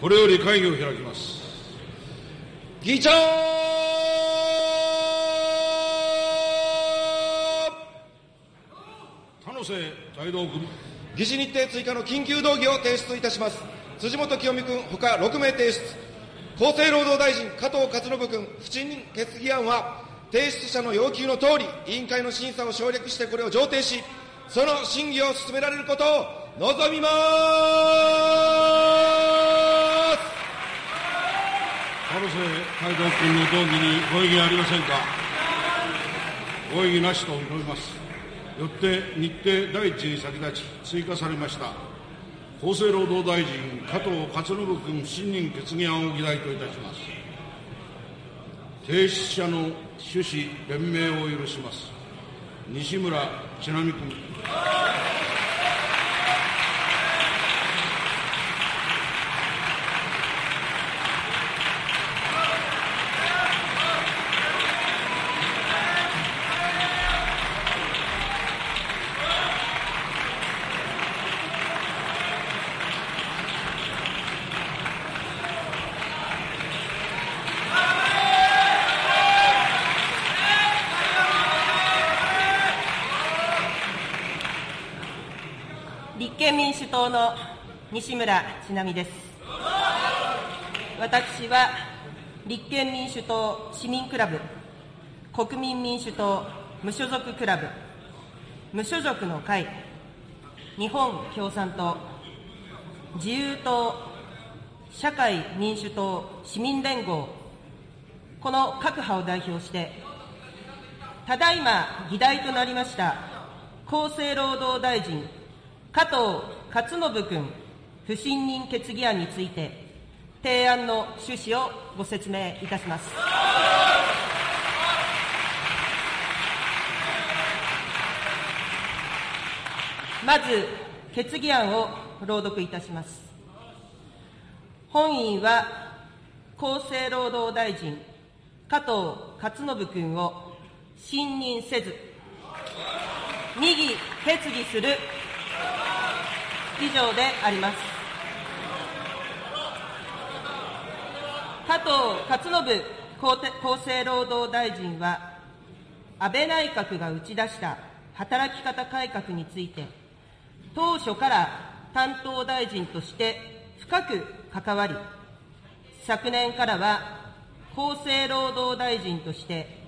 これより会議を開きます。議長田野瀬財道君。議事日程追加の緊急動議を提出いたします。辻元清美君、ほか6名提出。厚生労働大臣、加藤勝信君、不信任決議案は、提出者の要求のとおり、委員会の審査を省略してこれを上程し、その審議を進められることを望みます田野瀬財道君の動議にご異議ありませんか？ご異議なしと認めます。よって日程第一に先立ち追加されました。厚生労働大臣加藤勝信君不信任決議案を議題といたします。提出者の趣旨弁明を許します。西村智奈美君。西村智奈美です。私は立憲民主党市民クラブ、国民民主党無所属クラブ、無所属の会、日本共産党、自由党、社会民主党市民連合、この各派を代表して、ただいま議題となりました厚生労働大臣、加藤勝信君不信任決議案について、提案の趣旨をご説明いたします。まず、決議案を朗読いたします。本院は、厚生労働大臣、加藤勝信君を信任せず、二議決議する以上であります。加藤勝信厚生労働大臣は、安倍内閣が打ち出した働き方改革について、当初から担当大臣として深く関わり、昨年からは厚生労働大臣として、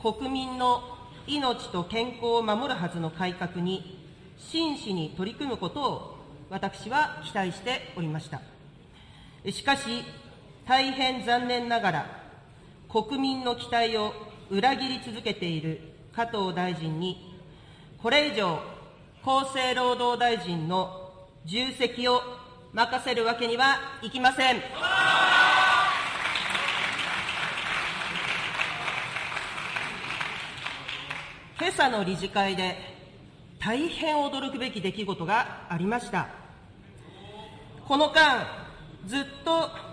国民の命と健康を守るはずの改革に真摯に取り組むことを私は期待しておりました。しかし、大変残念ながら、国民の期待を裏切り続けている加藤大臣に、これ以上、厚生労働大臣の重責を任せるわけにはいきません。今朝の理事会で大変驚くべき出来事がありました。この間、ずっと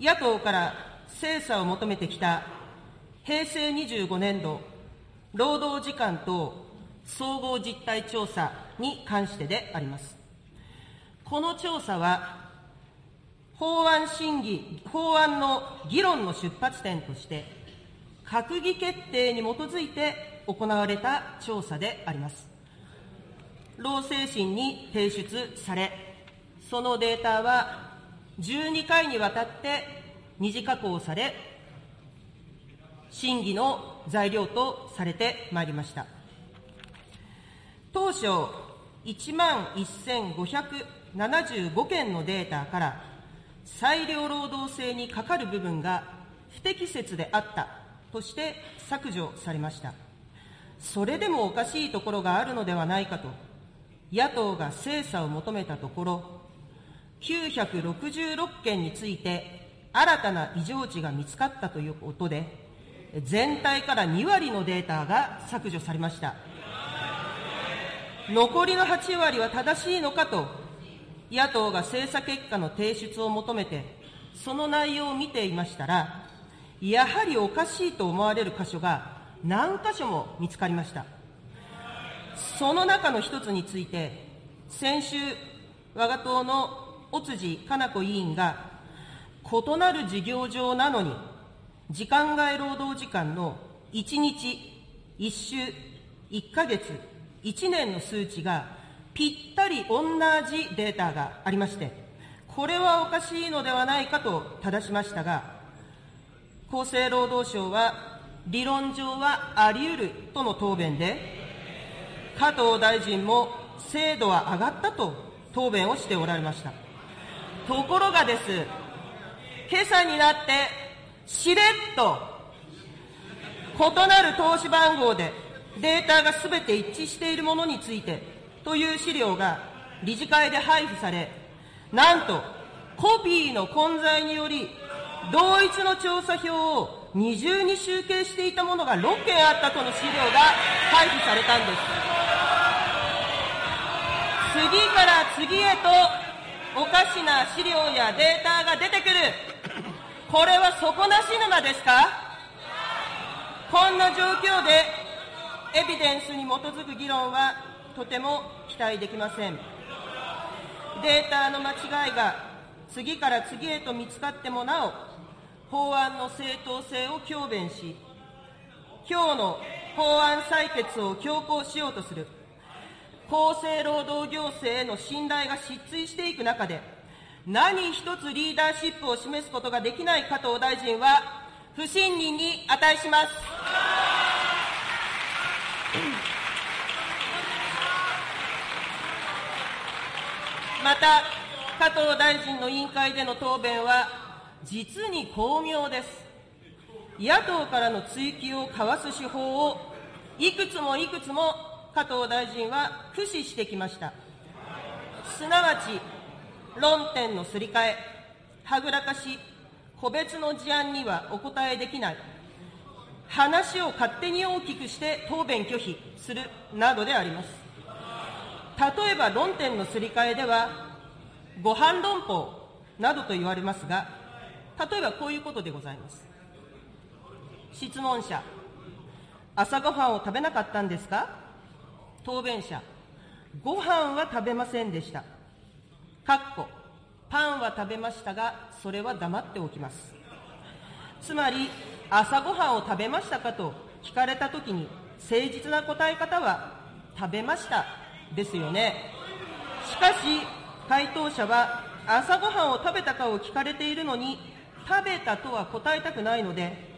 野党から精査を求めてきた平成25年度労働時間等総合実態調査に関してであります。この調査は、法案審議、法案の議論の出発点として、閣議決定に基づいて行われた調査であります。労政審に提出され、そのデータは12回にわたって二次加工され、審議の材料とされてまいりました。当初、1万1575件のデータから、裁量労働制にかかる部分が不適切であったとして削除されました。それでもおかしいところがあるのではないかと、野党が精査を求めたところ、966件について新たな異常値が見つかったということで、全体から2割のデータが削除されました。残りの8割は正しいのかと、野党が精査結果の提出を求めて、その内容を見ていましたら、やはりおかしいと思われる箇所が何箇所も見つかりました。その中の一つについて、先週、我が党の尾辻かな子委員が、異なる事業上なのに、時間外労働時間の1日、1週、1ヶ月、1年の数値がぴったり同じデータがありまして、これはおかしいのではないかと正しましたが、厚生労働省は理論上はあり得るとの答弁で、加藤大臣も精度は上がったと答弁をしておられました。ところがです、今朝になって、しれっと、異なる投資番号でデータがすべて一致しているものについてという資料が理事会で配布され、なんと、コピーの混在により、同一の調査票を二重に集計していたものが6件あったとの資料が配布されたんです。次から次へとおかしな資料やデータが出てくる。これは底なし沼ですか？こんな状況でエビデンスに基づく議論はとても期待できません。データの間違いが次から次へと見つかってもなお、法案の正当性を強弁し、今日の法案採決を強行しようとする、厚生労働行政への信頼が失墜していく中で、何一つリーダーシップを示すことができない加藤大臣は、不信任に値します。また、加藤大臣の委員会での答弁は、実に巧妙です。野党からの追及をかわす手法を、いくつもいくつも加藤大臣は駆使してきました。すなわち、論点のすり替え、はぐらかし、個別の事案にはお答えできない、話を勝手に大きくして答弁拒否するなどであります。例えば論点のすり替えでは、ご飯論法などと言われますが、例えばこういうことでございます。質問者、朝ごはんを食べなかったんですか？答弁者、ご飯は食べませんでした。かっこ、パンは食べましたが、それは黙っておきます。つまり、朝ごはんを食べましたかと聞かれたときに、誠実な答え方は、食べましたですよね。しかし、回答者は朝ごはんを食べたかを聞かれているのに、食べたとは答えたくないので、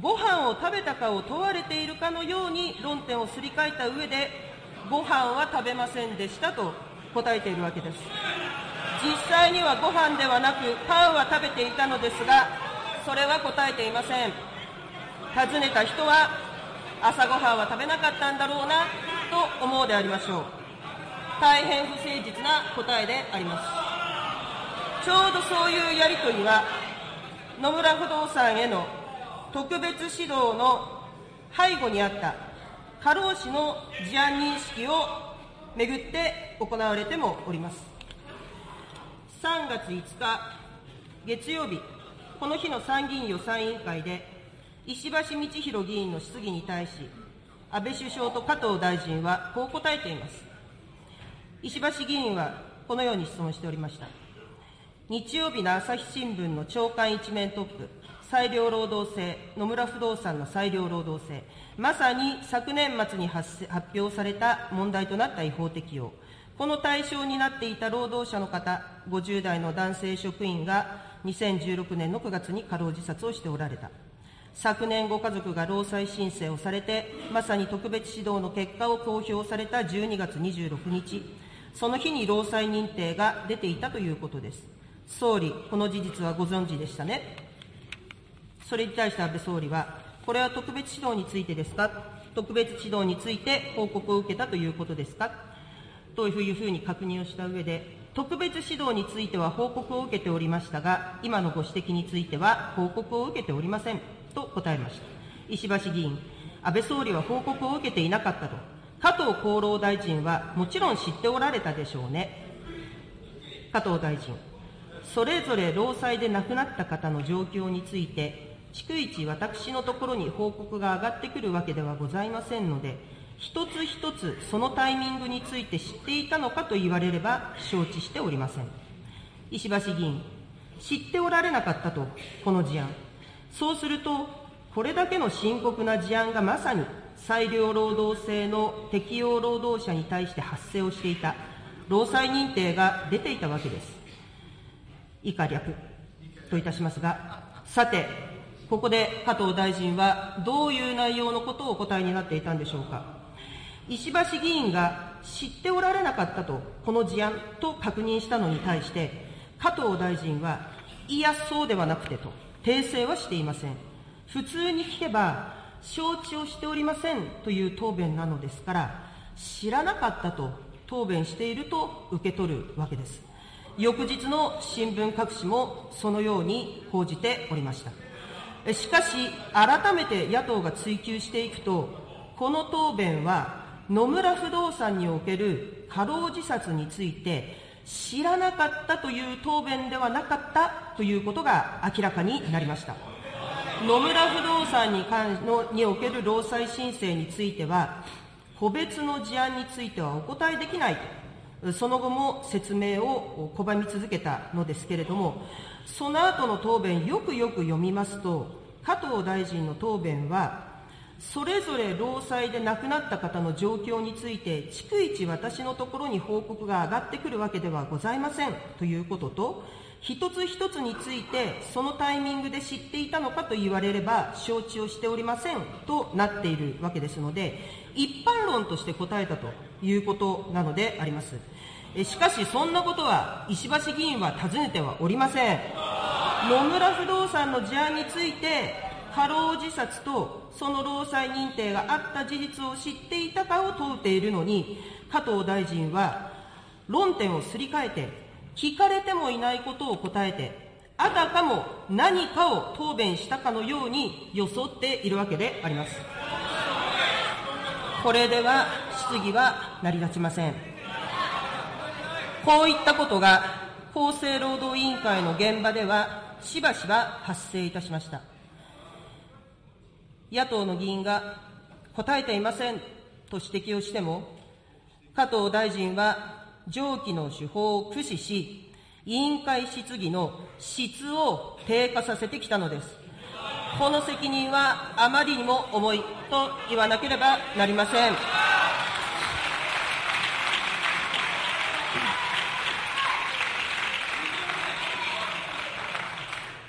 ご飯を食べたかを問われているかのように論点をすり替えた上で、ご飯は食べませんでしたと答えているわけです。実際にはご飯ではなく、パンは食べていたのですが、それは答えていません。尋ねた人は、朝ごはんは食べなかったんだろうな、と思うでありましょう。大変不誠実な答えであります。ちょうどそういうやり取りは、野村不動産への特別指導の背後にあった過労死の事案認識をめぐって行われてもおります。3月5日月曜日、この日の参議院予算委員会で、石橋道弘議員の質疑に対し、安倍首相と加藤大臣はこう答えています。石橋議員はこのように質問しておりました。日曜日の朝日新聞の朝刊一面トップ、裁量労働制、野村不動産の裁量労働制、まさに昨年末に発表された問題となった違法適用、この対象になっていた労働者の方、50代の男性職員が2016年の9月に過労自殺をしておられた。昨年ご家族が労災申請をされて、まさに特別指導の結果を公表された12月26日、その日に労災認定が出ていたということです。総理、この事実はご存知でしたね？それに対して安倍総理は、これは特別指導についてですか？特別指導について報告を受けたということですか？というふうに確認をした上で、特別指導については報告を受けておりましたが、今のご指摘については報告を受けておりませんと答えました。石橋議員、安倍総理は報告を受けていなかったと加藤厚労大臣はもちろん知っておられたでしょうね。加藤大臣、それぞれ労災で亡くなった方の状況について、逐一私のところに報告が上がってくるわけではございませんので、一つ一つそのタイミングについて知っていたのかと言われれば承知しておりません。石橋議員、知っておられなかったと、この事案。そうすると、これだけの深刻な事案がまさに裁量労働制の適用労働者に対して発生をしていた、労災認定が出ていたわけです。以下略といたしますが、さて、ここで加藤大臣はどういう内容のことをお答えになっていたんでしょうか。石橋議員が知っておられなかったと、この事案と確認したのに対して、加藤大臣は、いや、そうではなくてと、訂正はしていません。普通に聞けば、承知をしておりませんという答弁なのですから、知らなかったと答弁していると受け取るわけです。翌日の新聞各紙もそのように報じておりました。しかし、改めて野党が追及していくと、この答弁は野村不動産における過労自殺について、知らなかったという答弁ではなかったということが明らかになりました。野村不動産に関のにおける労災申請については、個別の事案についてはお答えできないと、その後も説明を拒み続けたのですけれども、その後の答弁、よくよく読みますと、加藤大臣の答弁は、それぞれ労災で亡くなった方の状況について、逐一私のところに報告が上がってくるわけではございませんということと、一つ一つについて、そのタイミングで知っていたのかと言われれば、承知をしておりませんとなっているわけですので、一般論として答えたということなのであります。しかし、そんなことは石橋議員は尋ねてはおりません。野村不動産の事案について、過労自殺とその労災認定があった事実を知っていたかを問うているのに、加藤大臣は論点をすり替えて、聞かれてもいないことを答えて、あたかも何かを答弁したかのように装っているわけであります。これでは質疑は成り立ちません。こういったことが厚生労働委員会の現場ではしばしば発生いたしました。野党の議員が答えていませんと指摘をしても、加藤大臣は上記の手法を駆使し、委員会質疑の質を低下させてきたのです。この責任はあまりにも重いと言わなければなりません。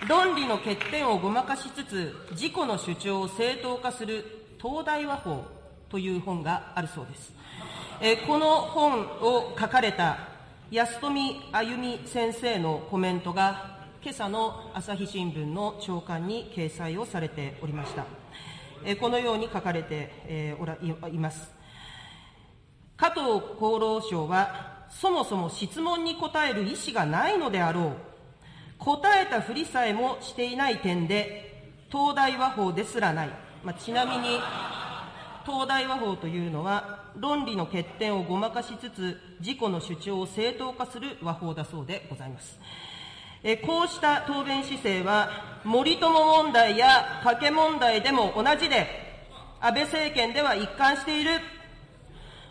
論理の欠点をごまかしつつ、自己の主張を正当化する東大和法という本があるそうです。えこの本を書かれた安富あゆみ先生のコメントが今朝の朝日新聞の朝刊に掲載をされておりました。えこのように書かれて、えおらいます。加藤厚労省は、そもそも質問に答える意思がないのであろう。答えたふりさえもしていない点で、東大和法ですらない。まあ、ちなみに、東大和法というのは、論理の欠点をごまかしつつ、自己の主張を正当化する和法だそうでございます。えこうした答弁姿勢は、森友問題や加計問題でも同じで、安倍政権では一貫している。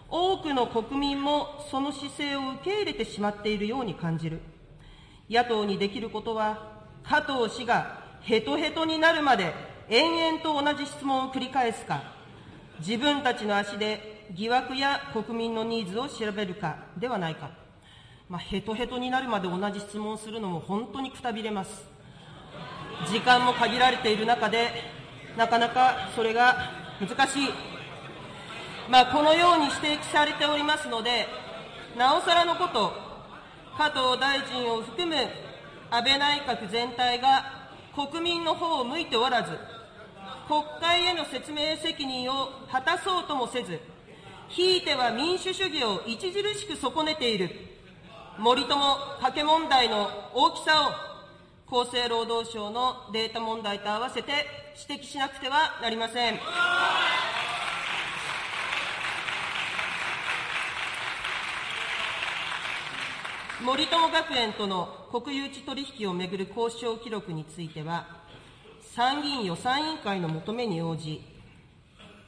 多くの国民もその姿勢を受け入れてしまっているように感じる。野党にできることは、加藤氏がヘトヘトになるまで延々と同じ質問を繰り返すか、自分たちの足で疑惑や国民のニーズを調べるかではないか。まあ、ヘトヘトになるまで同じ質問をするのも本当にくたびれます。時間も限られている中で、なかなかそれが難しい。まあ、このように指摘されておりますので、なおさらのこと、加藤大臣を含む安倍内閣全体が国民の方を向いておらず、国会への説明責任を果たそうともせず、ひいては民主主義を著しく損ねている、森友・加計問題の大きさを、厚生労働省のデータ問題と合わせて指摘しなくてはなりません。森友学園との国有地取引をめぐる交渉記録については、参議院予算委員会の求めに応じ、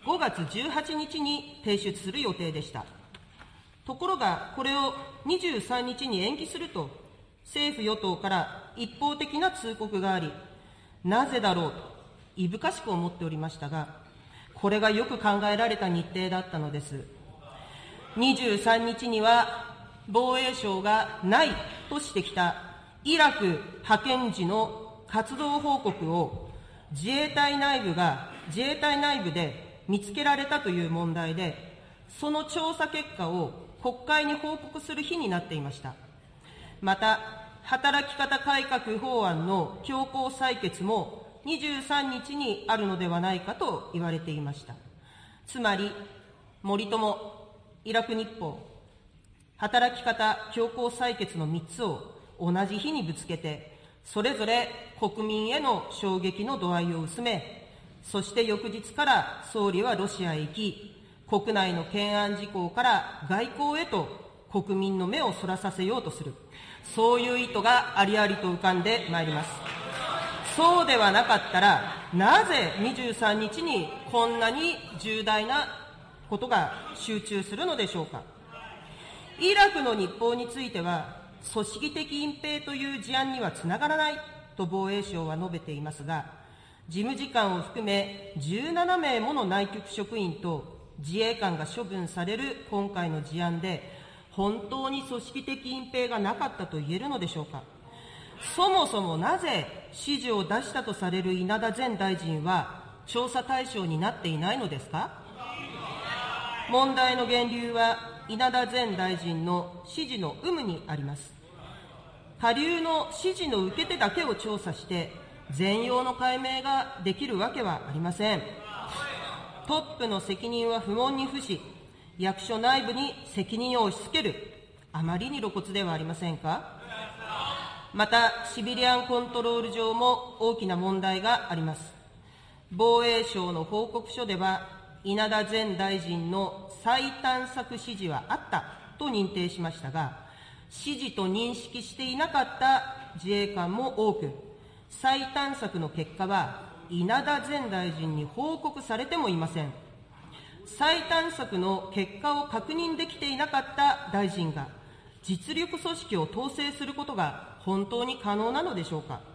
5月18日に提出する予定でした。ところが、これを23日に延期すると政府・与党から一方的な通告があり、なぜだろうと、いぶかしく思っておりましたが、これがよく考えられた日程だったのです。23日には、防衛省がないとしてきたイラク派遣時の活動報告を自衛隊内部が、自衛隊内部で見つけられたという問題で、その調査結果を国会に報告する日になっていました。また、働き方改革法案の強行採決も23日にあるのではないかと言われていました。つまり、森友、イラク日報、働き方強行採決の3つを同じ日にぶつけて、それぞれ国民への衝撃の度合いを薄め、そして翌日から総理はロシアへ行き、国内の懸案事項から外交へと国民の目をそらさせようとする。そういう意図がありありと浮かんでまいります。そうではなかったら、なぜ23日にこんなに重大なことが集中するのでしょうか。イラクの日報については、組織的隠蔽という事案にはつながらないと防衛省は述べていますが、事務次官を含め17名もの内局職員と自衛官が処分される今回の事案で、本当に組織的隠蔽がなかったと言えるのでしょうか。そもそもなぜ指示を出したとされる稲田前大臣は調査対象になっていないのですか問題の源流は稲田前大臣の指示の有無にあります。下流の指示の受け手だけを調査して、全容の解明ができるわけはありません。トップの責任は不問に付し、役所内部に責任を押し付ける、あまりに露骨ではありませんかまた、シビリアンコントロール上も大きな問題があります。防衛省の報告書では、稲田前大臣の再探索指示はあったと認定しましたが、指示と認識していなかった自衛官も多く、再探索の結果は、稲田前大臣に報告されてもいません。再探索の結果を確認できていなかった大臣が、実力組織を統制することが本当に可能なのでしょうか。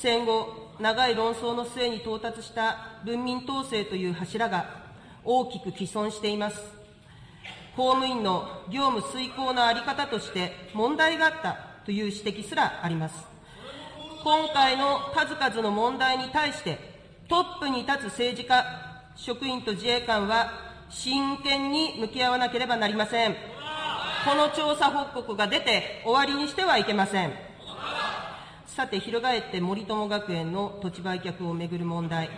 戦後、長い論争の末に到達した文民統制という柱が大きく既存しています。公務員の業務遂行の在り方として問題があったという指摘すらあります。今回の数々の問題に対して、トップに立つ政治家、職員と自衛官は真剣に向き合わなければなりません。この調査報告が出て終わりにしてはいけません。さて、翻って森友学園の土地売却をめぐる問題、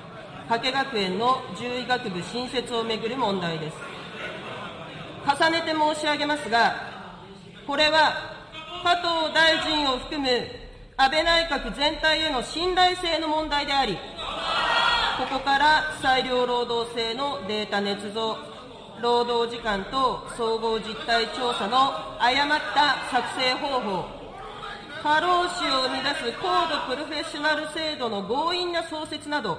加計学園の獣医学部新設をめぐる問題です。重ねて申し上げますが、これは加藤大臣を含む安倍内閣全体への信頼性の問題であり、ここから裁量労働制のデータ捏造、労働時間と総合実態調査の誤った作成方法、過労死を生み出す高度プロフェッショナル制度の強引な創設など、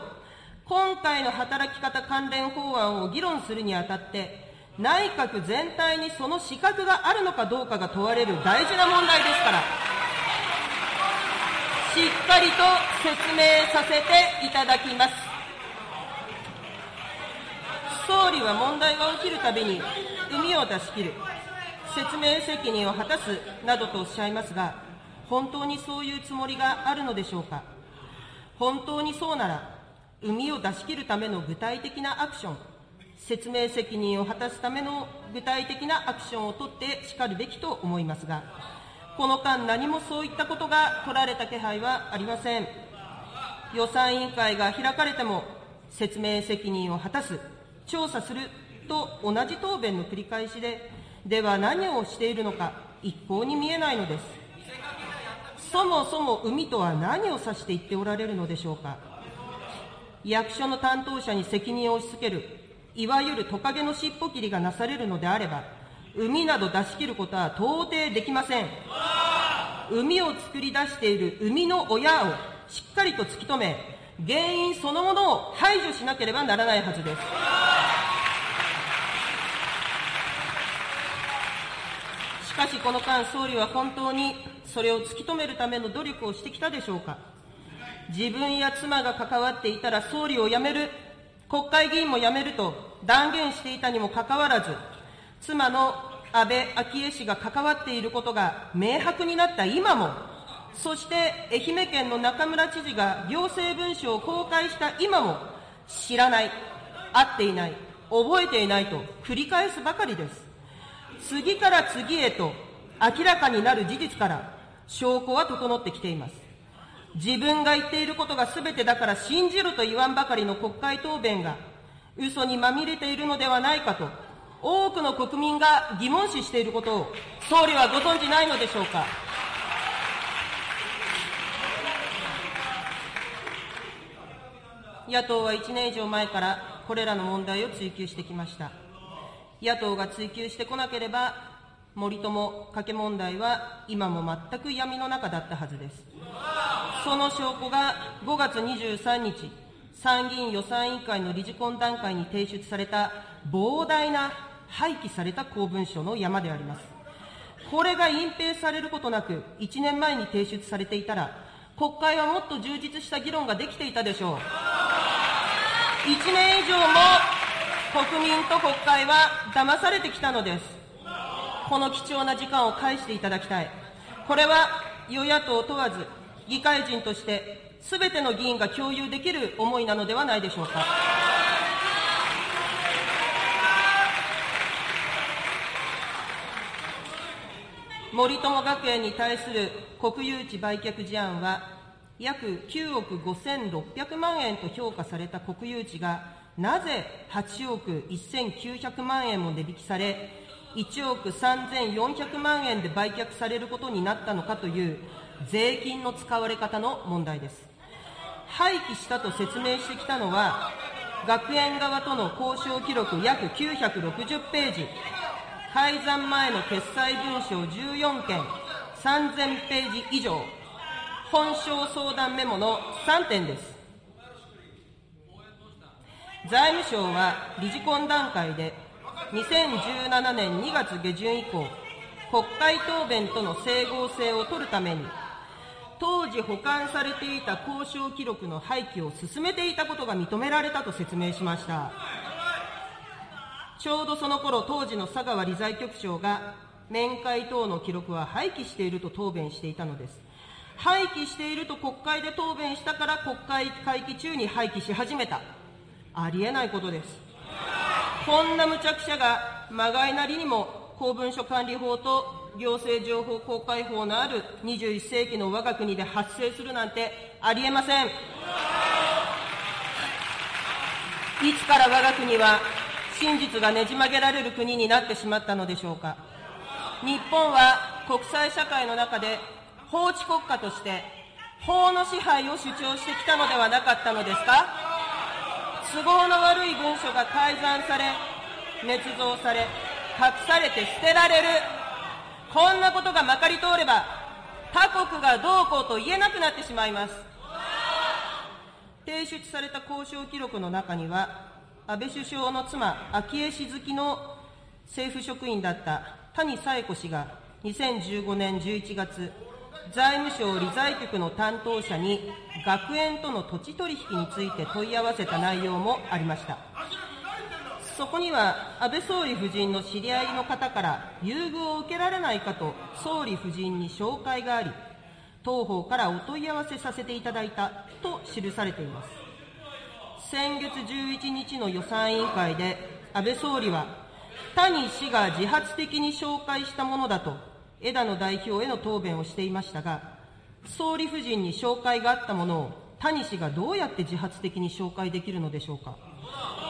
今回の働き方関連法案を議論するにあたって、内閣全体にその資格があるのかどうかが問われる大事な問題ですから、しっかりと説明させていただきます。総理は問題が起きるたびに、海を出し切る、説明責任を果たすなどとおっしゃいますが、本当にそういうつもりがあるのでしょうか？本当にそうなら、海を出し切るための具体的なアクション、説明責任を果たすための具体的なアクションを取ってしかるべきと思いますが、この間何もそういったことが取られた気配はありません。予算委員会が開かれても、説明責任を果たす、調査すると同じ答弁の繰り返しで、では何をしているのか、一向に見えないのです。そもそも海とは何を指して言っておられるのでしょうか？役所の担当者に責任を押し付ける、いわゆるトカゲの尻尾切りがなされるのであれば、海など出し切ることは到底できません。海を作り出している海の親をしっかりと突き止め、原因そのものを排除しなければならないはずです。かしこの間、総理は本当にそれを突き止めるための努力をしてきたでしょうか。自分や妻が関わっていたら総理を辞める、国会議員も辞めると断言していたにもかかわらず、妻の安倍昭恵氏が関わっていることが明白になった今も、そして愛媛県の中村知事が行政文書を公開した今も、知らない、会っていない、覚えていないと繰り返すばかりです。次から次へと明らかになる事実から証拠は整ってきています。自分が言っていることが全てだから信じると言わんばかりの国会答弁が嘘にまみれているのではないかと多くの国民が疑問視していることを総理はご存じないのでしょうか。野党は1年以上前からこれらの問題を追及してきました。野党が追及してこなければ、森友加計問題は今も全く闇の中だったはずです。その証拠が5月23日、参議院予算委員会の理事懇談会に提出された膨大な廃棄された公文書の山であります。これが隠蔽されることなく、1年前に提出されていたら、国会はもっと充実した議論ができていたでしょう。1年以上も国民と国会は騙されてきたのです。この貴重な時間を返していただきたい。これは与野党問わず、議会人として、すべての議員が共有できる思いなのではないでしょうか。森友学園に対する国有地売却事案は、約9億5600万円と評価された国有地が、なぜ8億1900万円も値引きされ、1億3400万円で売却されることになったのかという税金の使われ方の問題です。廃棄したと説明してきたのは、学園側との交渉記録約960ページ、改ざん前の決裁文書14件、3000ページ以上、本省相談メモの3点です。財務省は理事懇談会で、2017年2月下旬以降、国会答弁との整合性を取るために、当時保管されていた交渉記録の廃棄を進めていたことが認められたと説明しました。ちょうどその頃、当時の佐川理財局長が、面会等の記録は廃棄していると答弁していたのです。廃棄していると国会で答弁したから国会会期中に廃棄し始めた。ありえないことです。こんな無茶苦茶がまがいなりにも公文書管理法と行政情報公開法のある21世紀の我が国で発生するなんてありえません。いつから我が国は真実がねじ曲げられる国になってしまったのでしょうか。日本は国際社会の中で法治国家として法の支配を主張してきたのではなかったのですか都合の悪い文書が改ざんされ、捏造され、隠されて捨てられる。こんなことがまかり通れば、他国がどうこうと言えなくなってしまいます。提出された交渉記録の中には、安倍首相の妻、昭恵氏月の政府職員だった谷紗恵子氏が2015年11月、財務省理財局の担当者に学園との土地取引について問い合わせた内容もありました。そこには安倍総理夫人の知り合いの方から優遇を受けられないかと総理夫人に紹介があり、当方からお問い合わせさせていただいたと記されています。先月11日の予算委員会で安倍総理は谷氏が自発的に紹介したものだと枝野代表への答弁をしていましたが、総理夫人に紹介があったものを谷氏がどうやって自発的に紹介できるのでしょうか。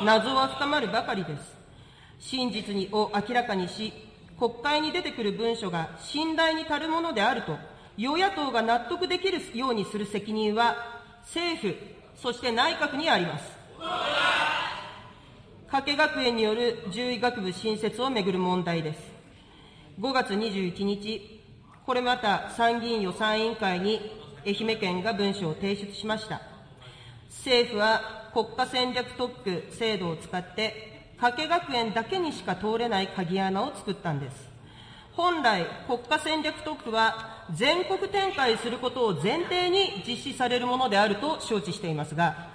謎は深まるばかりです。真実にを明らかにし、国会に出てくる文書が信頼に足るものであると、与野党が納得できるようにする責任は、政府、そして内閣にあります。加計学園による獣医学部新設をめぐる問題です。5月21日、これまた参議院予算委員会に愛媛県が文書を提出しました。政府は国家戦略特区制度を使って、加計学園だけにしか通れない鍵穴を作ったんです。本来、国家戦略特区は全国展開することを前提に実施されるものであると承知していますが、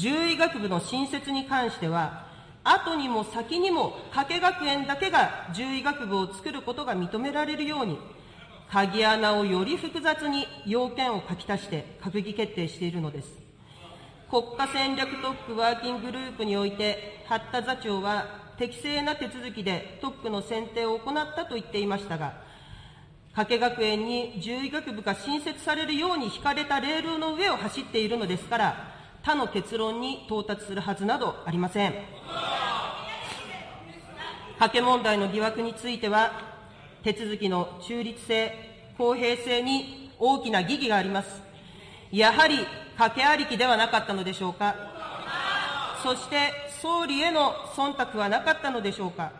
獣医学部の新設に関しては、後にも先にも加計学園だけが獣医学部を作ることが認められるように、鍵穴をより複雑に要件を書き足して閣議決定しているのです。国家戦略特区ワーキンググループにおいて、八田座長は適正な手続きで特区の選定を行ったと言っていましたが、加計学園に獣医学部が新設されるように引かれたレールの上を走っているのですから、他の結論に到達するはずなどありません。加計問題の疑惑については、手続きの中立性、公平性に大きな疑義があります。やはり賭けありきではなかったのでしょうか。そして総理への忖度はなかったのでしょうか。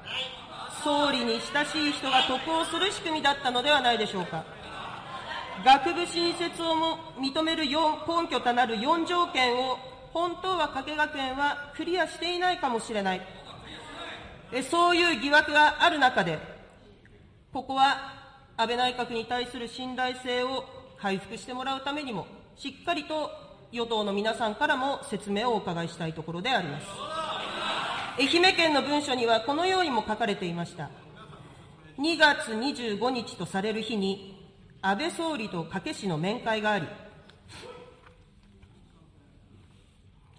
総理に親しい人が得をする仕組みだったのではないでしょうか。学部新設をも認める根拠となる4条件を本当は加計学園はクリアしていないかもしれない。そういう疑惑がある中で、ここは安倍内閣に対する信頼性を回復してもらうためにも、しっかりと与党の皆さんからも説明をお伺いしたいところであります。愛媛県の文書にはこのようにも書かれていました。2月25日とされる日に、安倍総理と掛氏の面会があり、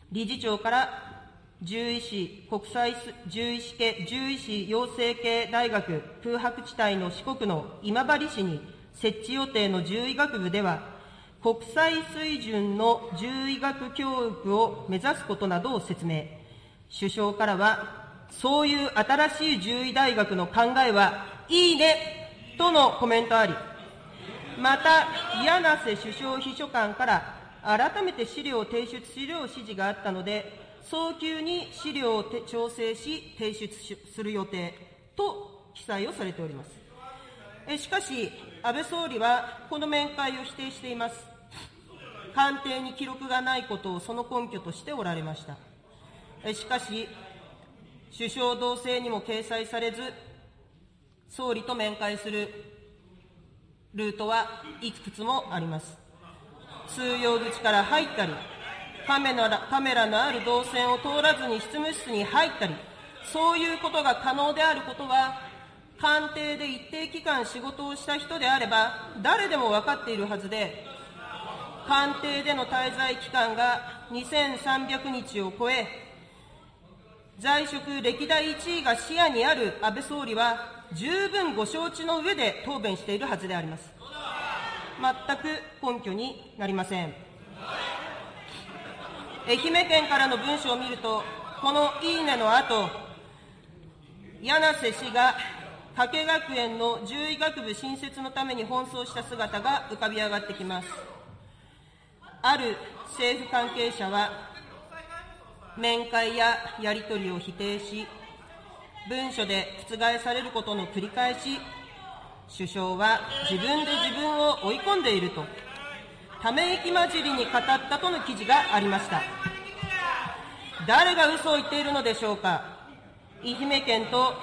理事長から獣医師国際獣医師系獣医師養成系大学空白地帯の四国の今治市に設置予定の獣医学部では、国際水準の獣医学教育を目指すことなどを説明。首相からは、そういう新しい獣医大学の考えはいいねとのコメントあり、また、柳瀬首相秘書官から改めて資料を提出資料指示があったので、早急に資料を調整し、提出する予定と記載をされております。えしかし、安倍総理はこの面会を否定しています。官邸に記録がないことをその根拠としておられました。えしかし、首相同棲にも掲載されず、総理と面会するルートはいくつもあります。通用口から入ったり、カメラカメラのある動線を通らずに執務室に入ったり、そういうことが可能であることは、官邸で一定期間仕事をした人であれば、誰でも分かっているはずで、官邸での滞在期間が2300日を超え、在職歴代1位が視野にある安倍総理は、十分ご承知の上で答弁しているはずであります。全く根拠になりません。愛媛県からの文書を見ると、このいいねの後、柳瀬氏が加計学園の獣医学部新設のために奔走した姿が浮かび上がってきます。ある政府関係者は、面会ややり取りを否定し、文書で覆されることの繰り返し、首相は自分で自分を追い込んでいるとため息混じりに語ったとの記事がありました。誰が嘘を言っているのでしょうか。愛媛県と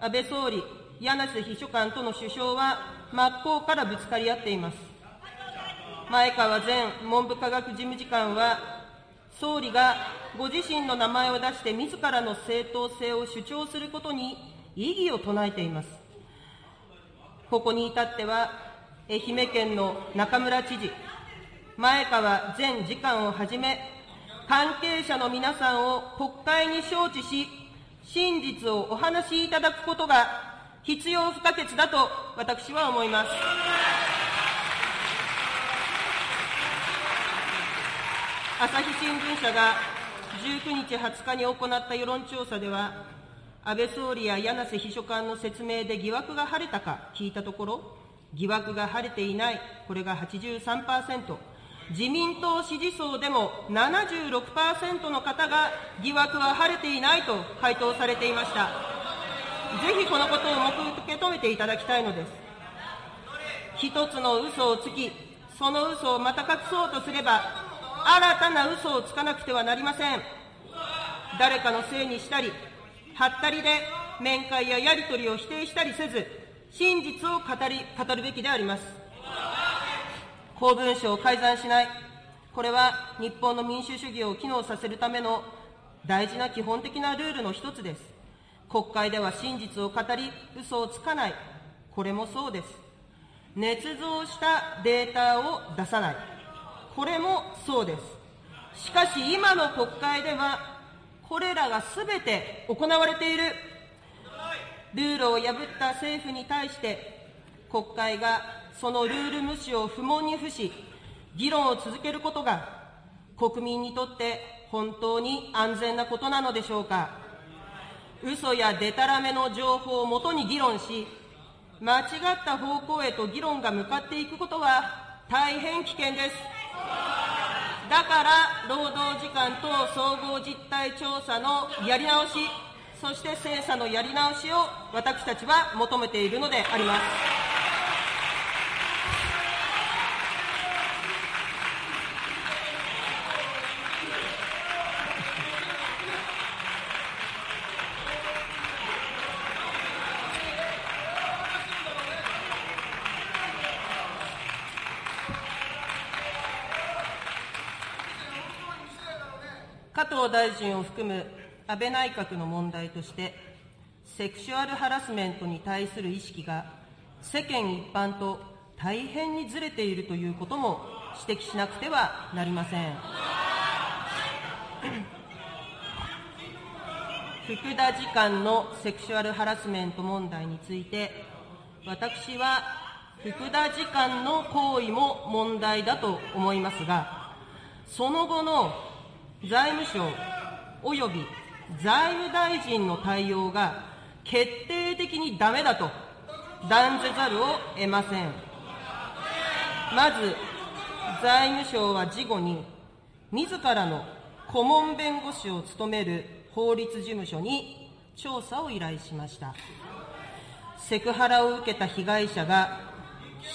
安倍総理、柳瀬秘書官との首相は真っ向からぶつかり合っています。前川前文部科学事務次官は、総理がご自身の名前を出して自らの正当性を主張することに異議を唱えています。ここに至っては、愛媛県の中村知事、前川前次官をはじめ、関係者の皆さんを国会に招致し、真実をお話しいただくことが必要不可欠だと私は思います。朝日新聞社が19日、20日に行った世論調査では、安倍総理や柳瀬秘書官の説明で疑惑が晴れたか聞いたところ、疑惑が晴れていない、これが83%、自民党支持層でも76%の方が疑惑は晴れていないと回答されていました。ぜひこのことを受け止めていただきたいのです。一つの嘘をつき、その嘘をまた隠そうとすれば、新たな嘘をつかなくてはなりません。誰かのせいにしたり、はったりで面会ややり取りを否定したりせず、真実を語り、語るべきであります。公文書を改ざんしない。これは日本の民主主義を機能させるための大事な基本的なルールの一つです。国会では真実を語り、嘘をつかない。これもそうです。捏造したデータを出さない。これもそうです。しかし今の国会では、これらがすべて行われている。ルールを破った政府に対して、国会がそのルール無視を不問に付し、議論を続けることが、国民にとって本当に安全なことなのでしょうか。嘘やでたらめの情報をもとに議論し、間違った方向へと議論が向かっていくことは大変危険です。だから、労働時間等総合実態調査のやり直し、そして精査のやり直しを私たちは求めているのであります。藤大臣を含む安倍内閣の問題として、セクシュアルハラスメントに対する意識が世間一般と大変にずれているということも指摘しなくてはなりません。福田次官のセクシュアルハラスメント問題について、私は福田次官の行為も問題だと思いますが、その後の財務省及び財務大臣の対応が決定的にダメだと断じざるを得ません。まず、財務省は事後に、自らの顧問弁護士を務める法律事務所に調査を依頼しました。セクハラを受けた被害者が、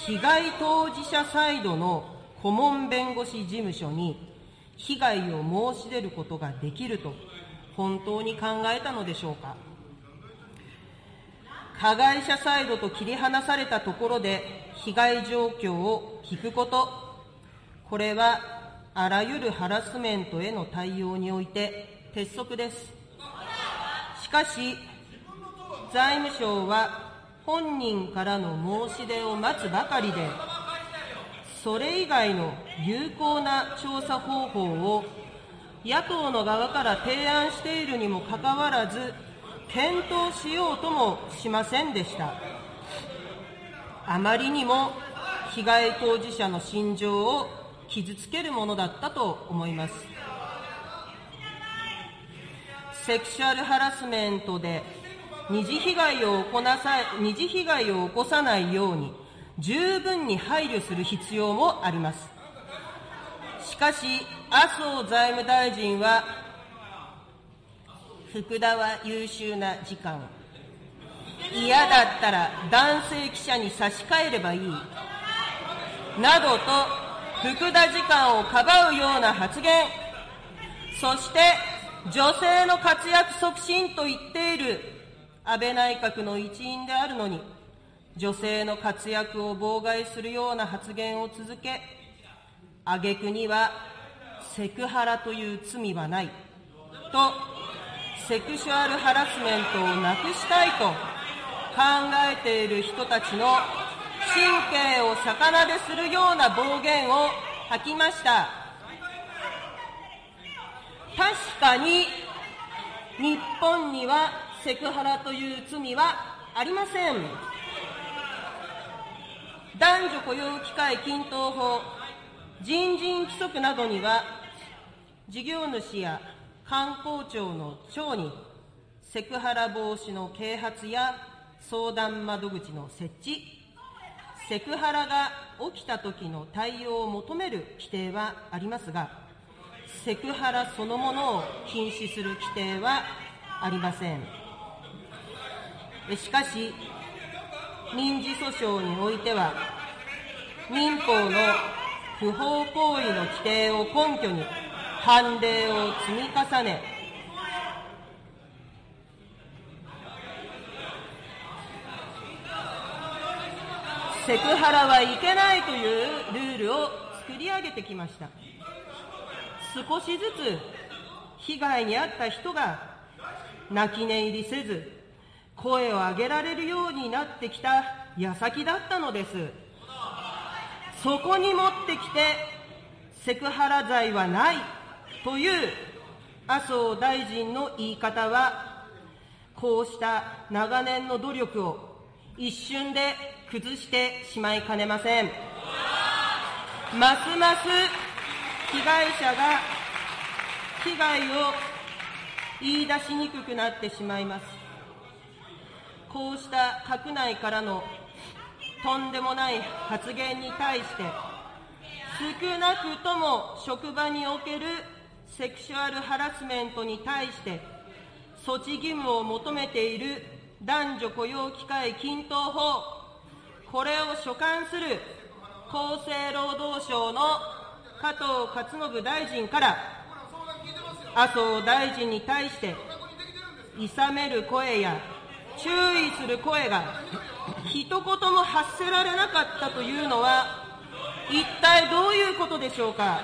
被害当事者サイドの顧問弁護士事務所に被害を申し出ることができると本当に考えたのでしょうか加害者サイドと切り離されたところで被害状況を聞くこと、これはあらゆるハラスメントへの対応において鉄則です。しかし、財務省は本人からの申し出を待つばかりで、それ以外の有効な調査方法を野党の側から提案しているにもかかわらず、検討しようともしませんでした。あまりにも被害当事者の心情を傷つけるものだったと思います。セクシュアルハラスメントで二次被害をさ二次被害を起こさないように十分に配慮する必要もあります。しかし、麻生財務大臣は、福田は優秀な時間、嫌だったら男性記者に差し替えればいい、などと福田時間をかばうような発言、そして女性の活躍促進と言っている安倍内閣の一員であるのに、女性の活躍を妨害するような発言を続け、挙句にはセクハラという罪はないと、セクシュアルハラスメントをなくしたいと考えている人たちの神経を逆なでするような暴言を吐きました。確かに日本にはセクハラという罪はありません。男女雇用機会均等法、人人規則などには、事業主や観光庁の長にセクハラ防止の啓発や相談窓口の設置、セクハラが起きた時の対応を求める規定はありますが、セクハラそのものを禁止する規定はありません。しかし、民事訴訟においては、民法の不法行為の規定を根拠に判例を積み重ね、セクハラはいけないというルールを作り上げてきました。少しずつ被害に遭った人が泣き寝入りせず声を上げられるようになってきた矢先だったのですそこに持ってきてセクハラ罪はないという麻生大臣の言い方はこうした長年の努力を一瞬で崩してしまいかねませんますます被害者が被害を言い出しにくくなってしまいます。こうした閣内からのとんでもない発言に対して、少なくとも職場におけるセクシュアルハラスメントに対して、措置義務を求めている男女雇用機会均等法、これを所管する厚生労働省の加藤勝信大臣から麻生大臣に対して、いさめる声や注意する声が一言も発せられなかったというのは、一体どういうことでしょうか？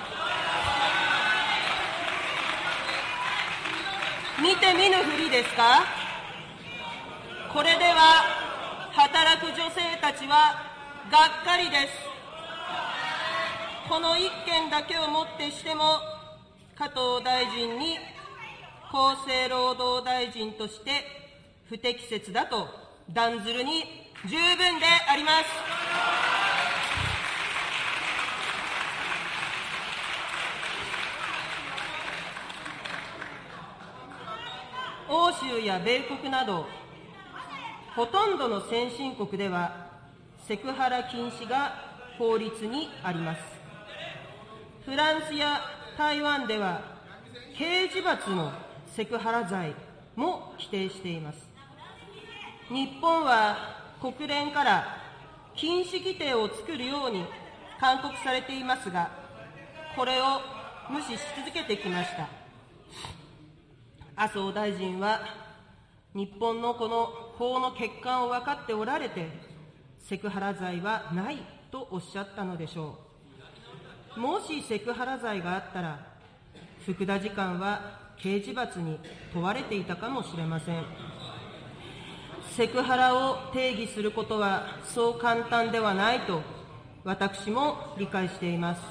見て見ぬふりですか？これでは働く女性たちはがっかりです。この一件だけをもってしても加藤大臣に厚生労働大臣として不適切だと断ずるに十分であります。欧州や米国など、ほとんどの先進国では、セクハラ禁止が法律にあります。フランスや台湾では、刑事罰のセクハラ罪も規定しています。日本は国連から禁止規定を作るように勧告されていますが、これを無視し続けてきました。麻生大臣は、日本のこの法の欠陥を分かっておられて、セクハラ罪はないとおっしゃったのでしょう。もしセクハラ罪があったら、福田次官は刑事罰に問われていたかもしれません。セクハラを定義することはそう簡単ではないと私も理解しています。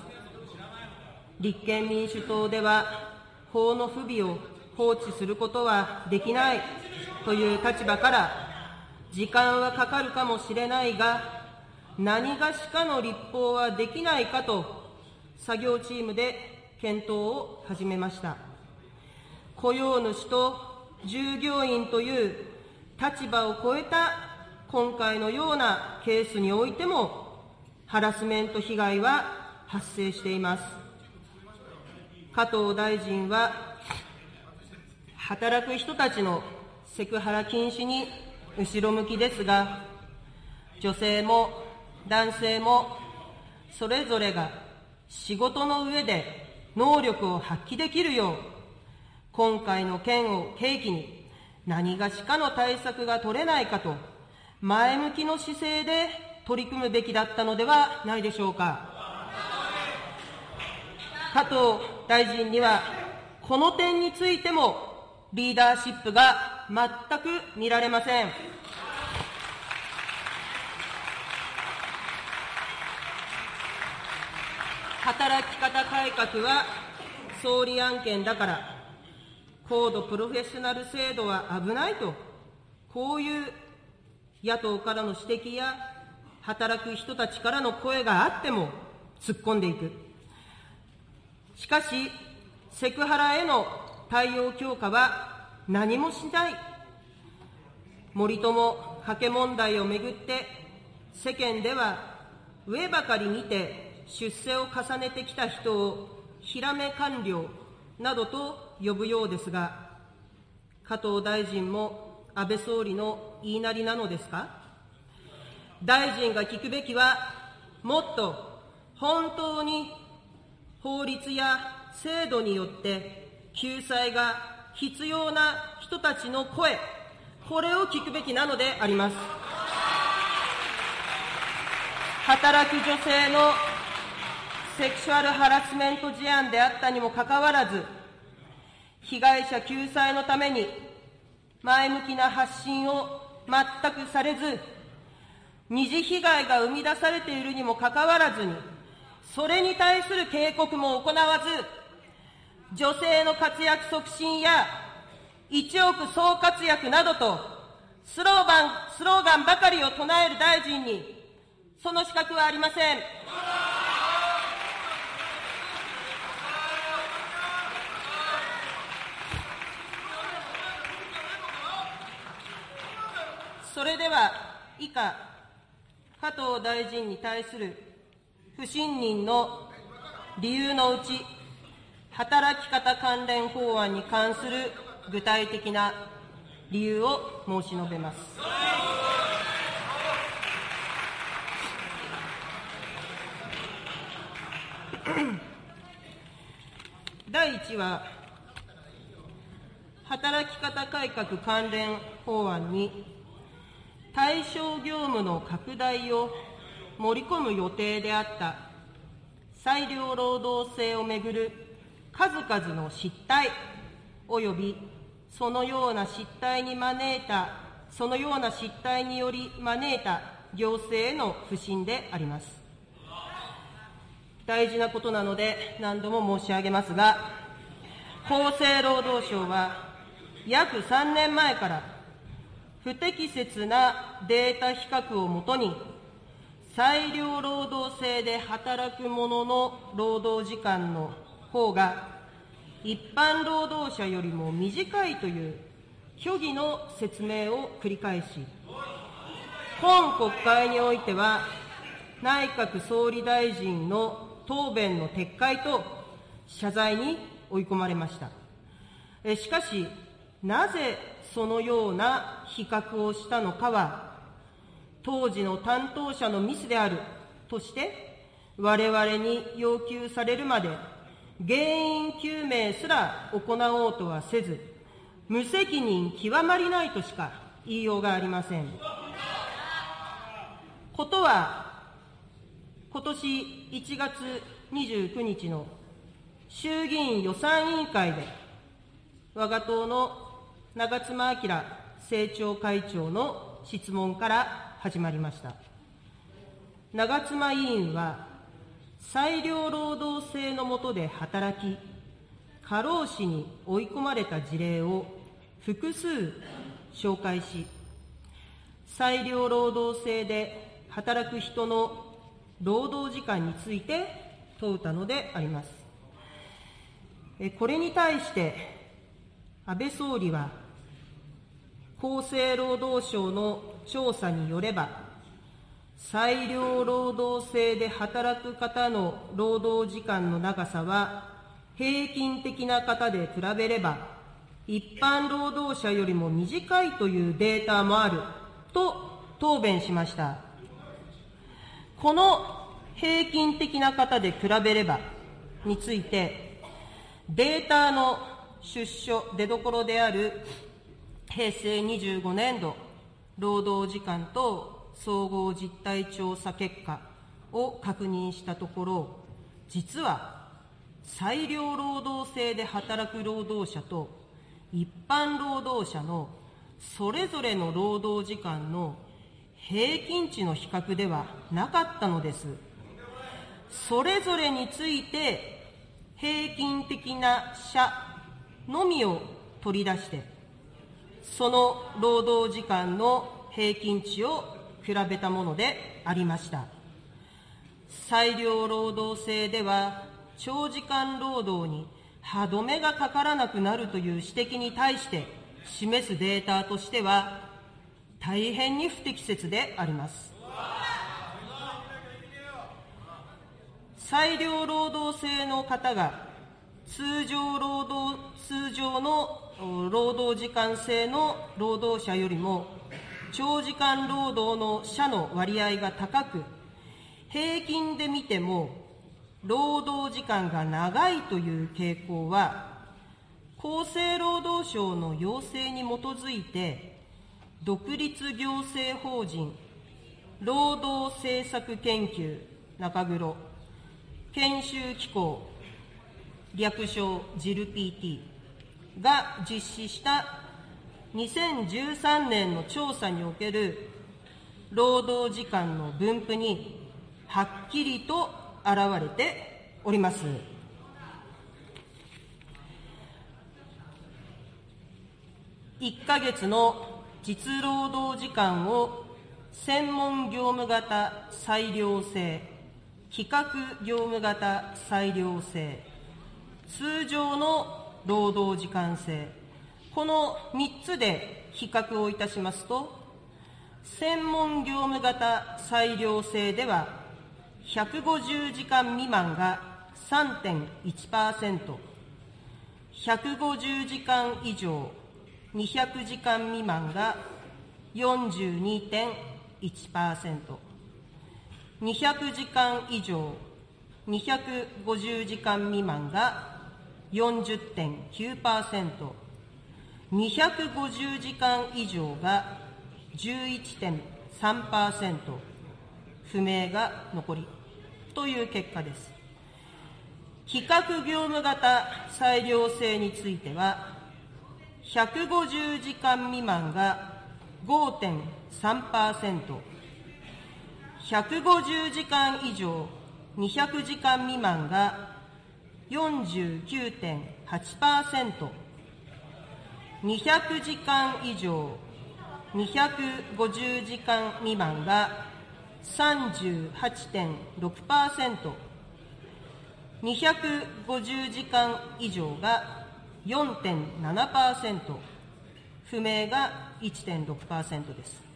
立憲民主党では法の不備を放置することはできないという立場から時間はかかるかもしれないが何がしかの立法はできないかと作業チームで検討を始めました。雇用主と従業員という立場を超えた今回のようなケースにおいても、ハラスメント被害は発生しています。加藤大臣は、働く人たちのセクハラ禁止に後ろ向きですが、女性も男性もそれぞれが仕事の上で能力を発揮できるよう、今回の件を契機に何がしかの対策が取れないかと、前向きの姿勢で取り組むべきだったのではないでしょうか。加藤大臣には、この点についてもリーダーシップが全く見られません。働き方改革は総理案件だから、高度プロフェッショナル制度は危ないと、こういう野党からの指摘や働く人たちからの声があっても突っ込んでいく。しかし、セクハラへの対応強化は何もしない。森友加計問題をめぐって、世間では上ばかり見て出世を重ねてきた人をひらめ官僚などと呼ぶようですが、加藤大臣も安倍総理の言いなりなのですか？大臣が聞くべきは、もっと本当に法律や制度によって救済が必要な人たちの声、これを聞くべきなのであります。働く女性のセクシュアルハラスメント事案であったにもかかわらず、被害者救済のために前向きな発信を全くされず、二次被害が生み出されているにもかかわらずに、それに対する警告も行わず、女性の活躍促進や一億総活躍などとスローガンスローガンばかりを唱える大臣に、その資格はありません。それでは、以下、加藤大臣に対する不信任の理由のうち、働き方関連法案に関する具体的な理由を申し述べます。第1は、働き方改革関連法案に、対象業務の拡大を盛り込む予定であった。裁量労働制をめぐる。数々の失態。及びそのような失態に招いた、そのような失態により招いた。行政への不信であります。大事なことなので何度も申し上げますが、厚生労働省は約3年前から不適切なデータ比較をもとに、裁量労働制で働く者の労働時間の方が、一般労働者よりも短いという虚偽の説明を繰り返し、今国会においては、内閣総理大臣の答弁の撤回と謝罪に追い込まれました。しかし、なぜそのような比較をしたのかは、当時の担当者のミスであるとして、我々に要求されるまで、原因究明すら行おうとはせず、無責任極まりないとしか言いようがありません。ことは、今年1月29日の衆議院予算委員会で、我が党の長妻昭政調会長の質問から始まりました。長妻委員は、裁量労働制の下で働き、過労死に追い込まれた事例を複数紹介し、裁量労働制で働く人の労働時間について問うたのであります。これに対して、安倍総理は、厚生労働省の調査によれば、裁量労働制で働く方の労働時間の長さは、平均的な方で比べれば、一般労働者よりも短いというデータもあると答弁しました。この平均的な方で比べればについて、データの出所、出どころである平成25年度労働時間と総合実態調査結果を確認したところ、実は裁量労働制で働く労働者と一般労働者のそれぞれの労働時間の平均値の比較ではなかったのです。それぞれについて平均的な社のみを取り出して、その労働時間の平均値を比べたものでありました。裁量労働制では、長時間労働に歯止めがかからなくなるという指摘に対して示すデータとしては、大変に不適切であります。裁量労働制の方が通常労働、通常の労働時間制の労働者よりも、長時間労働の者の割合が高く、平均で見ても、労働時間が長いという傾向は、厚生労働省の要請に基づいて、独立行政法人労働政策研究中黒研修機構略称 JILPT が実施した2013年の調査における労働時間の分布にはっきりと現れております。1ヶ月の実労働時間を専門業務型裁量制、企画業務型裁量制、通常の労働時間制、この3つで比較をいたしますと、専門業務型裁量制では、150時間未満が3.1%、150時間以上、200時間未満が42.1%、200時間以上、250時間未満が40.9%、250時間以上が11.3%、不明が残り。という結果です。比較業務型裁量制については、150時間未満が5.3%、150時間以上200時間未満が49.8%、200時間以上250時間未満が38.6%、250時間以上が4.7%、不明が1.6%です。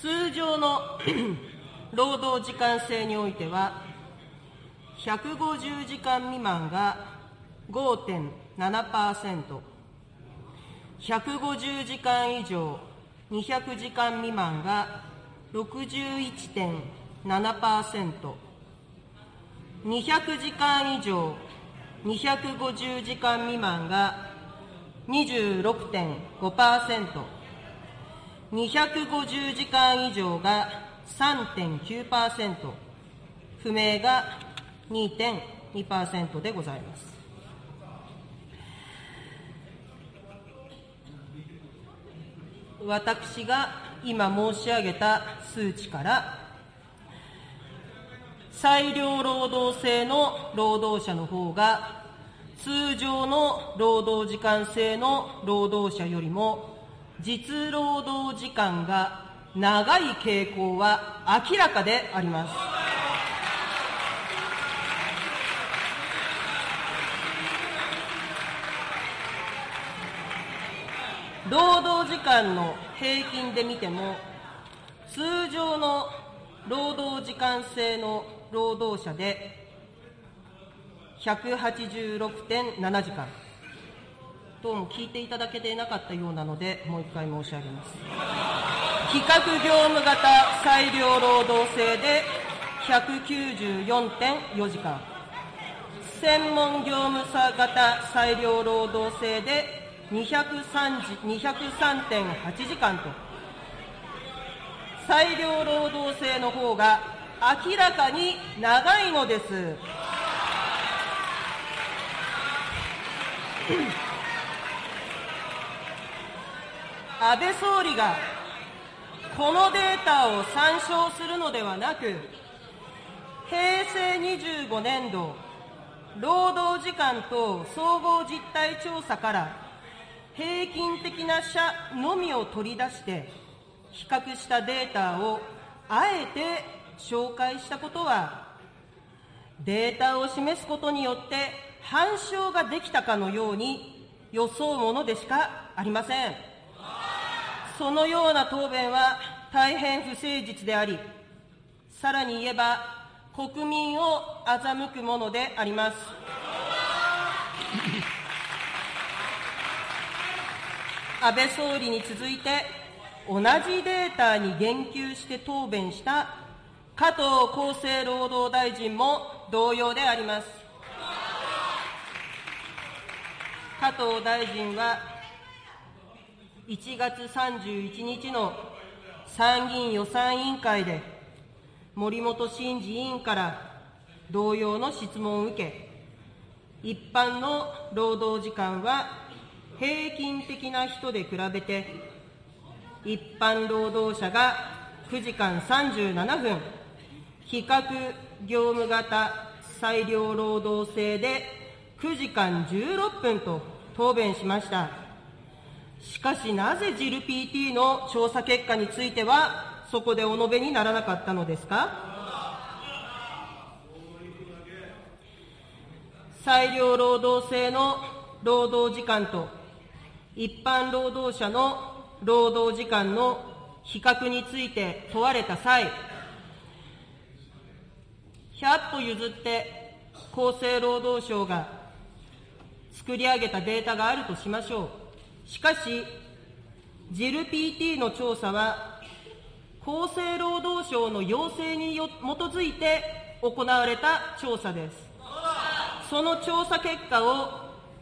通常の 労働時間制においては、150時間未満が5.7%、150時間以上200時間未満が61.7%、200時間以上250時間未満が26.5%、250時間以上が3.9%、不明が2.2%でございます。私が今申し上げた数値から、裁量労働制の労働者の方が、通常の労働時間制の労働者よりも、実労働時間が長い傾向は明らかであります。労働時間の平均で見ても、通常の労働時間制の労働者で186.7時間。どうも聞いていただけていなかったようなので、もう一回申し上げます。比較業務型裁量労働制で194.4時間。専門業務型裁量労働制で203.8時間と、裁量労働制の方が明らかに長いのです。安倍総理がこのデータを参照するのではなく、平成25年度労働時間と総合実態調査から平均的な社のみを取り出して、比較したデータをあえて紹介したことは、データを示すことによって反証ができたかのように装うものでしかありません。そのような答弁は大変不誠実であり、さらに言えば国民を欺くものであります。安倍総理に続いて、同じデータに言及して答弁した加藤厚生労働大臣も同様であります。加藤大臣は、1月31日の参議院予算委員会で、森本真治委員から同様の質問を受け、一般の労働時間は平均的な人で比べて、一般労働者が9時間37分、比較業務型裁量労働制で9時間16分と答弁しました。しかしなぜジル PT の調査結果については、そこでお述べにならなかったのですか？裁量労働制の労働時間と一般労働者の労働時間の比較について問われた際、100歩譲って厚生労働省が作り上げたデータがあるとしましょう。しかし、ジル PT の調査は、厚生労働省の要請に基づいて行われた調査です。その調査結果を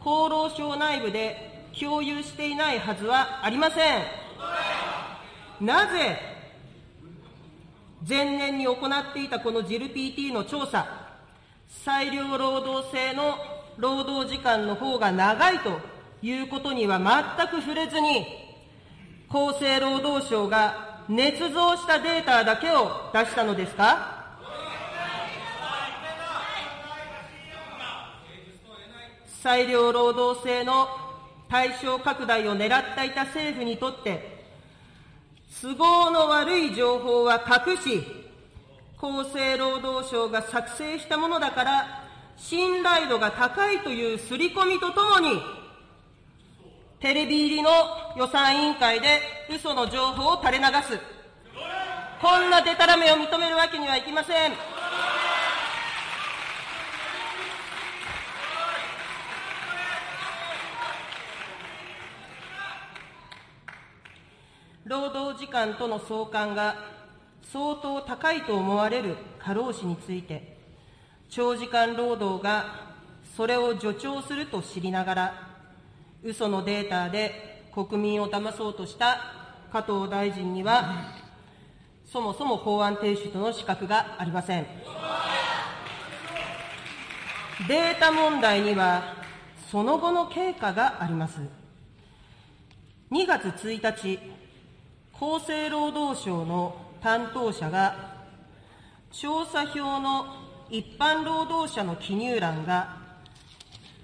厚労省内部で共有していないはずはありません。なぜ、前年に行っていたこのジル PT の調査、裁量労働制の労働時間の方が長いということには全く触れずに、厚生労働省が捏造したデータだけを出したのですか？裁量労働制の対象拡大を狙っていた政府にとって、都合の悪い情報は隠し、厚生労働省が作成したものだから、信頼度が高いという刷り込みとともに、テレビ入りの予算委員会で嘘の情報を垂れ流す。こんなデタラメを認めるわけにはいきません。労働時間との相関が相当高いと思われる過労死について、長時間労働がそれを助長すると知りながら、嘘のデータで国民を騙そうとした加藤大臣には、そもそも法案提出の資格がありません。データ問題には、その後の経過があります。2月1日、厚生労働省の担当者が、調査票の一般労働者の記入欄が、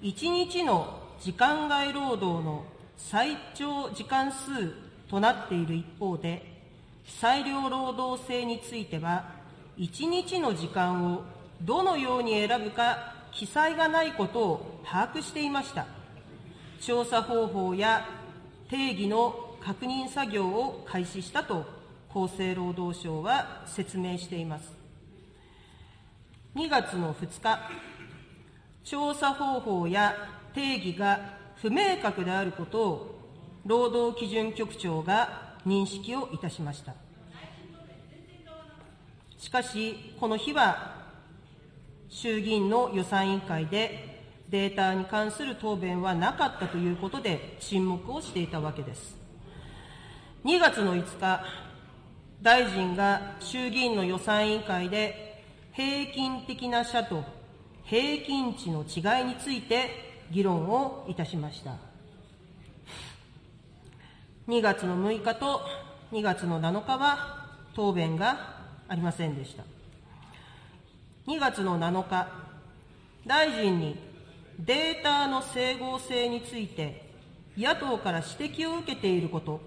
1日の時間外労働の最長時間数となっている一方で、裁量労働制については、1日の時間をどのように選ぶか記載がないことを把握していました。調査方法や定義の確認作業を開始したと厚生労働省は説明しています。2月の2日、調査方法や定義が不明確であることを労働基準局長が認識をいたしました。しかし、この日は衆議院の予算委員会でデータに関する答弁はなかったということで沈黙をしていたわけです。2月の5日、大臣が衆議院の予算委員会で、平均的な社と平均値の違いについて議論をいたしました。2月の6日と2月の7日は答弁がありませんでした。2月の7日、大臣にデータの整合性について野党から指摘を受けていること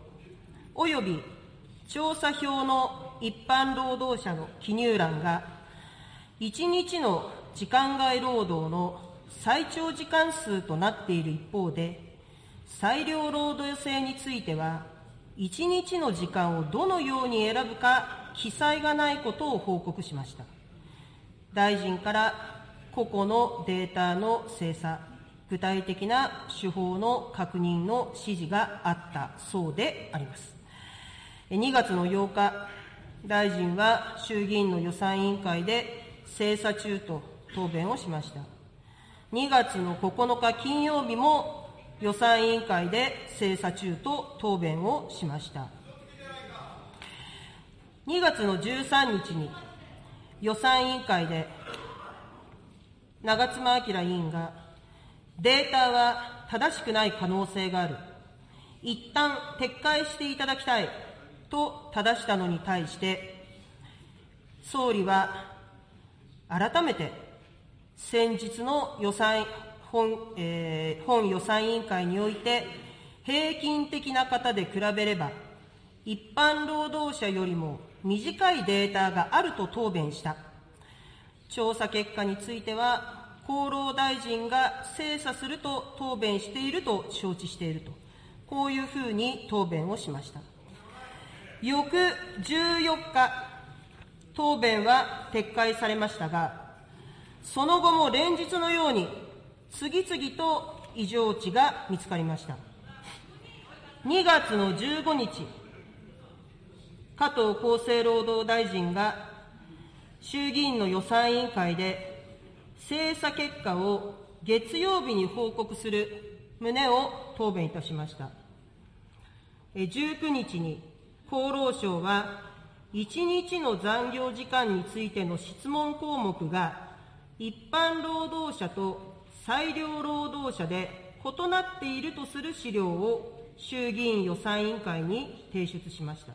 および調査票の一般労働者の記入欄が、1日の時間外労働の最長時間数となっている一方で、裁量労働制については、1日の時間をどのように選ぶか記載がないことを報告しました。大臣から個々のデータの精査、具体的な手法の確認の指示があったそうであります。2月の8日、大臣は衆議院の予算委員会で精査中と答弁をしました。2月の9日金曜日も予算委員会で精査中と答弁をしました。2月の13日に予算委員会で長妻昭委員がデータは正しくない可能性がある。一旦撤回していただきたいと正したのに対して、総理は改めて先日の予算本,、えー、本予算委員会において、平均的な方で比べれば、一般労働者よりも短いデータがあると答弁した。調査結果については、厚労大臣が精査すると答弁していると承知していると、こういうふうに答弁をしました。翌14日、答弁は撤回されましたが、その後も連日のように次々と異常値が見つかりました。2月の15日、加藤厚生労働大臣が衆議院の予算委員会で精査結果を月曜日に報告する旨を答弁いたしました。19日に厚労省は、1日の残業時間についての質問項目が、一般労働者と裁量労働者で異なっているとする資料を衆議院予算委員会に提出しました。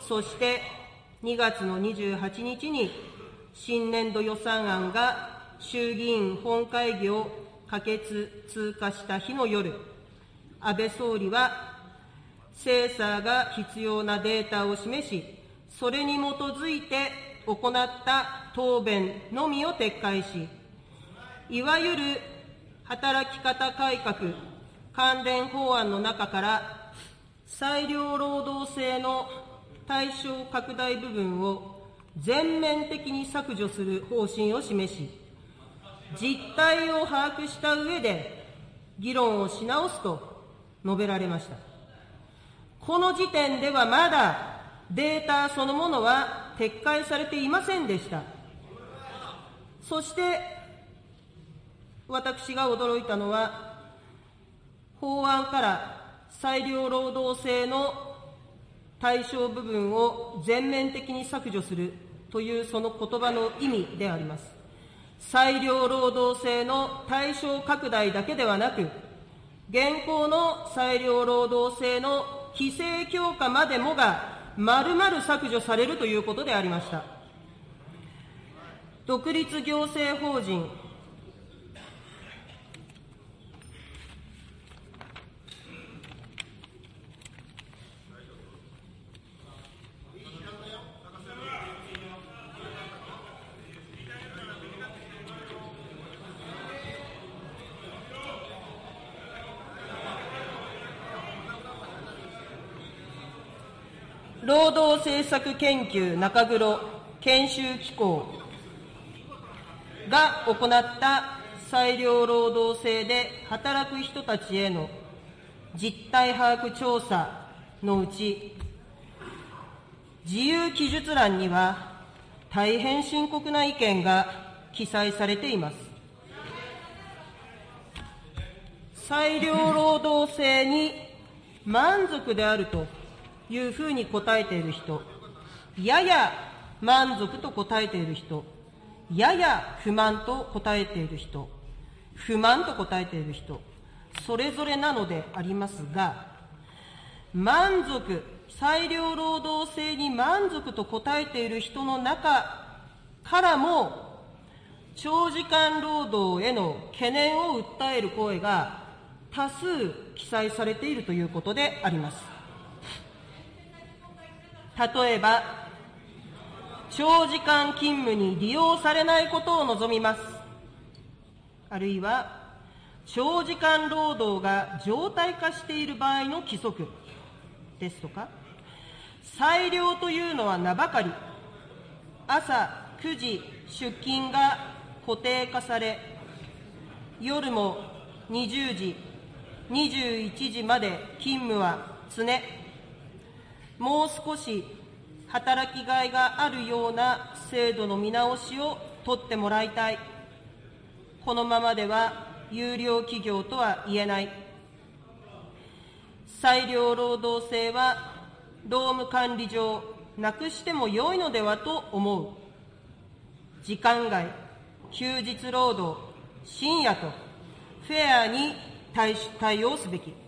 そして、2月の28日に新年度予算案が衆議院本会議を可決・通過した日の夜、安倍総理は、精査が必要なデータを示し、それに基づいて行った答弁のみを撤回し、いわゆる働き方改革関連法案の中から、裁量労働制の対象拡大部分を全面的に削除する方針を示し、実態を把握した上で、議論をし直すと述べられました。この時点ではまだデータそのものは撤回されていませんでした。そして、私が驚いたのは、法案から裁量労働制の対象部分を全面的に削除するというその言葉の意味であります。裁量労働制の対象拡大だけではなく、現行の裁量労働制の規制強化までもが丸々削除されるということでありました。独立行政法人労働政策研究中黒研修機構が行った裁量労働制で働く人たちへの実態把握調査のうち、自由記述欄には大変深刻な意見が記載されています。裁量労働制に満足であるというふうに答えている人、やや満足と答えている人、やや不満と答えている人、不満と答えている人、それぞれなのでありますが、満足、裁量労働制に満足と答えている人の中からも、長時間労働への懸念を訴える声が多数記載されているということであります。例えば、長時間勤務に利用されないことを望みます。あるいは、長時間労働が常態化している場合の規則。ですとか、裁量というのは名ばかり、朝9時出勤が固定化され、夜も20時、21時まで勤務は常、もう少し働きがいがあるような制度の見直しを取ってもらいたい。このままでは有料企業とは言えない。裁量労働制は労務管理上なくしても良いのではと思う。時間外、休日労働、深夜とフェアに対対応すべき。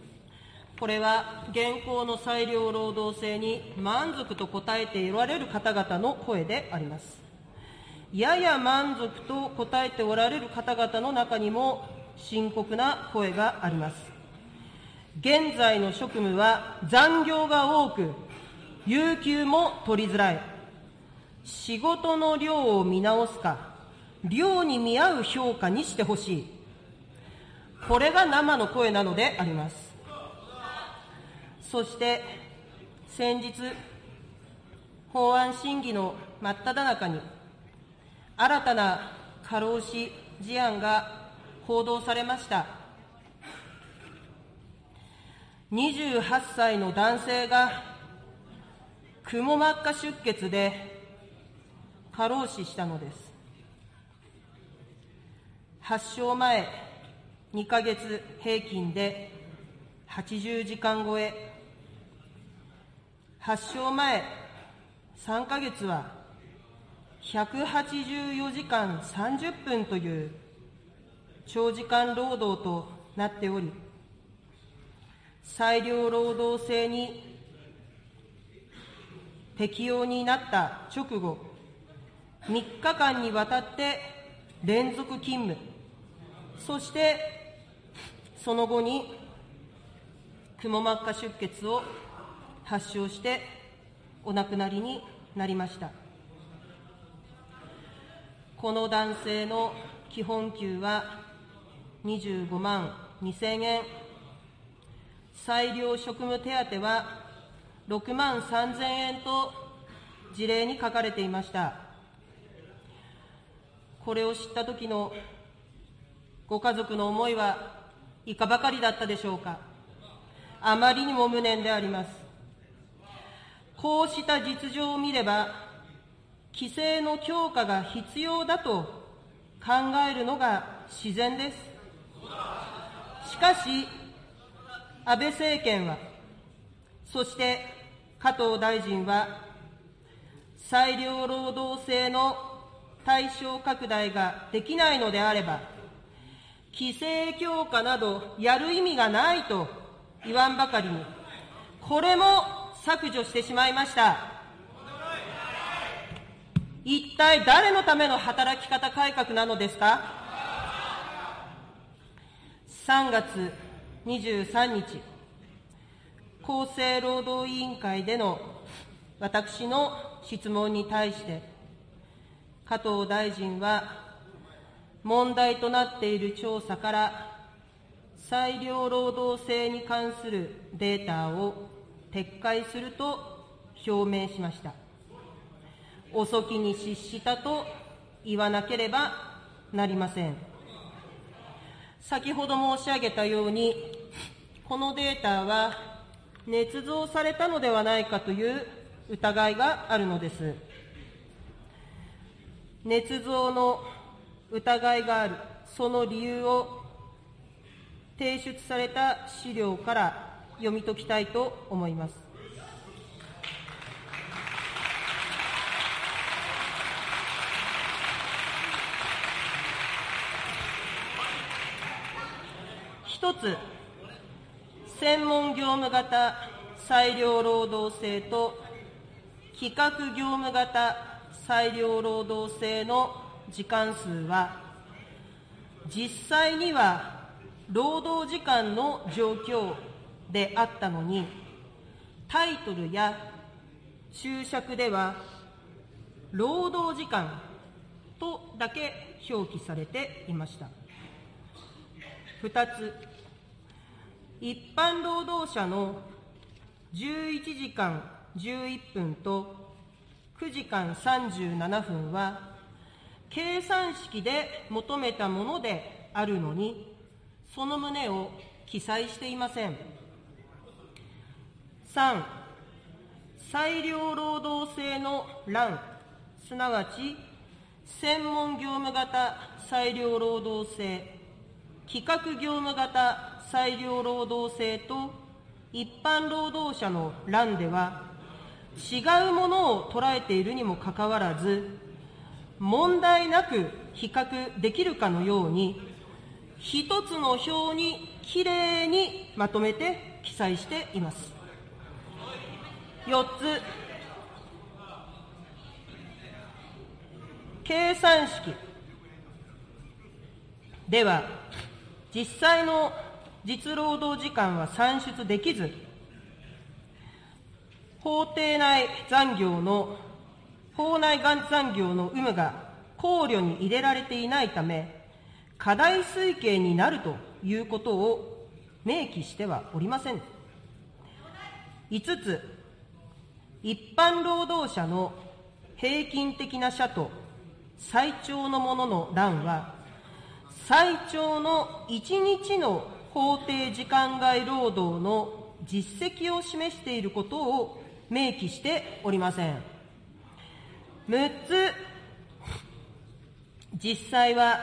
これは現行の裁量労働制に満足と答えておられる方々の声であります。やや満足と答えておられる方々の中にも深刻な声があります。現在の職務は残業が多く、有給も取りづらい。仕事の量を見直すか、量に見合う評価にしてほしい。これが生の声なのであります。そして、先日、法案審議の真っ只中に、新たな過労死事案が報道されました。28歳の男性が、くも膜下出血で過労死したのです。発症前2ヶ月平均で80時間超え、発症前3ヶ月は184時間30分という長時間労働となっており、裁量労働制に適用になった直後、3日間にわたって連続勤務、そしてその後にくも膜下出血を発症してお亡くなりになりました。この男性の基本給は25万2000円、裁量職務手当は6万3000円と事例に書かれていました。これを知った時のご家族の思いはいかばかりだったでしょうか。あまりにも無念であります。こうした実情を見れば、規制の強化が必要だと考えるのが自然です。しかし、安倍政権は、そして加藤大臣は、裁量労働制の対象拡大ができないのであれば、規制強化などやる意味がないと言わんばかりに、これも削除してしまいました。一体誰のための働き方改革なのですか ?3 月23日、厚生労働委員会での私の質問に対して、加藤大臣は問題となっている調査から、裁量労働制に関するデータを撤回すると表明しました。遅きに失したと言わなければなりません。先ほど申し上げたように、このデータは捏造されたのではないかという疑いがあるのです。捏造の疑いがある、その理由を提出された資料から読み解きたいと思います。一つ、専門業務型裁量労働制と企画業務型裁量労働制の時間数は、実際には労働時間の状況であったのに、タイトルや注釈では、労働時間とだけ表記されていました。二つ、一般労働者の11時間11分と9時間37分は、計算式で求めたものであるのに、その旨を記載していません。3、裁量労働制の欄、すなわち、専門業務型裁量労働制、企画業務型裁量労働制と一般労働者の欄では、違うものを捉えているにもかかわらず、問題なく比較できるかのように、一つの表にきれいにまとめて記載しています。4つ、計算式。では、実際の実労働時間は算出できず、法定内残業の、法内残業の有無が考慮に入れられていないため、課題推計になるということを明記してはおりません。5つ、一般労働者の平均的な社と最長のものの欄は、最長の1日の法定時間外労働の実績を示していることを明記しておりません。6つ、実際は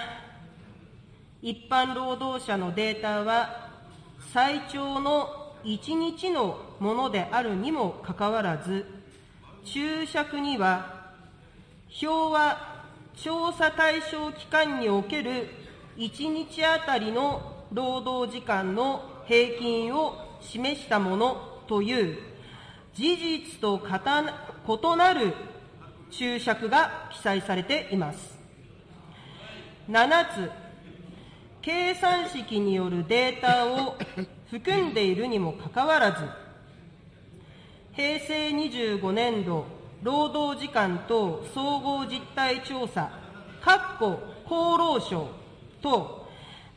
一般労働者のデータは最長の1日のものであるにもかかわらず、注釈には、表は調査対象期間における1日あたりの労働時間の平均を示したものという事実と異なる注釈が記載されています。7つ、計算式によるデータを含んでいるにもかかわらず、平成25年度労働時間等総合実態調査、括弧厚労省と、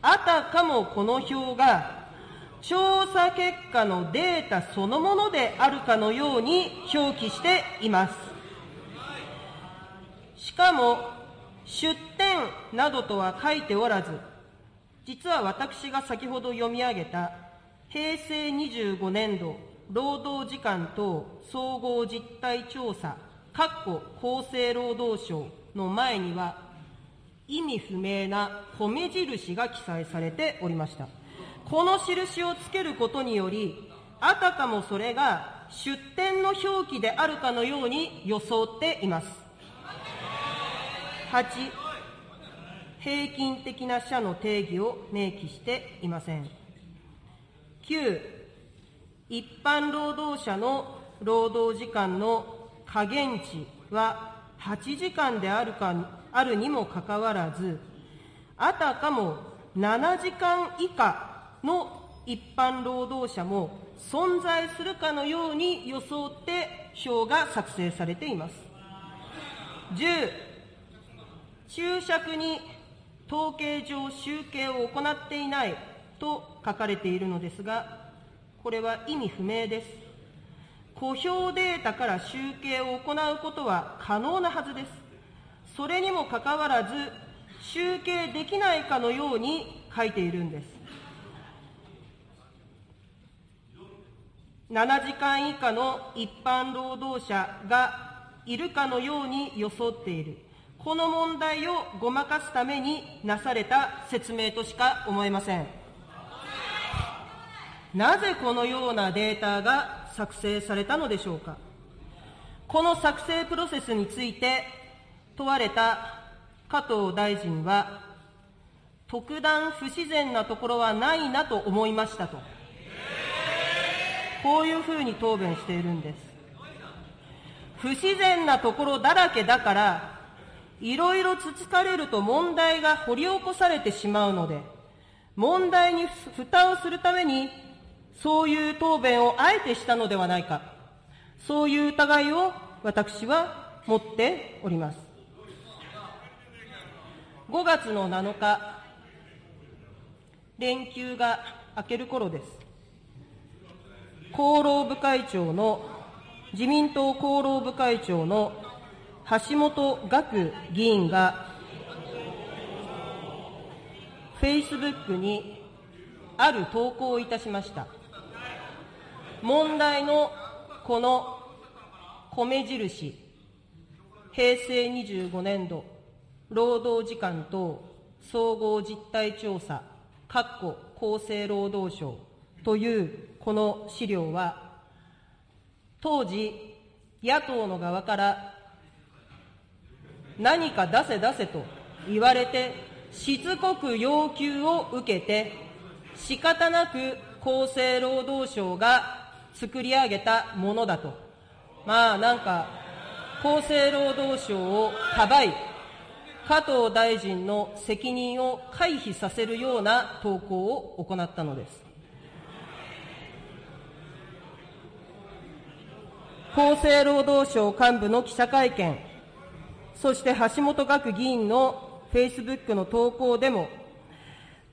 あたかもこの表が調査結果のデータそのものであるかのように表記しています。しかも、出典などとは書いておらず、実は私が先ほど読み上げた平成25年度労働時間等総合実態調査、括弧厚生労働省の前には、意味不明な米印が記載されておりました。この印をつけることにより、あたかもそれが出典の表記であるかのように装っています。8、平均的な社の定義を明記していません。9、一般労働者の労働時間の下限値は8時間であるかあるにもかかわらず、あたかも7時間以下の一般労働者も存在するかのように装って表が作成されています。10、注釈に統計上集計を行っていないと書かれているのですが、これは意味不明です。公表データから集計を行うことは可能なはずです。それにもかかわらず、集計できないかのように書いているんです。7時間以下の一般労働者がいるかのように装っている。この問題をごまかすためになされた説明としか思えません。なぜこのようなデータが作成されたのでしょうか？この作成プロセスについて問われた加藤大臣は、特段不自然なところはないなと思いましたと。こういうふうに答弁しているんです。不自然なところだらけだから、いろいろつつかれると問題が掘り起こされてしまうので、問題に蓋をするために、そういう答弁をあえてしたのではないか。そういう疑いを私は持っております。5月の7日、連休が明ける頃です。厚労部会長の、自民党厚労部会長の橋本岳議員が、フェイスブックにある投稿をいたしました。問題のこの米印、平成25年度労働時間等総合実態調査、括弧厚生労働省というこの資料は、当時、野党の側から何か出せ出せと言われて、しつこく要求を受けて、仕方なく厚生労働省が作り上げたものだと。まあなんか、厚生労働省をかばい、加藤大臣の責任を回避させるような投稿を行ったのです。厚生労働省幹部の記者会見、そして橋本学議員のフェイスブックの投稿でも、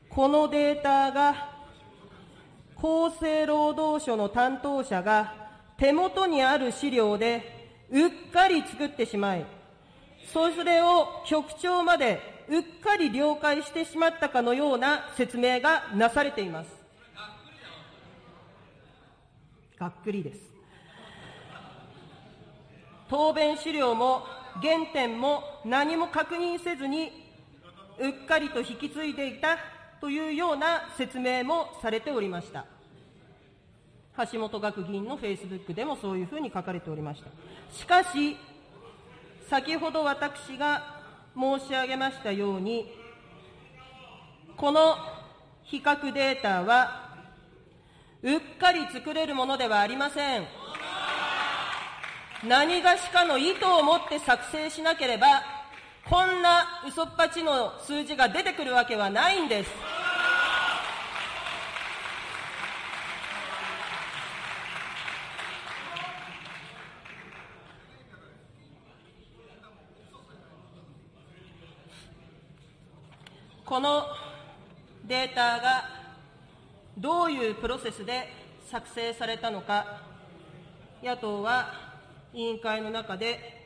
このデータが厚生労働省の担当者が手元にある資料でうっかり作ってしまい、それを局長までうっかり了解してしまったかのような説明がなされています。がっくりです。答弁資料も原点も何も確認せずに、うっかりと引き継いでいたというような説明もされておりました。橋本学議員のフェイスブックでもそういうふうに書かれておりました。しかし、先ほど私が申し上げましたように、この比較データは、うっかり作れるものではありません。何がしかの意図を持って作成しなければ、こんな嘘っぱちの数字が出てくるわけはないんです。このデータがどういうプロセスで作成されたのか、野党は委員会の中で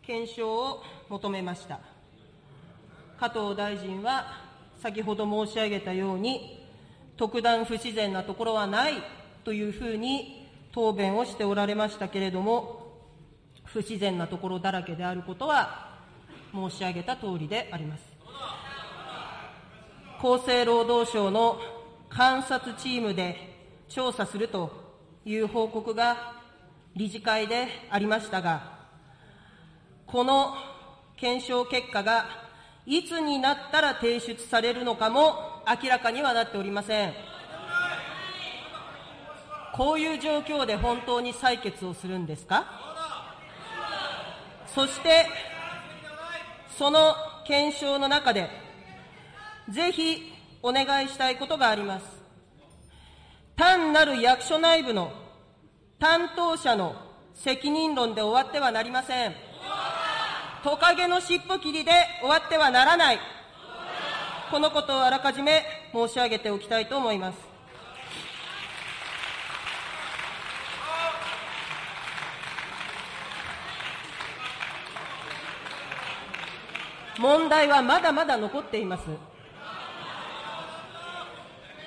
検証を求めました。加藤大臣は先ほど申し上げたように、特段不自然なところはないというふうに答弁をしておられましたけれども、不自然なところだらけであることは申し上げた通りであります。厚生労働省の監察チームで調査するという報告が理事会でありましたが、この検証結果がいつになったら提出されるのかも明らかにはなっておりません。こういう状況で本当に採決をするんですか？そして、その検証の中で、ぜひお願いしたいことがあります。単なる役所内部の担当者の責任論で終わってはなりません。トカゲの尻尾切りで終わってはならない。このことをあらかじめ申し上げておきたいと思います。問題はまだまだ残っています。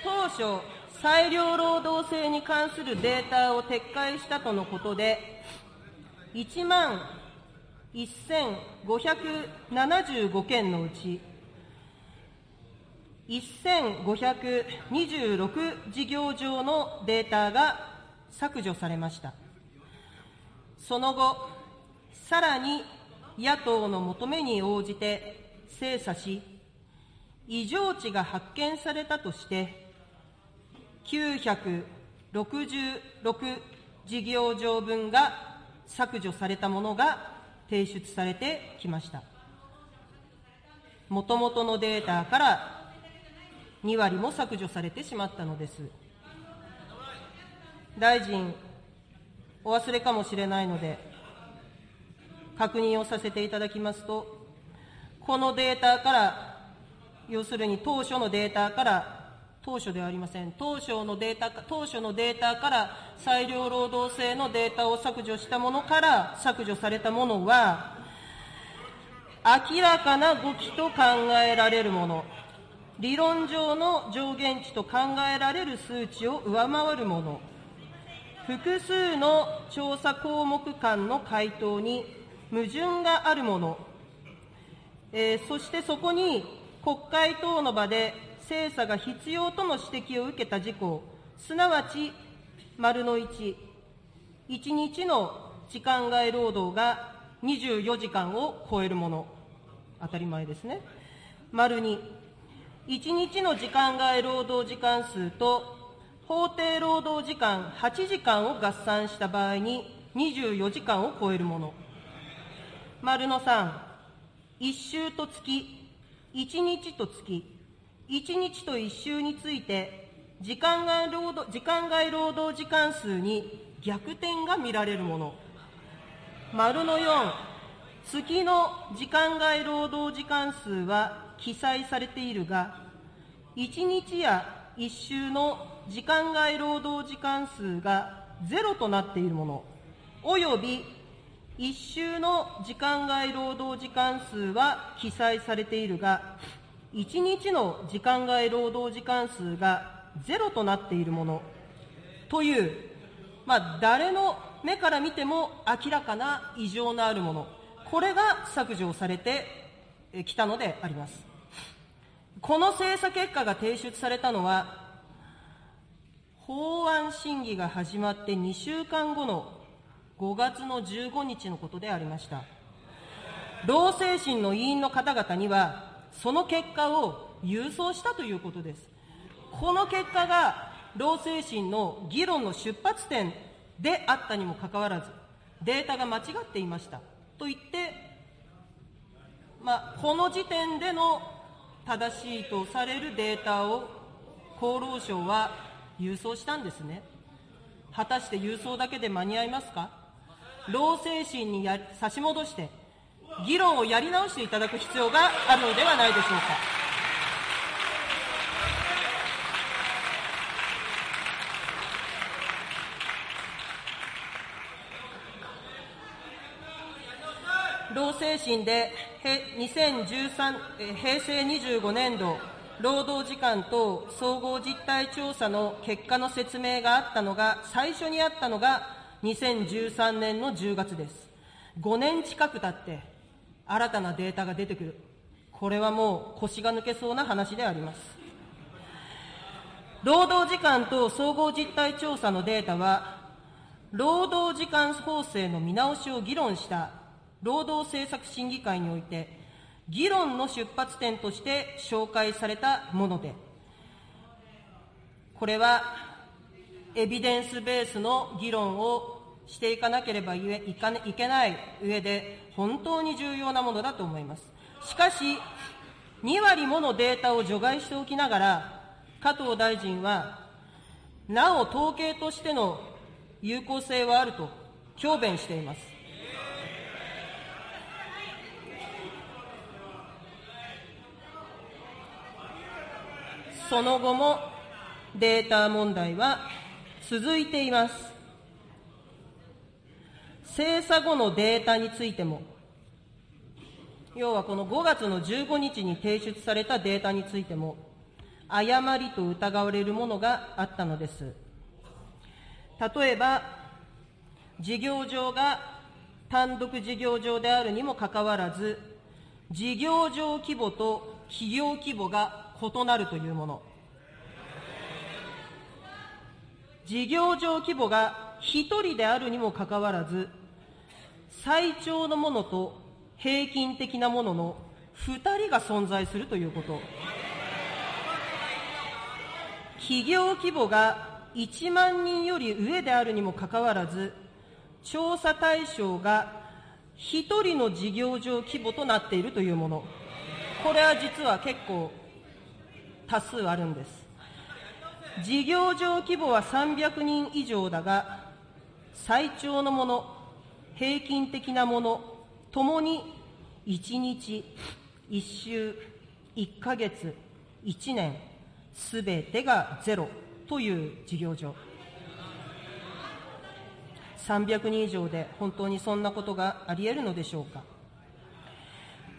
当初、裁量労働制に関するデータを撤回したとのことで、1万1575件のうち、1526事業上のデータが削除されました。その後、さらに野党の求めに応じて精査し、異常値が発見されたとして、966事業場分が削除されたものが提出されてきました。もともとのデータから2割も削除されてしまったのです。大臣、お忘れかもしれないので、確認をさせていただきますと、このデータから、要するに当初のデータから当初ではありません。当初のデータ、当初のデータから裁量労働制のデータを削除したものから削除されたものは、明らかな誤記と考えられるもの、理論上の上限値と考えられる数値を上回るもの、複数の調査項目間の回答に矛盾があるもの、えー、そしてそこに国会等の場で精査が必要との指摘を受けた事項、すなわち、丸の1、1日の時間外労働が24時間を超えるもの、当たり前ですね。丸2、1日の時間外労働時間数と法定労働時間8時間を合算した場合に24時間を超えるもの。丸の3、1週と月、1日と月、1日と1週について、時間外労働時間外労働時間数に逆転が見られるもの。丸の4、月の時間外労働時間数は記載されているが、1日や1週の時間外労働時間数がゼロとなっているもの、および1週の時間外労働時間数は記載されているが、1日の時間外労働時間数がゼロとなっているものという、まあ、誰の目から見ても明らかな異常のあるもの、これが削除されてきたのであります。この精査結果が提出されたのは、法案審議が始まって2週間後の5月の15日のことでありました。労政審の委員の方々には、その結果を郵送したということです。この結果が労政審の議論の出発点であったにもかかわらず、データが間違っていましたと言って、まあ、この時点での正しいとされるデータを厚労省は郵送したんですね。果たして郵送だけで間に合いますか？労政審にや差し戻して、議論をやり直していただく必要があるのではないでしょうか。労政審で2013平成25年度労働時間等総合実態調査の結果の説明があったのが、最初にあったのが2013年の10月です。5年近く経って、新たなデータが出てくる。これはもう腰が抜けそうな話であります。労働時間と総合実態調査のデータは、労働時間法制の見直しを議論した労働政策審議会において、議論の出発点として紹介されたもので、これはエビデンスベースの議論をしていかなければいけない上で、本当に重要なものだと思います。しかし、2割ものデータを除外しておきながら、加藤大臣は、なお統計としての有効性はあると強弁しています。その後もデータ問題は続いています。精査後のデータについても、要はこの5月の15日に提出されたデータについても、誤りと疑われるものがあったのです。例えば、事業場が単独事業場であるにもかかわらず、事業場規模と企業規模が異なるというもの。事業場規模が1人であるにもかかわらず、最長のものと平均的なものの2人が存在するということ。企業規模が1万人より上であるにもかかわらず、調査対象が1人の事業場規模となっているというもの。これは実は結構多数あるんです。事業場規模は300人以上だが、最長のもの、平均的なもの、ともに1日、1週、1ヶ月、1年、すべてがゼロという事業場。300人以上で本当にそんなことがあり得るのでしょうか。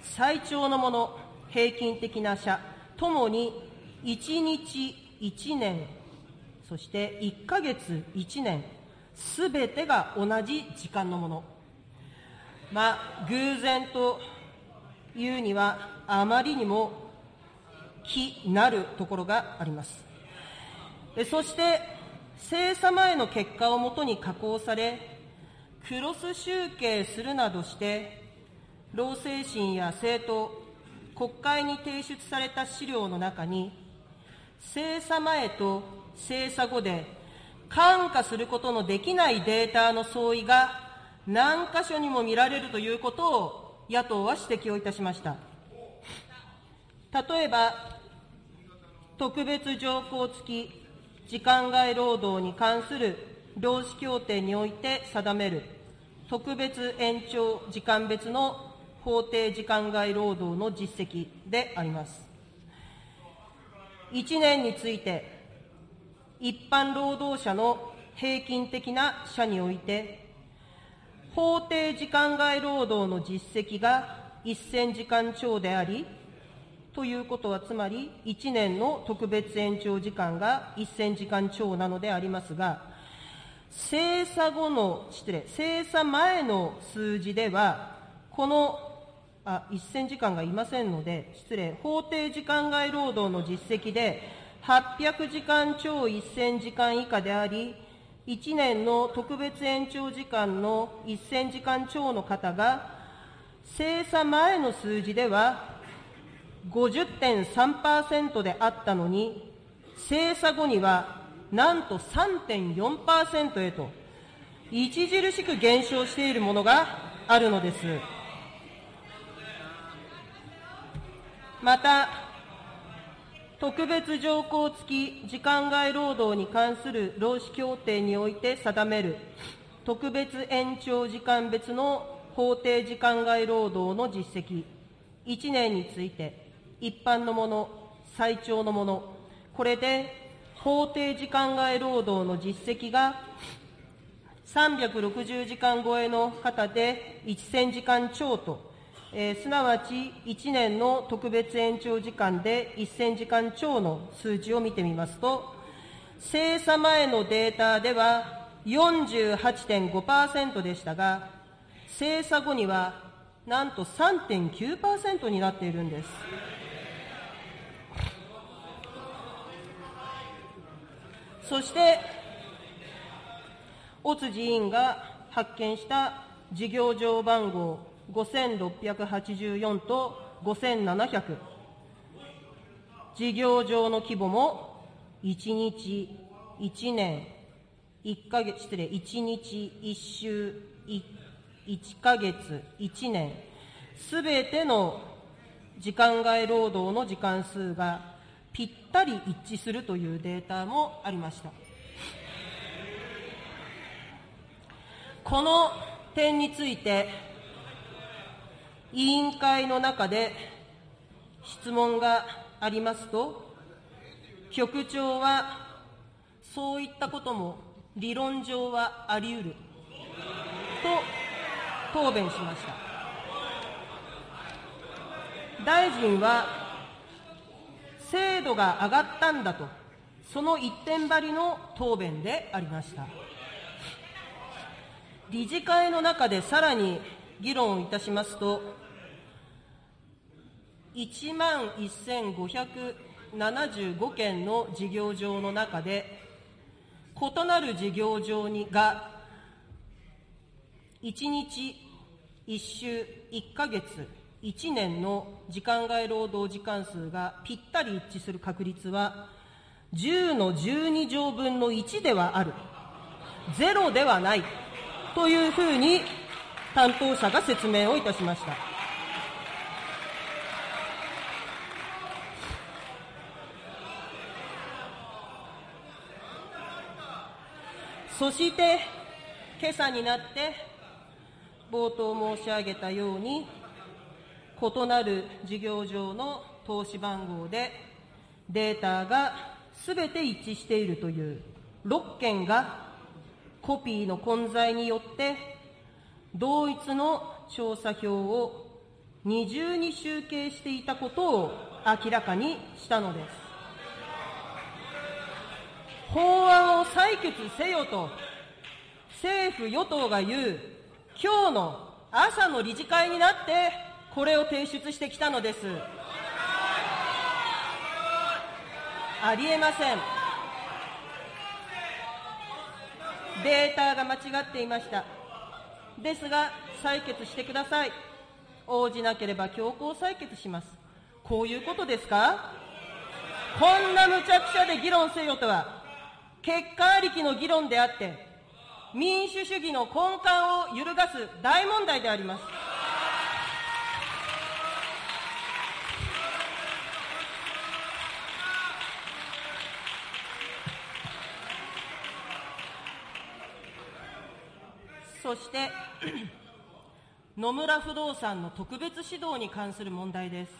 最長のもの、平均的な社ともに1日1年、そして1ヶ月1年、すべてが同じ時間のもの。まあ、偶然というには、あまりにも気なるところがあります。そして、精査前の結果をもとに加工され、クロス集計するなどして、労政審や政党、国会に提出された資料の中に、精査前と精査後で看過することのできないデータの相違が何箇所にも見られるということを野党は指摘をいたしました。例えば、特別条項付き時間外労働に関する労使協定において定める特別延長時間別の法定時間外労働の実績であります。1年について、一般労働者の平均的な社において、法定時間外労働の実績が1000時間超であり、ということは、つまり1年の特別延長時間が1000時間超なのでありますが、精査後の、失礼、精査前の数字では、このあ1000時間がいませんので、失礼、法定時間外労働の実績で、800時間超1000時間以下であり、1年の特別延長時間の1000時間超の方が、精査前の数字では50.3%であったのに、精査後にはなんと3.4%へと、著しく減少しているものがあるのです。また、特別条項付き時間外労働に関する労使協定において定める特別延長時間別の法定時間外労働の実績、1年について、一般のもの、最長のもの、これで法定時間外労働の実績が360時間超えの方で1000時間超とえー、すなわち1年の特別延長時間で1000時間超の数字を見てみますと、精査前のデータでは48.5%でしたが、精査後にはなんと3.9%になっているんです。そして、尾辻委員が発見した事業場番号5684と5700。事業上の規模も1日、1年、1ヶ月、失礼、1日、1週、1ヶ月、1年、すべての時間外労働の時間数がぴったり一致するというデータもありました。この点について、委員会の中で質問がありますと、局長はそういったことも理論上はあり得ると答弁しました。大臣は精度が上がったんだと、その一点張りの答弁でありました。理事会の中でさらに議論をいたしますと、1万1575件の事業場の中で、異なる事業場にが、1日、1週、1ヶ月、1年の時間外労働時間数がぴったり一致する確率は、10の12乗分の1ではある。ゼロではない。というふうに担当者が説明をいたしました。そして、今朝になって、冒頭申し上げたように、異なる事業上の投資番号でデータがすべて一致しているという6件がコピーの混在によって同一の調査票を二重に集計していたことを明らかにしたのです。法案を採決せよと政府・与党が言う今日の朝の理事会になってこれを提出してきたのです。ありえません。データが間違っていました。ですが、採決してください。応じなければ強行採決します。こういうことですか？こんな無茶苦茶で議論せよとは、結果ありきの議論であって、民主主義の根幹を揺るがす大問題であります。そして、野村不動産の特別指導に関する問題です。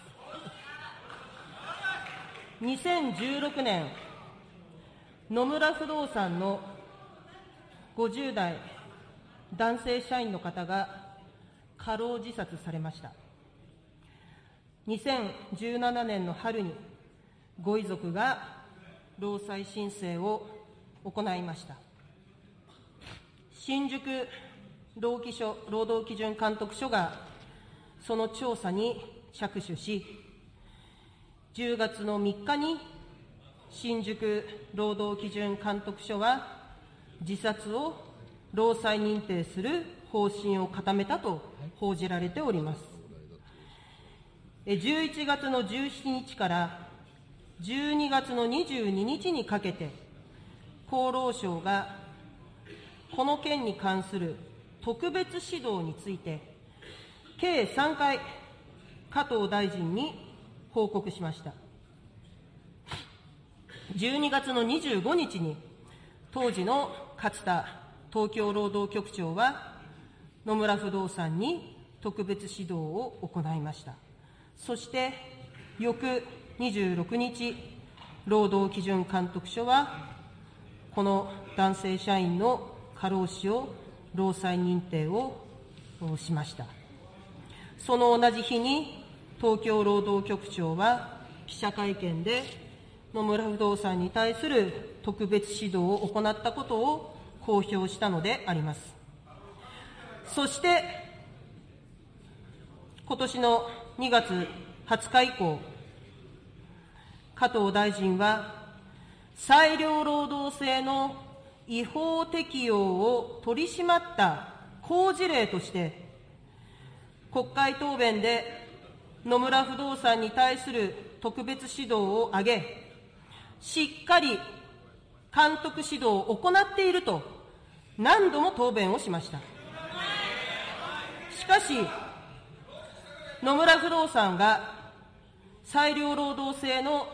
2016年、野村不動産の50代男性社員の方が過労自殺されました。2017年の春にご遺族が労災申請を行いました。新宿労基署労働基準監督署がその調査に着手し、10月の3日に新宿労働基準監督署は自殺を労災認定する方針を固めたと報じられております。11月の17日から12月の22日にかけて、厚労省がこの件に関する特別指導について、計3回、加藤大臣に報告しました。12月の25日に、当時の勝田東京労働局長は、野村不動産に特別指導を行いました。そして、翌26日、労働基準監督署は、この男性社員の過労死を労災認定をしました。その同じ日に、東京労働局長は記者会見で、野村不動産に対する特別指導を行ったことを公表したのであります。そして、今年の2月20日以降、加藤大臣は、裁量労働制の違法適用を取り締まった好事例として、国会答弁で野村不動産に対する特別指導を挙げ、しっかり監督指導を行っていると何度も答弁をしました。しかし、野村不動産が裁量労働制の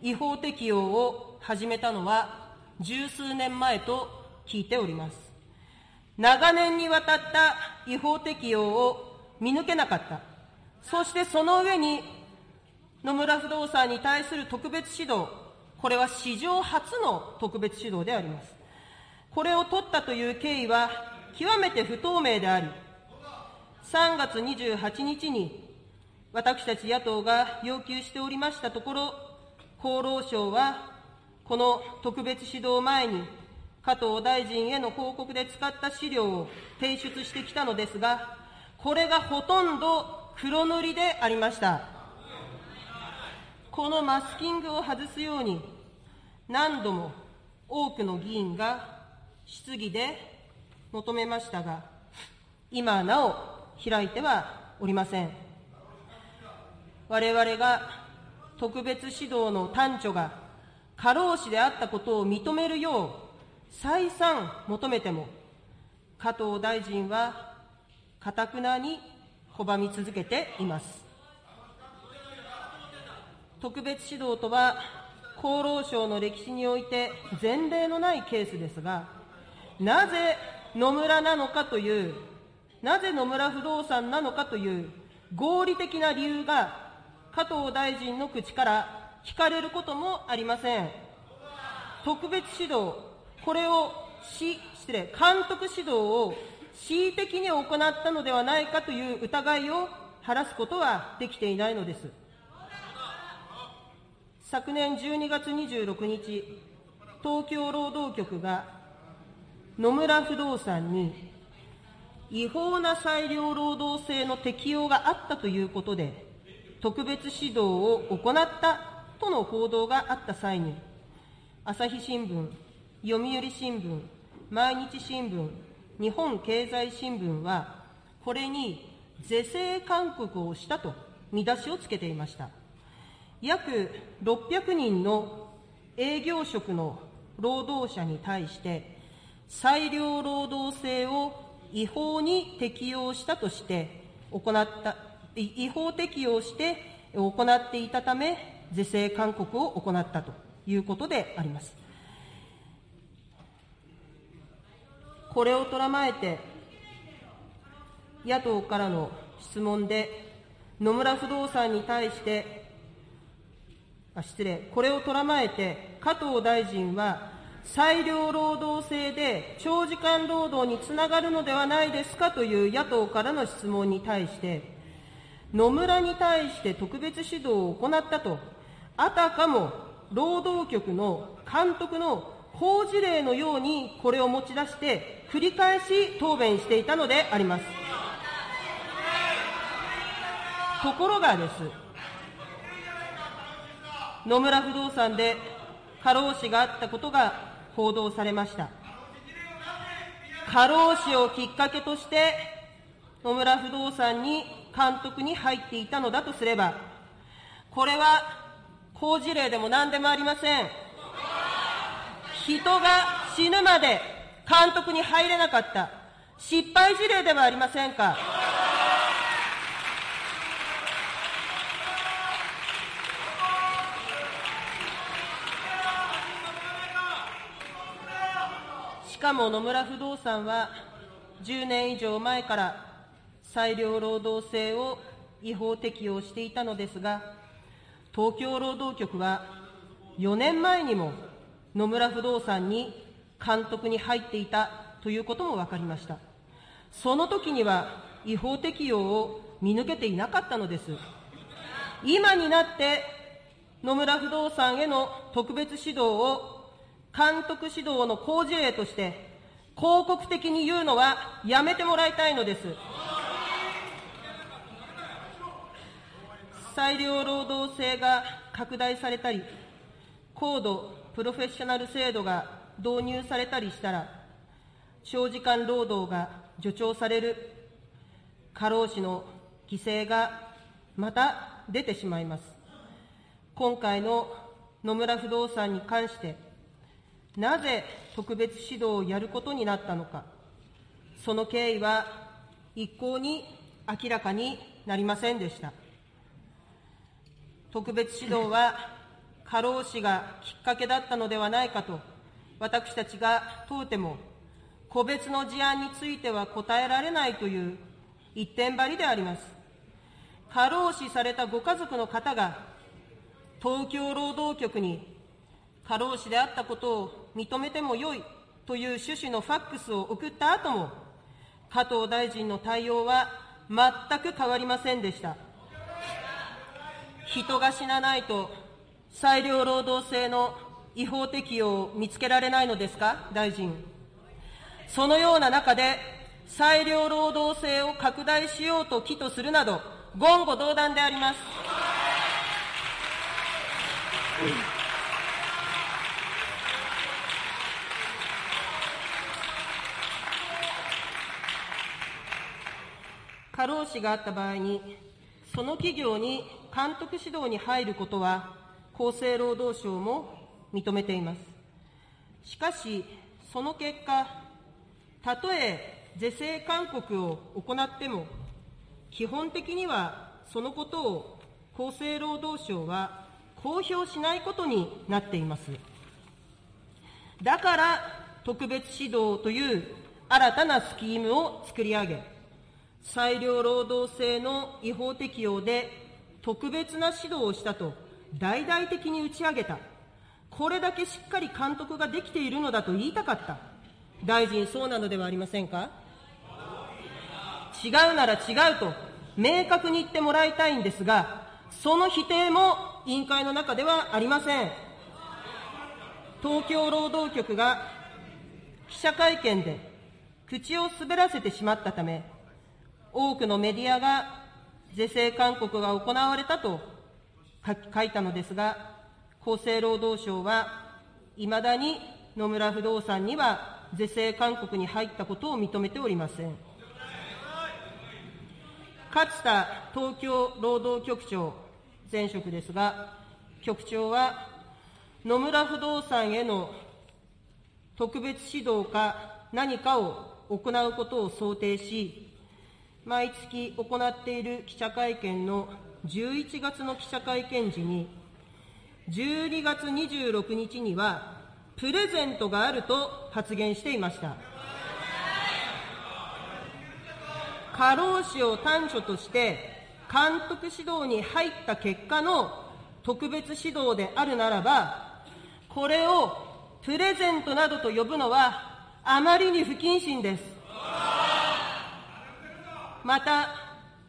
違法適用を始めたのは十数年前と聞いております。長年にわたった違法適用を見抜けなかった。そしてその上に野村不動産に対する特別指導、これは史上初の特別指導であります。これを取ったという経緯は極めて不透明であり、3月28日に私たち野党が要求しておりましたところ、厚労省はこの特別指導前に加藤大臣への報告で使った資料を提出してきたのですが、これがほとんど黒塗りでありました。このマスキングを外すように、何度も多くの議員が質疑で求めましたが、今なお開いてはおりません。我々が特別指導の端緒が過労死であったことを認めるよう再三求めても、加藤大臣はかたくなに拒み続けています。特別指導とは、厚労省の歴史において前例のないケースですが、なぜ野村なのかという、なぜ野村不動産なのかという合理的な理由が加藤大臣の口から聞かれることもありません。特別指導、これをし、失礼、監督指導を恣意的に行ったのではないかという疑いを晴らすことはできていないのです。昨年12月26日、東京労働局が野村不動産に違法な裁量労働制の適用があったということで、特別指導を行ったとの報道があった際に、朝日新聞、読売新聞、毎日新聞、日本経済新聞は、これに是正勧告をしたと見出しをつけていました。約600人の営業職の労働者に対して、裁量労働制を違法に適用したとして行った、違法適用して行っていたため、是正勧告を行ったということであります。これをとらまえて、野党からの質問で、野村不動産に対して、あ失礼、これをとらまえて、加藤大臣は、裁量労働制で長時間労働につながるのではないですかという野党からの質問に対して、野村に対して特別指導を行ったと、あたかも労働局の監督の法事例のようにこれを持ち出して、繰り返し答弁していたのであります。ところがです、野村不動産で過労死があったことが報道されました。過労死をきっかけとして、野村不動産に監督に入っていたのだとすれば、これは好事例でも何でもありません。人が死ぬまで監督に入れなかった失敗事例ではありませんか。しかも野村不動産は10年以上前から裁量労働制を違法適用していたのですが、東京労働局は4年前にも野村不動産に監督に入っていたということも分かりました。その時には違法適用を見抜けていなかったのです。今になって野村不動産への特別指導を監督指導の好事例として、広告的に言うのはやめてもらいたいのです。裁量労働制が拡大されたり、高度プロフェッショナル制度が導入されたりしたら、長時間労働が助長される、過労死の犠牲がまた出てしまいます。今回の野村不動産に関して、なぜ特別指導をやることになったのか、その経緯は一向に明らかになりませんでした。特別指導は過労死がきっかけだったのではないかと、私たちが問うても、個別の事案については答えられないという一点張りであります。過労死されたご家族の方が、東京労働局に過労死であったことを認めてもよいという趣旨のファックスを送った後も、加藤大臣の対応は全く変わりませんでした。人が死なないと、裁量労働制の違法適用を見つけられないのですか、大臣。そのような中で、裁量労働制を拡大しようと企図するなど、言語道断であります。過労死があった場合に、その企業に監督指導に入ることは、厚生労働省も認めています。しかし、その結果、たとえ是正勧告を行っても、基本的にはそのことを厚生労働省は公表しないことになっています。だから、特別指導という新たなスキームを作り上げ、裁量労働制の違法適用で特別な指導をしたと大々的に打ち上げた。これだけしっかり監督ができているのだと言いたかった。大臣、そうなのではありませんか？違うなら違うと明確に言ってもらいたいんですが、その否定も委員会の中ではありません。東京労働局が記者会見で口を滑らせてしまったため、多くのメディアが是正勧告が行われたと書いたのですが、厚生労働省は、いまだに野村不動産には是正勧告に入ったことを認めておりません。勝田東京労働局長前職ですが、局長は野村不動産への特別指導か何かを行うことを想定し、毎月行っている記者会見の11月の記者会見時に、12月26日には、プレゼントがあると発言していました。過労死を短所として監督指導に入った結果の特別指導であるならば、これをプレゼントなどと呼ぶのはあまりに不謹慎です。また、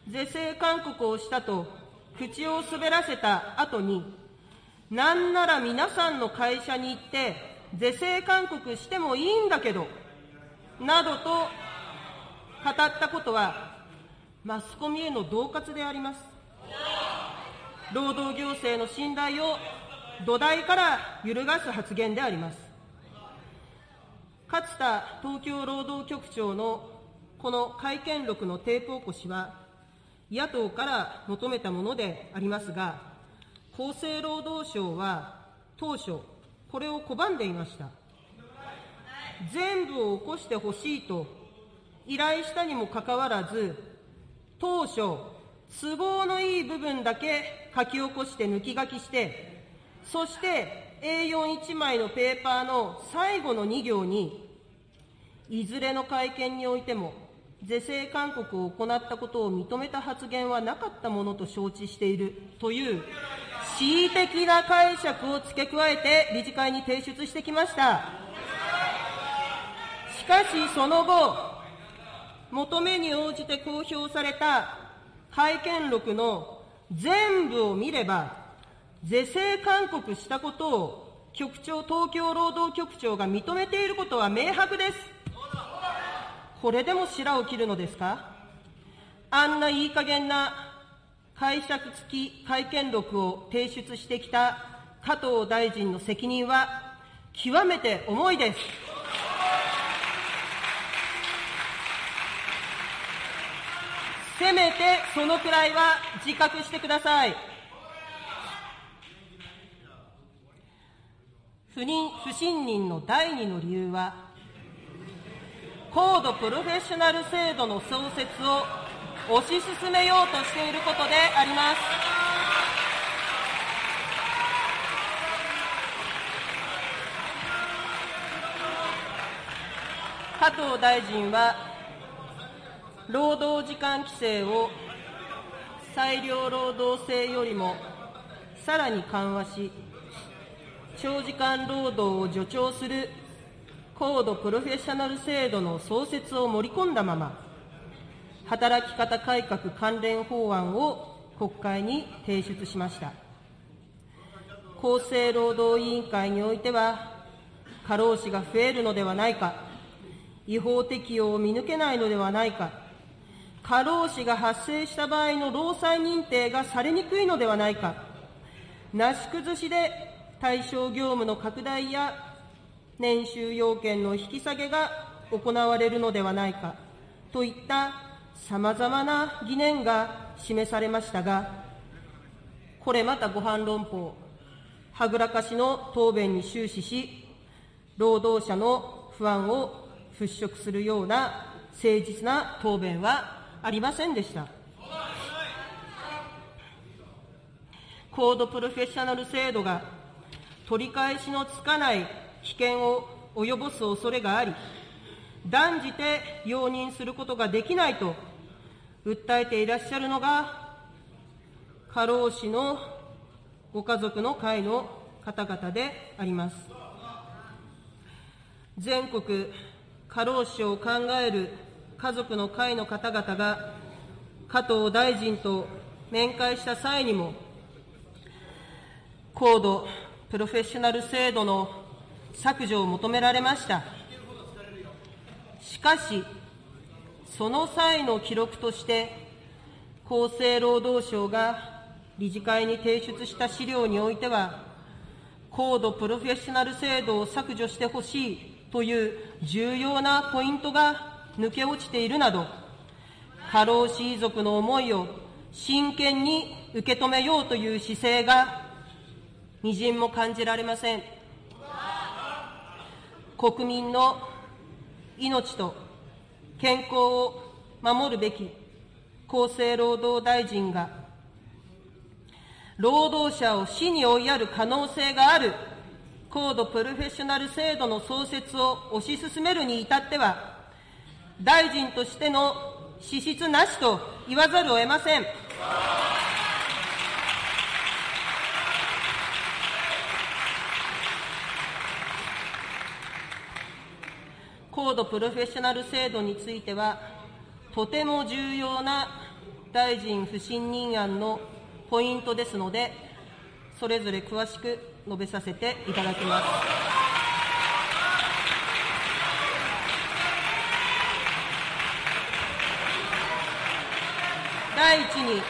是正勧告をしたと口を滑らせた後に、なんなら皆さんの会社に行って是正勧告してもいいんだけど、などと語ったことは、マスコミへの恫喝であります。労働行政の信頼を土台から揺るがす発言であります。勝田東京労働局長のこの会見録のテープ起こしは、野党から求めたものでありますが、厚生労働省は当初、これを拒んでいました。全部を起こしてほしいと依頼したにもかかわらず、当初、都合のいい部分だけ書き起こして抜き書きして、そして A41 枚のペーパーの最後の2行に、いずれの会見においても、是正勧告を行ったことを認めた発言はなかったものと承知しているという恣意的な解釈を付け加えて理事会に提出してきました。しかしその後、求めに応じて公表された会見録の全部を見れば、是正勧告したことを局長、東京労働局長が認めていることは明白です。これでも白を切るのですか？あんないい加減な解釈付き会見録を提出してきた加藤大臣の責任は極めて重いです。せめてそのくらいは自覚してください。不妊不信任の第二の理由は、高度プロフェッショナル制度の創設を推し進めようとしていることであります。加藤大臣は労働時間規制を裁量労働制よりもさらに緩和し、長時間労働を助長する高度プロフェッショナル制度の創設を盛り込んだまま、働き方改革関連法案を国会に提出しました。厚生労働委員会においては、過労死が増えるのではないか、違法適用を見抜けないのではないか、過労死が発生した場合の労災認定がされにくいのではないか、なし崩しで対象業務の拡大や年収要件の引き下げが行われるのではないかといったさまざまな疑念が示されましたが、これまたご反論法、はぐらかしの答弁に終始し、労働者の不安を払拭するような誠実な答弁はありませんでした。高度プロフェッショナル制度が取り返しのつかない危険を及ぼす恐れがあり、断じて容認することができないと訴えていらっしゃるのが、過労死のご家族の会の方々であります。全国過労死を考える家族の会の方々が加藤大臣と面会した際にも、高度プロフェッショナル制度の削除を求められました。しかし、その際の記録として、厚生労働省が理事会に提出した資料においては、高度プロフェッショナル制度を削除してほしいという重要なポイントが抜け落ちているなど、過労死遺族の思いを真剣に受け止めようという姿勢が、みじんも感じられません。国民の命と健康を守るべき厚生労働大臣が、労働者を死に追いやる可能性がある高度プロフェッショナル制度の創設を推し進めるに至っては、大臣としての資質なしと言わざるを得ません。高度プロフェッショナル制度については、とても重要な大臣不信任案のポイントですので、それぞれ詳しく述べさせていただきます。第一に、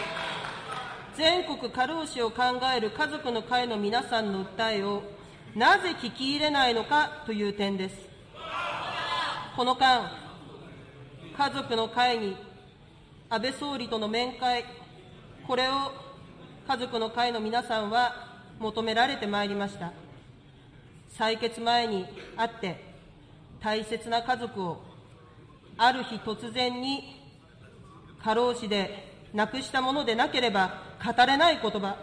全国過労死を考える家族の会の皆さんの訴えをなぜ聞き入れないのかという点です。この間、家族の会に安倍総理との面会、これを家族の会の皆さんは求められてまいりました。採決前に会って、大切な家族をある日突然に過労死で亡くしたものでなければ語れない言葉、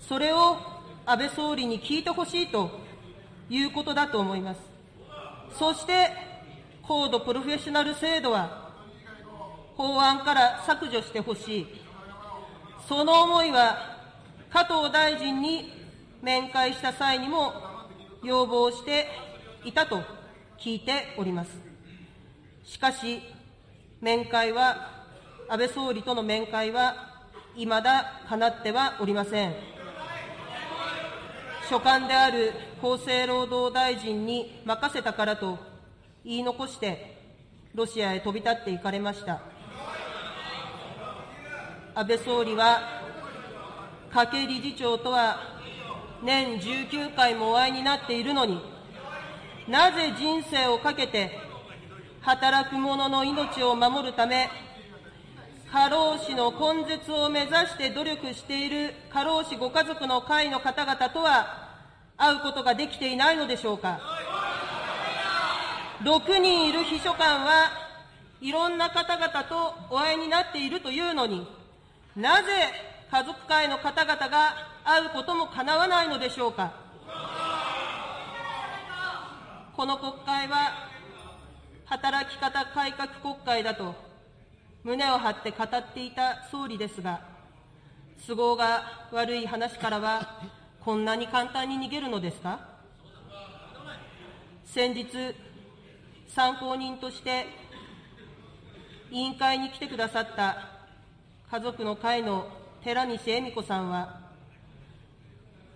それを安倍総理に聞いてほしいということだと思います。そして、高度プロフェッショナル制度は、法案から削除してほしい。その思いは、加藤大臣に面会した際にも要望していたと聞いております。しかし、面会は安倍総理との面会はいまだかなってはおりません。所管である厚生労働大臣に任せたからと言い残して、ロシアへ飛び立っていかれました。安倍総理は、加計理事長とは年19回もお会いになっているのに、なぜ人生をかけて働く者の命を守るため、過労死の根絶を目指して努力している過労死ご家族の会の方々とは会うことができていないのでしょうか。6人いる秘書官はいろんな方々とお会いになっているというのになぜ家族会の方々が会うこともかなわないのでしょうか。この国会は働き方改革国会だと胸を張って語っていた総理ですが、都合が悪い話からは、こんなに簡単に逃げるのですか先日、参考人として委員会に来てくださった家族の会の寺西恵美子さんは、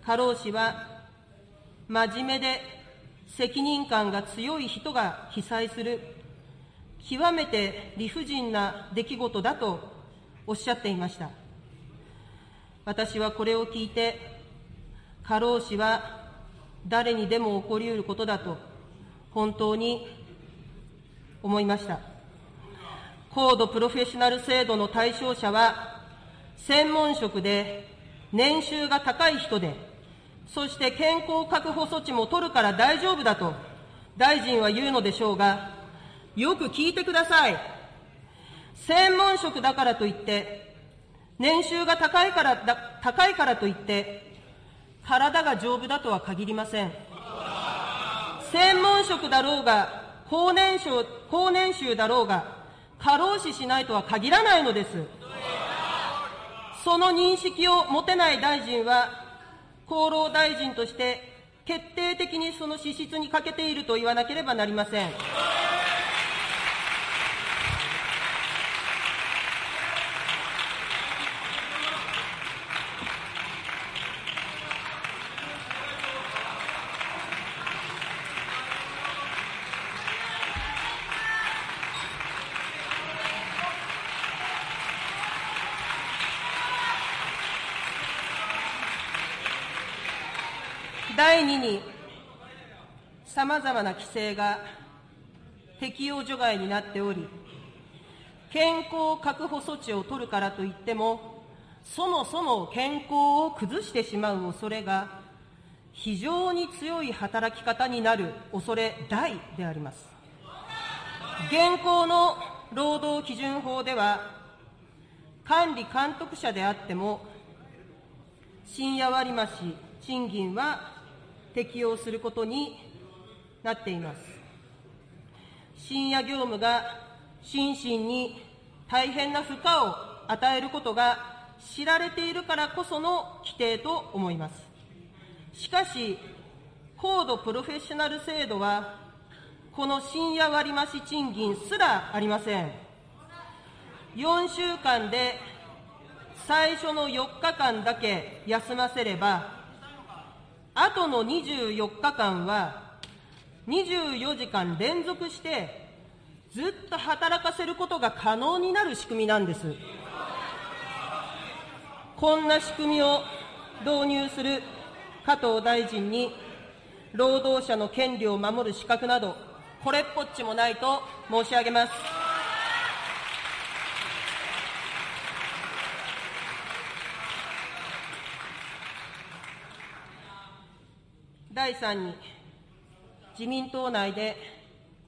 過労死は真面目で責任感が強い人が被災する極めて理不尽な出来事だとおっしゃっていました。私はこれを聞いて、過労死は誰にでも起こりうることだと本当に思いました。高度プロフェッショナル制度の対象者は、専門職で年収が高い人で、そして健康確保措置も取るから大丈夫だと大臣は言うのでしょうが、よく聞いてください。専門職だからといって、年収が高いからだ高いからといって、体が丈夫だとは限りません。専門職だろうが、高年収高年収だろうが、過労死しないとは限らないのです。その認識を持てない大臣は、厚労大臣として決定的にその資質に欠けていると言わなければなりません。さまざまな規制が適用除外になっており、健康確保措置を取るからといっても、そもそも健康を崩してしまう恐れが非常に強い働き方になる恐れ大であります。現行の労働基準法では、管理監督者であっても、深夜割増賃金は適用することになっています。深夜業務が心身に大変な負荷を与えることが知られているからこその規定と思います。しかし、高度プロフェッショナル制度は、この深夜割増賃金すらありません。4週間で最初の4日間だけ休ませれば、あとの24日間は、24時間連続して、ずっと働かせることが可能になる仕組みなんです。こんな仕組みを導入する加藤大臣に、労働者の権利を守る資格など、これっぽっちもないと申し上げます。第3に、自民党内で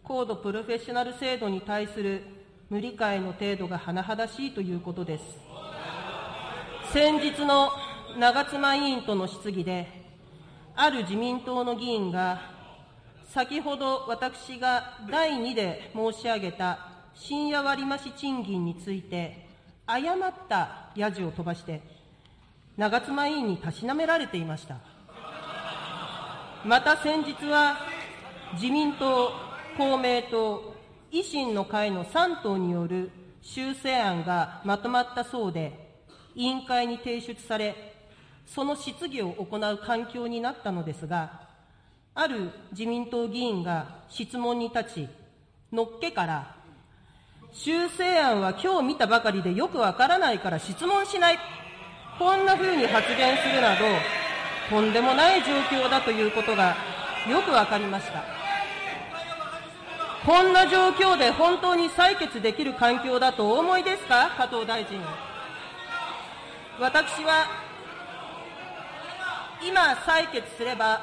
高度プロフェッショナル制度に対する無理解の程度が甚だしいということです。先日の長妻委員との質疑で、ある自民党の議員が先ほど私が第2で申し上げた深夜割増賃金について、誤ったやじを飛ばして、長妻委員にたしなめられていました。また先日は、自民党、公明党、維新の会の3党による修正案がまとまったそうで、委員会に提出され、その質疑を行う環境になったのですが、ある自民党議員が質問に立ち、のっけから、修正案は今日見たばかりでよくわからないから質問しない。こんな風に発言するなど、とんでもない状況だということがよくわかりました。こんな状況で本当に採決できる環境だとお思いですか？加藤大臣。私は、今採決すれば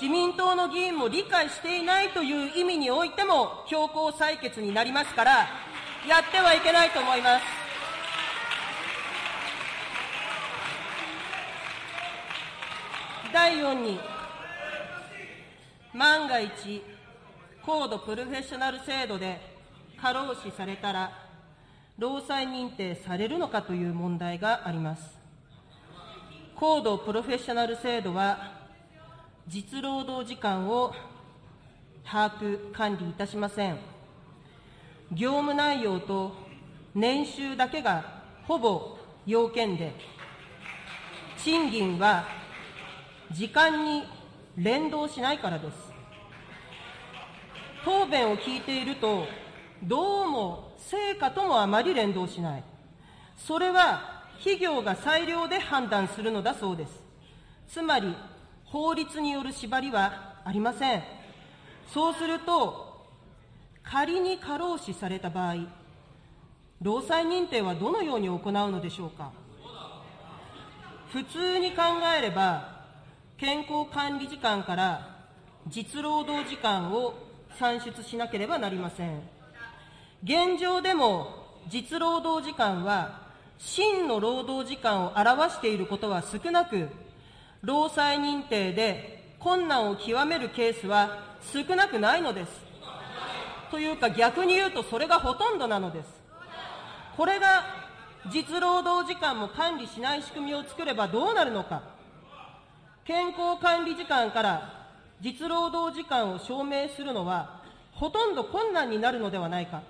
自民党の議員も理解していないという意味においても強行採決になりますから、やってはいけないと思います。第4に、万が一、高度プロフェッショナル制度で過労死されたら、労災認定されるのかという問題があります。高度プロフェッショナル制度は、実労働時間を把握、管理いたしません。業務内容と年収だけがほぼ要件で、賃金は時間に連動しないからです。答弁を聞いていると、どうも成果ともあまり連動しない。それは企業が裁量で判断するのだそうです。つまり、法律による縛りはありません。そうすると、仮に過労死された場合、労災認定はどのように行うのでしょうか。普通に考えれば、健康管理時間から実労働時間を算出しなければなりません。現状でも実労働時間は真の労働時間を表していることは少なく、労災認定で困難を極めるケースは少なくないのです。というか逆に言うとそれがほとんどなのです。これが実労働時間も管理しない仕組みを作ればどうなるのか。健康管理時間から実労働時間を証明するのはほとんど困難になるのではないか。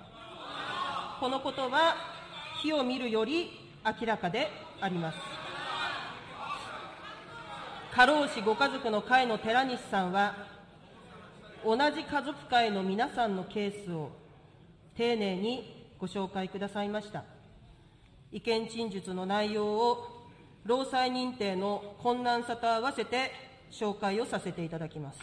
このことは火を見るより明らかであります。過労死ご家族の会の寺西さんは、同じ家族会の皆さんのケースを丁寧にご紹介くださいました。意見陳述の内容を労災認定の困難さと合わせて紹介をさせていただきます。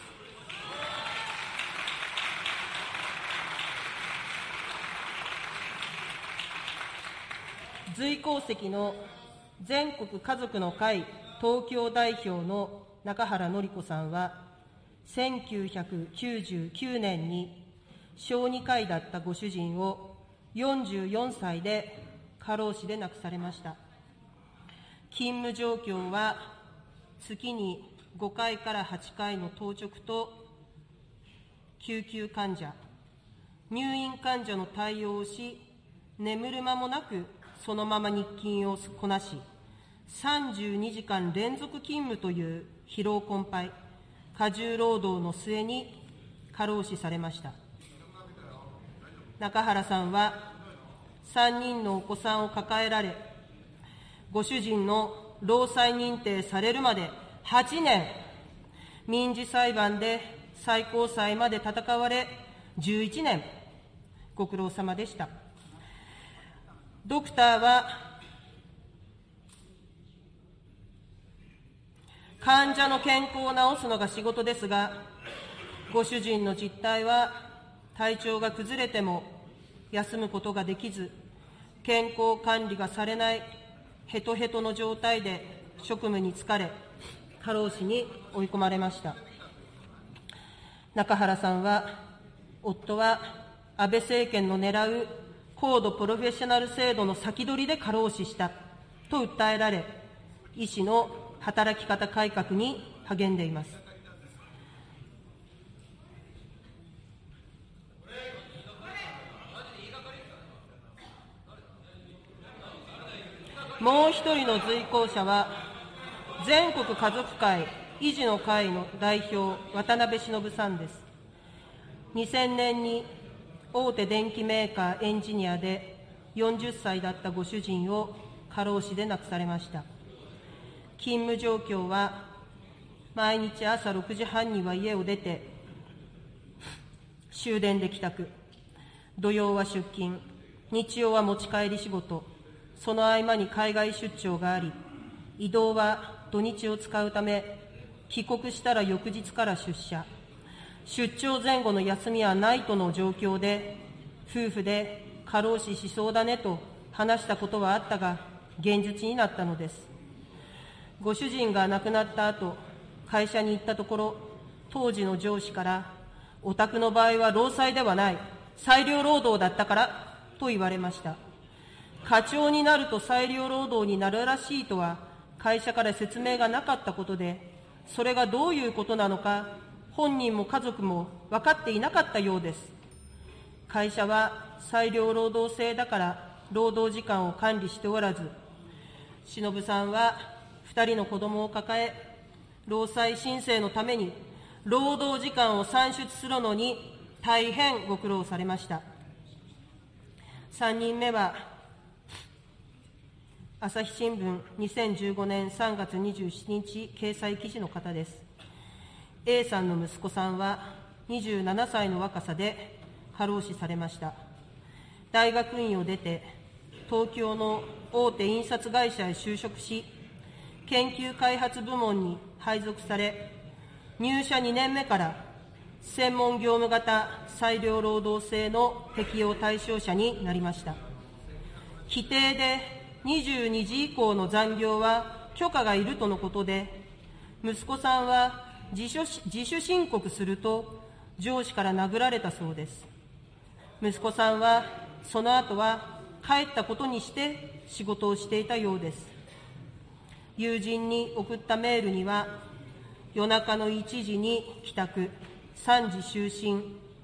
随行席の全国家族の会東京代表の中原典子さんは、1999年に小児科医だったご主人を44歳で過労死で亡くされました。勤務状況は月に5回から8回の当直と救急患者、入院患者の対応をし、眠る間もなくそのまま日勤をこなし、32時間連続勤務という疲労困憊、過重労働の末に過労死されました。中原さんは3人のお子さんを抱えられ、ご主人の労災認定されるまで8年、民事裁判で最高裁まで戦われ11年、ご苦労様でした。ドクターは、患者の健康を治すのが仕事ですが、ご主人の実態は、体調が崩れても休むことができず、健康管理がされない。ヘトヘトの状態で職務に疲れ、過労死に追い込まれました。中原さんは、夫は安倍政権の狙う高度プロフェッショナル制度の先取りで過労死したと訴えられ、医師の働き方改革に励んでいます。もう一人の随行者は、全国家族会維持の会の代表、渡辺忍さんです。2000年に大手電機メーカーエンジニアで40歳だったご主人を過労死で亡くされました。勤務状況は、毎日朝6時半には家を出て、終電で帰宅、土曜は出勤、日曜は持ち帰り仕事、その合間に海外出張があり、移動は土日を使うため、帰国したら翌日から出社。出張前後の休みはないとの状況で、夫婦で過労死しそうだねと話したことはあったが、現実になったのです。ご主人が亡くなった後、会社に行ったところ、当時の上司から、お宅の場合は労災ではない、裁量労働だったからと言われました。課長になると裁量労働になるらしいとは会社から説明がなかったことで、それがどういうことなのか、本人も家族も分かっていなかったようです。会社は裁量労働制だから労働時間を管理しておらず、忍さんは2人の子供を抱え、労災申請のために労働時間を算出するのに大変ご苦労されました。3人目は朝日新聞2015年3月27日掲載記事の方です。A さんの息子さんは27歳の若さで過労死されました。大学院を出て、東京の大手印刷会社へ就職し、研究開発部門に配属され、入社2年目から専門業務型裁量労働制の適用対象者になりました。規定で22時以降の残業は許可がいるとのことで、息子さんは自主自主申告すると上司から殴られたそうです。息子さんはその後は帰ったことにして仕事をしていたようです。友人に送ったメールには、夜中の1時に帰宅、3時就寝、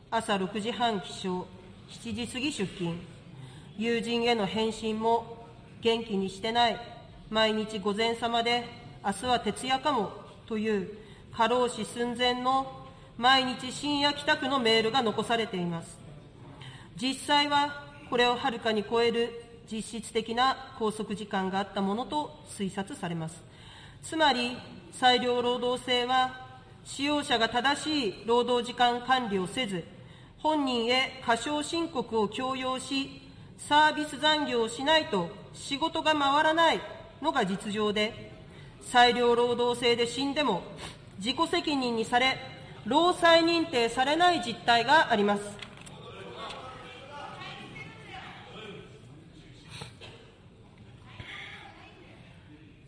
朝6時半起床、7時過ぎ出勤、友人への返信も元気にしてない、毎日午前様で、明日は徹夜かも、という過労死寸前の毎日深夜帰宅のメールが残されています。実際はこれをはるかに超える実質的な拘束時間があったものと推察されます。つまり、裁量労働制は、使用者が正しい労働時間管理をせず、本人へ過少申告を強要し、サービス残業をしないと仕事が回らないのが実情で、裁量労働制で死んでも自己責任にされ、労災認定されない実態があります。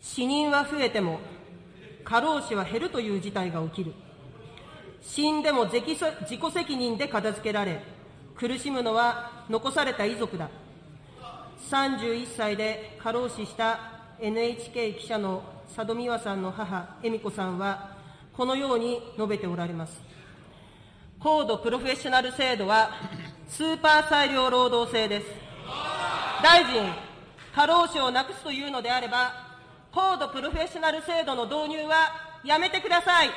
死人は増えても過労死は減るという事態が起きる死んでも自己責任で片付けられ苦しむのは残された遺族だ31歳で過労死した NHK 記者の佐戸美和さんの母恵美子さんはこのように述べておられます。高度プロフェッショナル制度はスーパー裁量労働制です。大臣過労死をなくすというのであれば高度プロフェッショナル制度の導入はやめてください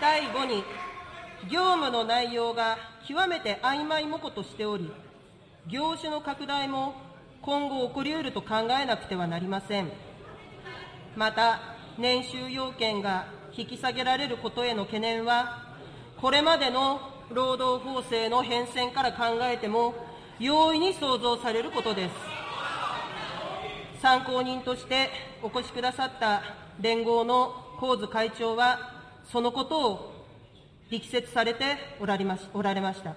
第5に、業務の内容が極めて曖昧模糊としており、業種の拡大も今後起こりうると考えなくてはなりません。また、年収要件が引き下げられることへの懸念は、これまでの労働法制の変遷から考えても、容易に想像されることです。参考人としてお越しくださった連合の神津会長は、そのことを力説されておられました。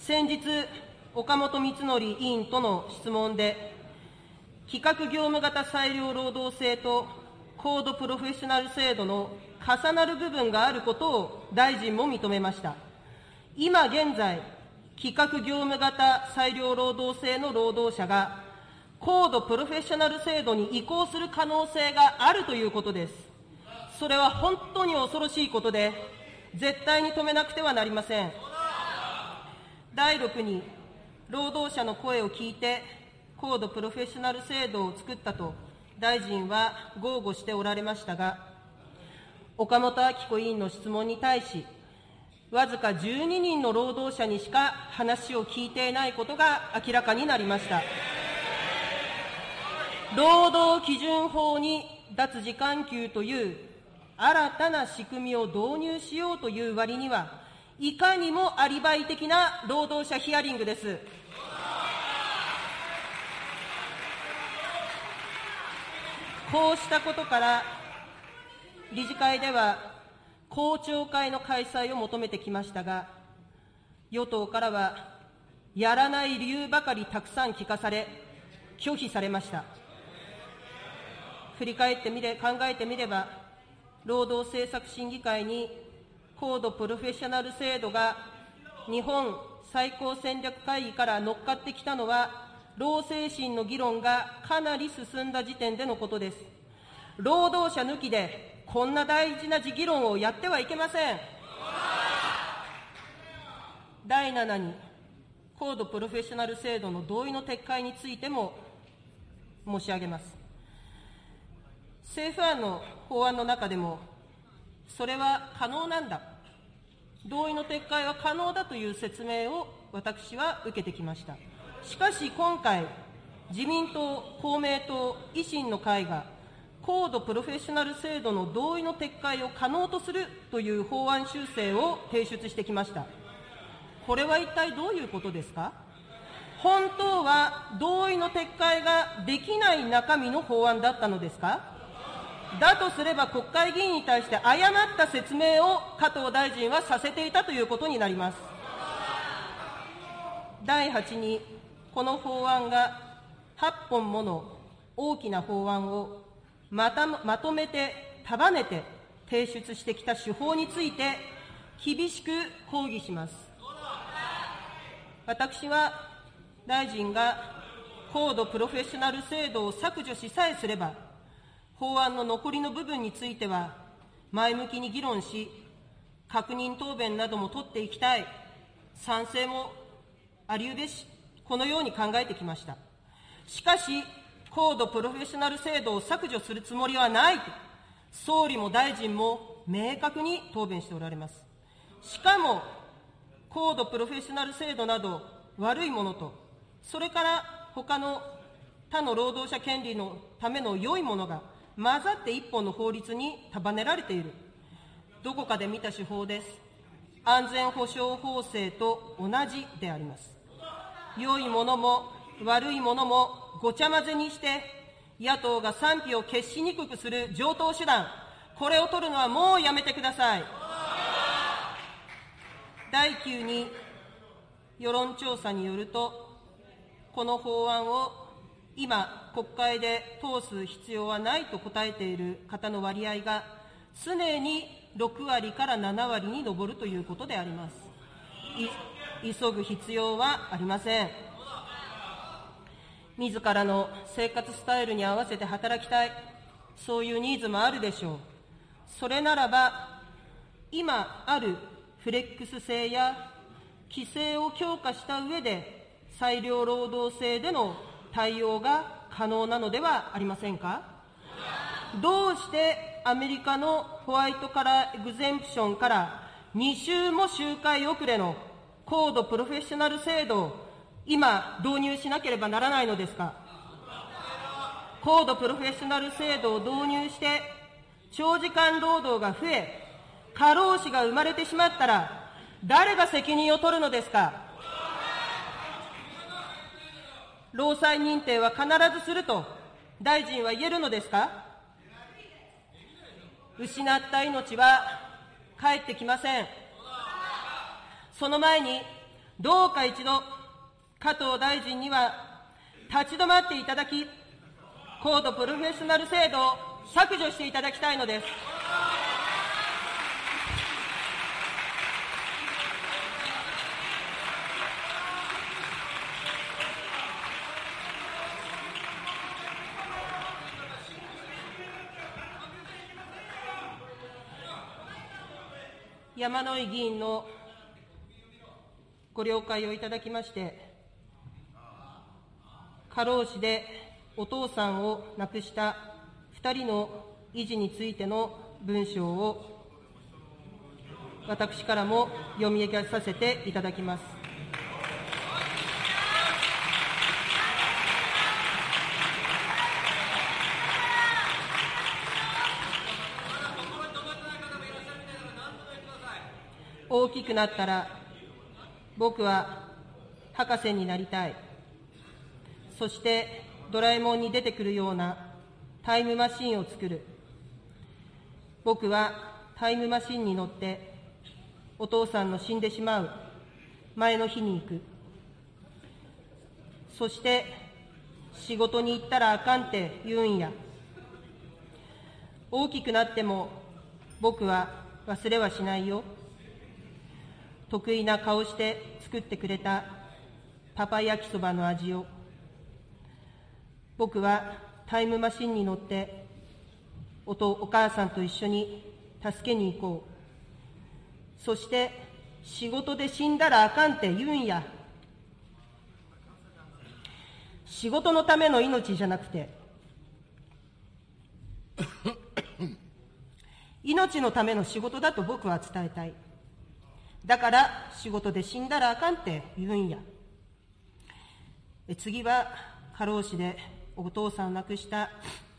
先日、岡本光則委員との質問で、比較業務型裁量労働制と高度プロフェッショナル制度の重なる部分があることを大臣も認めました。今現在、比較業務型裁量労働制の労働者が、高度プロフェッショナル制度に移行する可能性があるということです。それは本当に恐ろしいことで、絶対に止めなくてはなりません。第6に、労働者の声を聞いて、高度プロフェッショナル制度を作ったと、大臣は豪語しておられましたが、岡本明子委員の質問に対し、わずか12人の労働者にしか話を聞いていないことが明らかになりました。労働基準法に脱時間給という新たな仕組みを導入しようという割には、いかにもアリバイ的な労働者ヒアリングです。こうしたことから、理事会では公聴会の開催を求めてきましたが、与党からは、やらない理由ばかりたくさん聞かされ、拒否されました。振り返ってみれ、考えてみれば、労働政策審議会に高度プロフェッショナル制度が日本最高戦略会議から乗っかってきたのは、労政審の議論がかなり進んだ時点でのことです。労働者抜きで、こんな大事な議論をやってはいけません。第7に、高度プロフェッショナル制度の同意の撤回についても申し上げます。政府案の法案の中でも、それは可能なんだ、同意の撤回は可能だという説明を私は受けてきました。しかし今回、自民党、公明党、維新の会が、高度プロフェッショナル制度の同意の撤回を可能とするという法案修正を提出してきました。これは一体どういうことですか？本当は同意の撤回ができない中身の法案だったのですか？だとすれば国会議員に対して誤った説明を加藤大臣はさせていたということになります。第8に、この法案が8本もの大きな法案をまたまとめて束ねて提出してきた手法について厳しく抗議します。私は大臣が高度プロフェッショナル制度を削除しさえすれば、法案の残りの部分については、前向きに議論し、確認答弁なども取っていきたい、賛成もありうべし、このように考えてきました。しかし、高度プロフェッショナル制度を削除するつもりはないと、総理も大臣も明確に答弁しておられます。しかも、高度プロフェッショナル制度など悪いものと、それから他の他の労働者権利のための良いものが混ざって一本の法律に束ねられている。どこかで見た手法です。安全保障法制と同じであります。良いものも悪いものもごちゃ混ぜにして、野党が賛否を決しにくくする上等手段、これを取るのはもうやめてください。第9に世論調査によると、この法案を今、国会で通す必要はないと答えている方の割合が、常に6割から7割に上るということであります。急ぐ必要はありません。自らの生活スタイルに合わせて働きたい、そういうニーズもあるでしょう。それならば、今あるフレックス制や規制を強化した上で、裁量労働制での対応が可能なのではありませんか？どうしてアメリカのホワイトカラーエグゼンプションから2週も周回遅れの高度プロフェッショナル制度を今導入しなければならないのですか？高度プロフェッショナル制度を導入して長時間労働が増え過労死が生まれてしまったら誰が責任を取るのですか？労災認定は必ずすると大臣は言えるのですか？失った命は帰ってきません。その前に、どうか一度、加藤大臣には立ち止まっていただき、高度プロフェッショナル制度を削除していただきたいのです。山井議員のご了解をいただきまして、過労死でお父さんを亡くした2人の維持についての文章を私からも読み上げさせていただきます。大きくなったら僕は博士になりたい。そしてドラえもんに出てくるようなタイムマシンを作る。僕はタイムマシンに乗ってお父さんの死んでしまう前の日に行く。そして仕事に行ったらあかんって言うんや。大きくなっても僕は忘れはしないよ。得意な顔して作ってくれたパパ焼きそばの味を。僕はタイムマシンに乗っておとお母さんと一緒に助けに行こう。そして仕事で死んだらあかんって言うんや。仕事のための命じゃなくて。命のための仕事だと僕は伝えたい。だから仕事で死んだらあかんって言うんや。次は過労死でお父さんを亡くした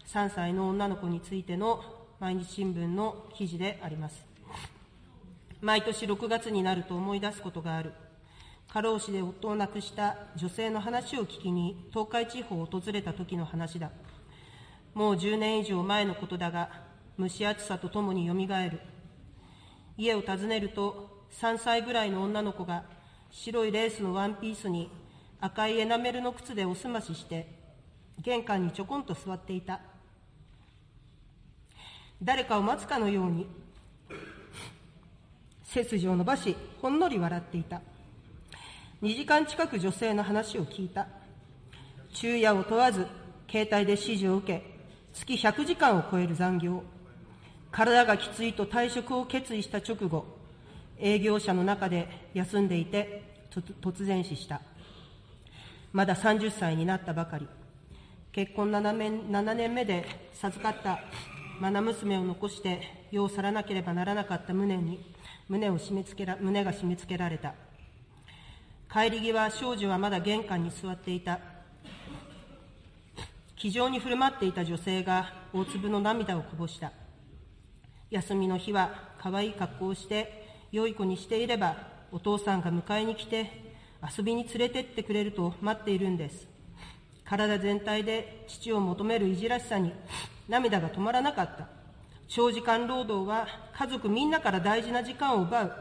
3歳の女の子についての毎日新聞の記事であります。毎年6月になると思い出すことがある。過労死で夫を亡くした女性の話を聞きに東海地方を訪れた時の話だ。もう10年以上前のことだが、蒸し暑さとともによみがえる。家を訪ねると3歳ぐらいの女の子が白いレースのワンピースに赤いエナメルの靴でおすましして玄関にちょこんと座っていた。誰かを待つかのように背筋を伸ばしほんのり笑っていた。2時間近く女性の話を聞いた。昼夜を問わず携帯で指示を受け月100時間を超える残業。体がきついと退職を決意した直後営業者の中で休んでいて突然死した。まだ30歳になったばかり。結婚 7, 年 ,7 年目で授かった愛娘を残して世を去らなければならなかった胸に胸を締め付けら胸が締め付けられた。帰り際、少女はまだ玄関に座っていた。気丈に振る舞っていた女性が大粒の涙をこぼした。休みの日は可愛い格好をして良い子にしていれば、お父さんが迎えに来て、遊びに連れてってくれると待っているんです。体全体で父を求めるいじらしさに涙が止まらなかった。長時間労働は家族みんなから大事な時間を奪う。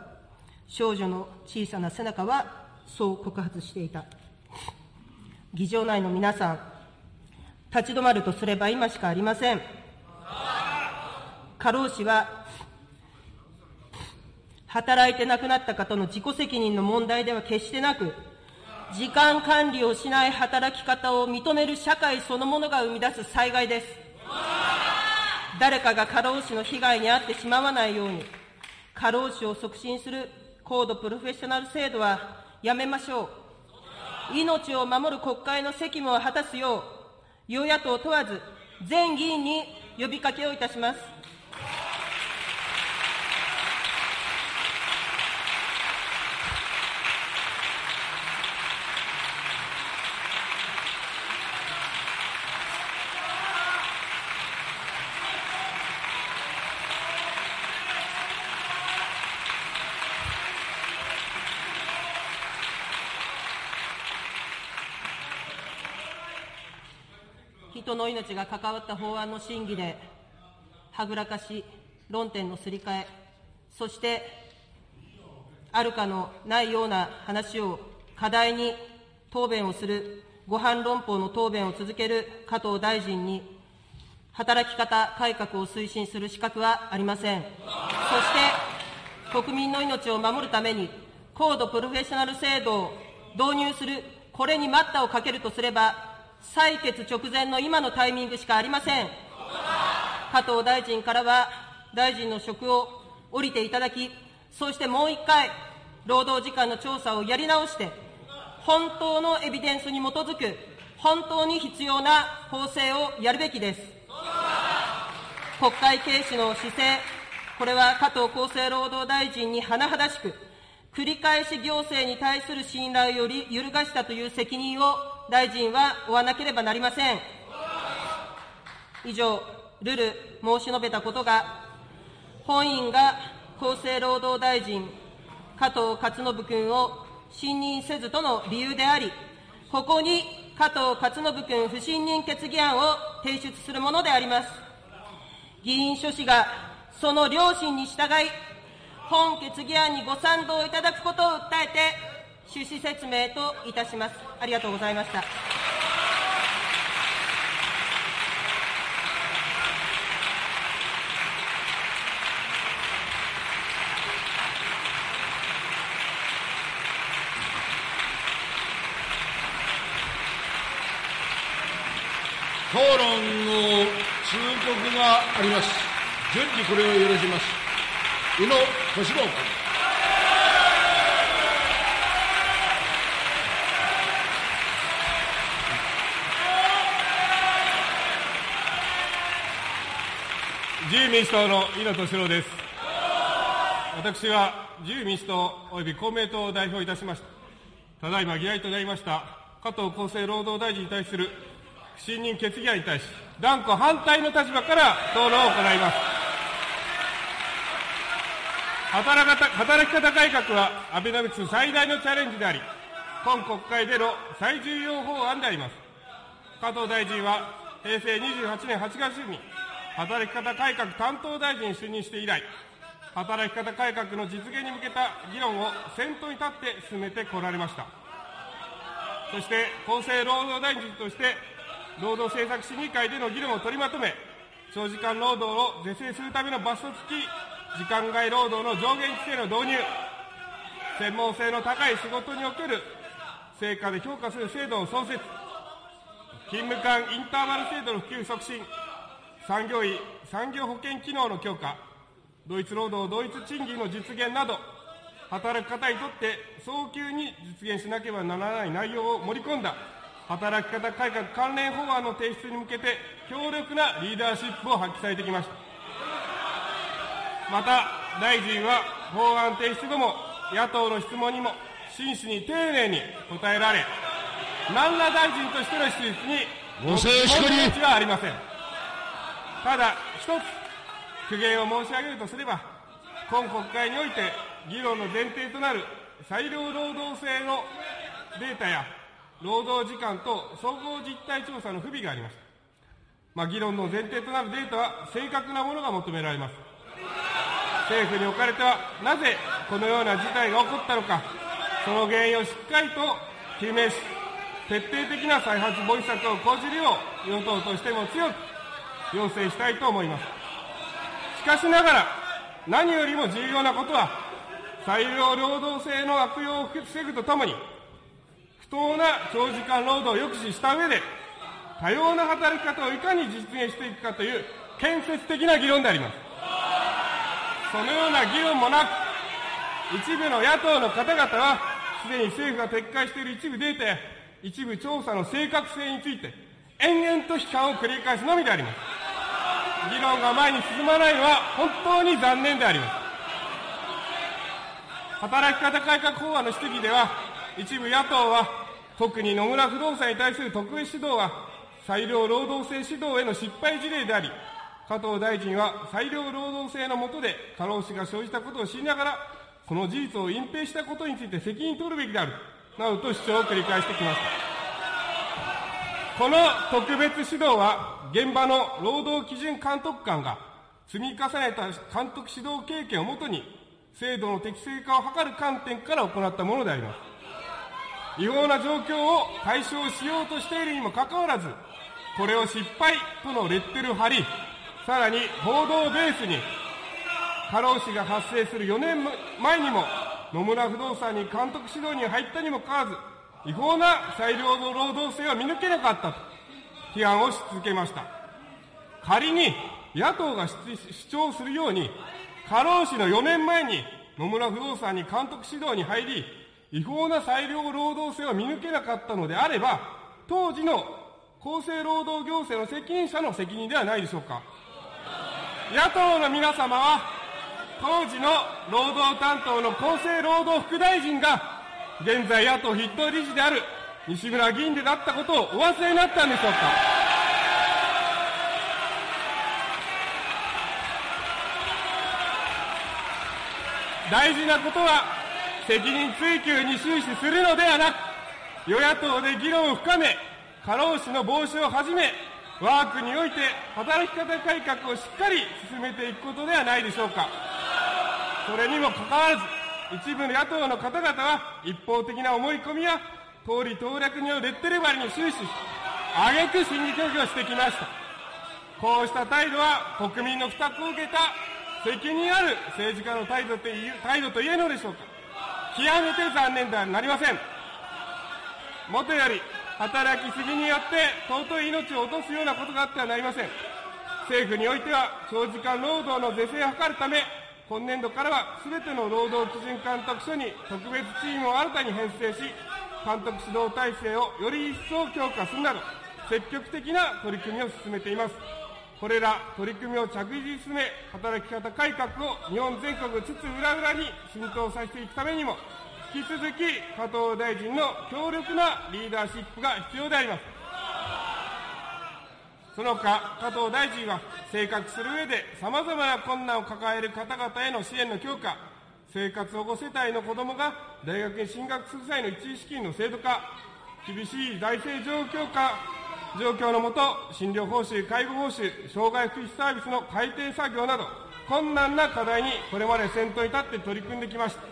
少女の小さな背中はそう告発していた。議場内の皆さん立ち止まるとすれば今しかありません。過労死は働いて亡くなった方の自己責任の問題では決してなく時間管理をしない働き方を認める社会そのものが生み出す災害です。誰かが過労死の被害に遭ってしまわないように過労死を促進する高度プロフェッショナル制度はやめましょう。命を守る国会の責務を果たすよう与野党問わず全議員に呼びかけをいたします。人の命が関わった法案の審議で、はぐらかし、論点のすり替え、そして、あるかのないような話を課題に答弁をする、ご飯論法の答弁を続ける加藤大臣に、働き方改革を推進する資格はありません。そして、国民の命を守るために、高度プロフェッショナル制度を導入する、これに待ったをかけるとすれば、採決直前の今のタイミングしかありません。加藤大臣からは、大臣の職を降りていただき、そしてもう一回、労働時間の調査をやり直して、本当のエビデンスに基づく、本当に必要な法制をやるべきです。国会軽視の姿勢、これは加藤厚生労働大臣に甚だしく、繰り返し行政に対する信頼をより揺るがしたという責任を大臣は負わなければなりません。以上、るる申し述べたことが、本院が厚生労働大臣、加藤勝信君を信任せずとの理由であり、ここに加藤勝信君不信任決議案を提出するものであります。議員諸氏がその良心に従い、本決議案にご賛同いただくことを訴えて、趣旨説明といたします。ありがとうございました。討論の通告があります。順次これを許します。宇野俊郎君。自由民主党の井野俊郎です。私は自由民主党及び公明党を代表いたしました。ただいま議題となりました加藤厚生労働大臣に対する不信任決議案に対し、断固反対の立場から討論を行います。働働き方改革はアベノミクス最大のチャレンジであり、今国会での最重要法案であります。加藤大臣は平成28年8月に働き方改革担当大臣に就任して以来、働き方改革の実現に向けた議論を先頭に立って進めてこられました。そして厚生労働大臣として、労働政策審議会での議論を取りまとめ、長時間労働を是正するための罰則付き時間外労働の上限規制の導入、専門性の高い仕事における成果で評価する制度の創設、勤務間インターバル制度の普及促進、産業医、産業保険機能の強化、同一労働同一賃金の実現など、働く方にとって早急に実現しなければならない内容を盛り込んだ働き方改革関連法案の提出に向けて強力なリーダーシップを発揮されてきました。また、大臣は法案提出後も野党の質問にも真摯に丁寧に答えられ、何ら大臣としての質実にご静粛にはありません。ただ、一つ苦言を申し上げるとすれば、今国会において議論の前提となる裁量労働制のデータや労働時間と総合実態調査の不備がありました。まあ、議論の前提となるデータは正確なものが求められます。政府におかれては、なぜこのような事態が起こったのか、その原因をしっかりと究明し、徹底的な再発防止策を講じるよう、与党としても強く要請したいと思います。しかしながら、何よりも重要なことは、裁量労働制の悪用を防ぐとともに、不当な長時間労働を抑止した上で、多様な働き方をいかに実現していくかという建設的な議論であります。そのような議論もなく、一部の野党の方々は、すでに政府が撤回している一部データや一部調査の正確性について、延々と批判を繰り返すのみであります。議論が前に進まないのは本当に残念であります。働き方改革法案の質疑では、一部野党は、特に野村不動産に対する特別指導は、裁量労働制指導への失敗事例であり、加藤大臣は裁量労働制の下で過労死が生じたことを知りながら、その事実を隠蔽したことについて責任取るべきである、などと主張を繰り返してきました。この特別指導は、現場の労働基準監督官が積み重ねた監督指導経験をもとに制度の適正化を図る観点から行ったものであります。違法な状況を解消しようとしているにもかかわらず、これを失敗とのレッテルを貼り、さらに報道ベースに、過労死が発生する4年前にも、野村不動産に監督指導に入ったにもかかわらず、違法な裁量の労働制は見抜けなかったと、批判をし続けました。仮に野党が主張するように、過労死の4年前に野村不動産に監督指導に入り、違法な裁量労働制を見抜けなかったのであれば、当時の厚生労働行政の責任者の責任ではないでしょうか。野党の皆様は、当時の労働担当の厚生労働副大臣が、現在野党筆頭理事である西村議員であったことをお忘れになったんでしょうか？大事なことは、責任追及に終始するのではなく、与野党で議論を深め、過労死の防止をはじめ、我が国において働き方改革をしっかり進めていくことではないでしょうか。それにもかかわらず、一部の野党の方々は一方的な思い込みや、通り当略によるレッテル張りに終始し、挙句審議拒否をしてきました。こうした態度は国民の負託を受けた責任ある政治家の態度と態度と言えるのでしょうか。極めて残念ではなりません。もとより、働きすぎによって尊い命を落とすようなことがあってはなりません。政府においては、長時間労働の是正を図るため、今年度からは全ての労働基準監督署に特別チームを新たに編成し、監督指導体制をより一層強化するなど、積極的な取り組みを進めています。これら取り組みを着実に進め、働き方改革を日本全国津々浦々に浸透させていくためにも、引き続き加藤大臣の強力なリーダーシップが必要であります。その他、加藤大臣は生活する上で様々な困難を抱える方々への支援の強化、生活保護世帯の子どもが大学に進学する際の一時資金の制度化、厳しい財政状況下状況のもと、診療報酬、介護報酬、障害福祉サービスの改定作業など、困難な課題にこれまで先頭に立って取り組んできました。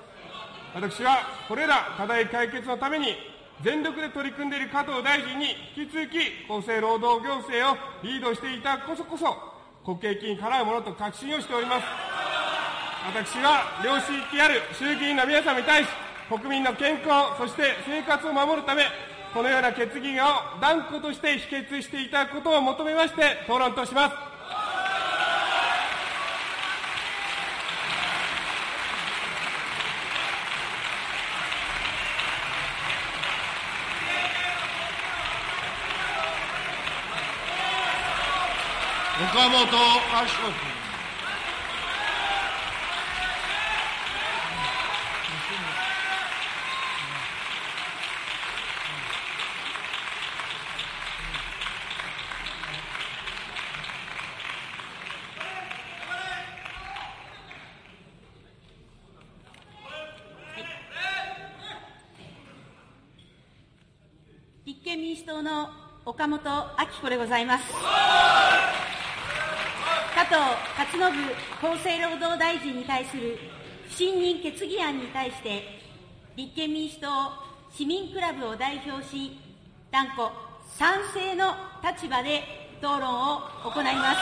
私はこれら課題解決のために、全力で取り組んでいる加藤大臣に引き続き厚生労働行政をリードしていたこそこそ、国益にかなうものと確信をしております。私は良識ある衆議院の皆様に対し、国民の健康、そして生活を守るため、このような決議案を断固として否決していただくことを求めまして討論とします。岡本あしこ君。党の岡本明子でございます。加藤勝信厚生労働大臣に対する不信任決議案に対して、立憲民主党市民クラブを代表し、断固賛成の立場で討論を行います。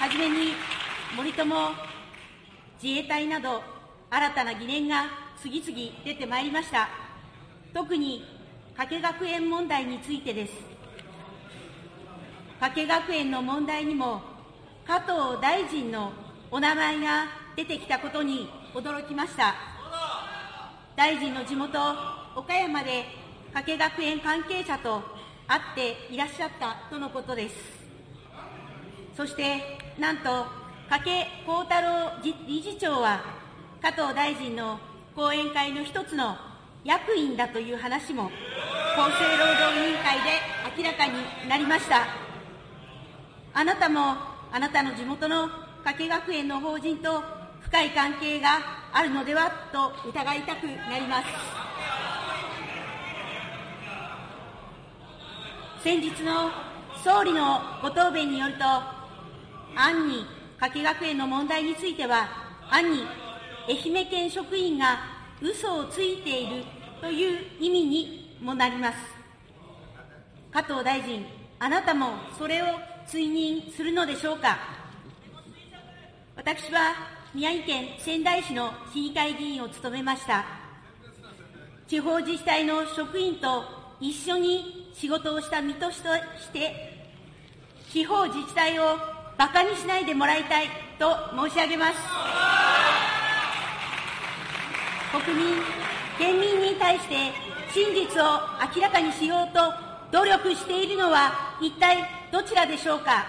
はじめに、森友自衛隊など新たな疑念が次々出てまいりました。特に加計学園問題についてです。加計学園の問題にも加藤大臣のお名前が出てきたことに驚きました。大臣の地元、岡山で加計学園関係者と会っていらっしゃったとのことです。そして、なんと、加計幸太郎理事長は、加藤大臣の講演会の一つの役員だという話も、厚生労働委員会で明らかになりました。あなたも、あなたの地元の加計学園の法人と深い関係があるのではと疑いたくなります。先日の総理のご答弁によると、暗に加計学園の問題については、暗に愛媛県職員が嘘をついているという意味にもなります。加藤大臣、あなたもそれを追認するのでしょうか。私は宮城県仙台市の市議会議員を務めました。地方自治体の職員と一緒に仕事をした身として、地方自治体を馬鹿にしないでもらいたいと申し上げます。国民、県民に対して真実を明らかにしようと努力しているのは一体どちらでしょうか？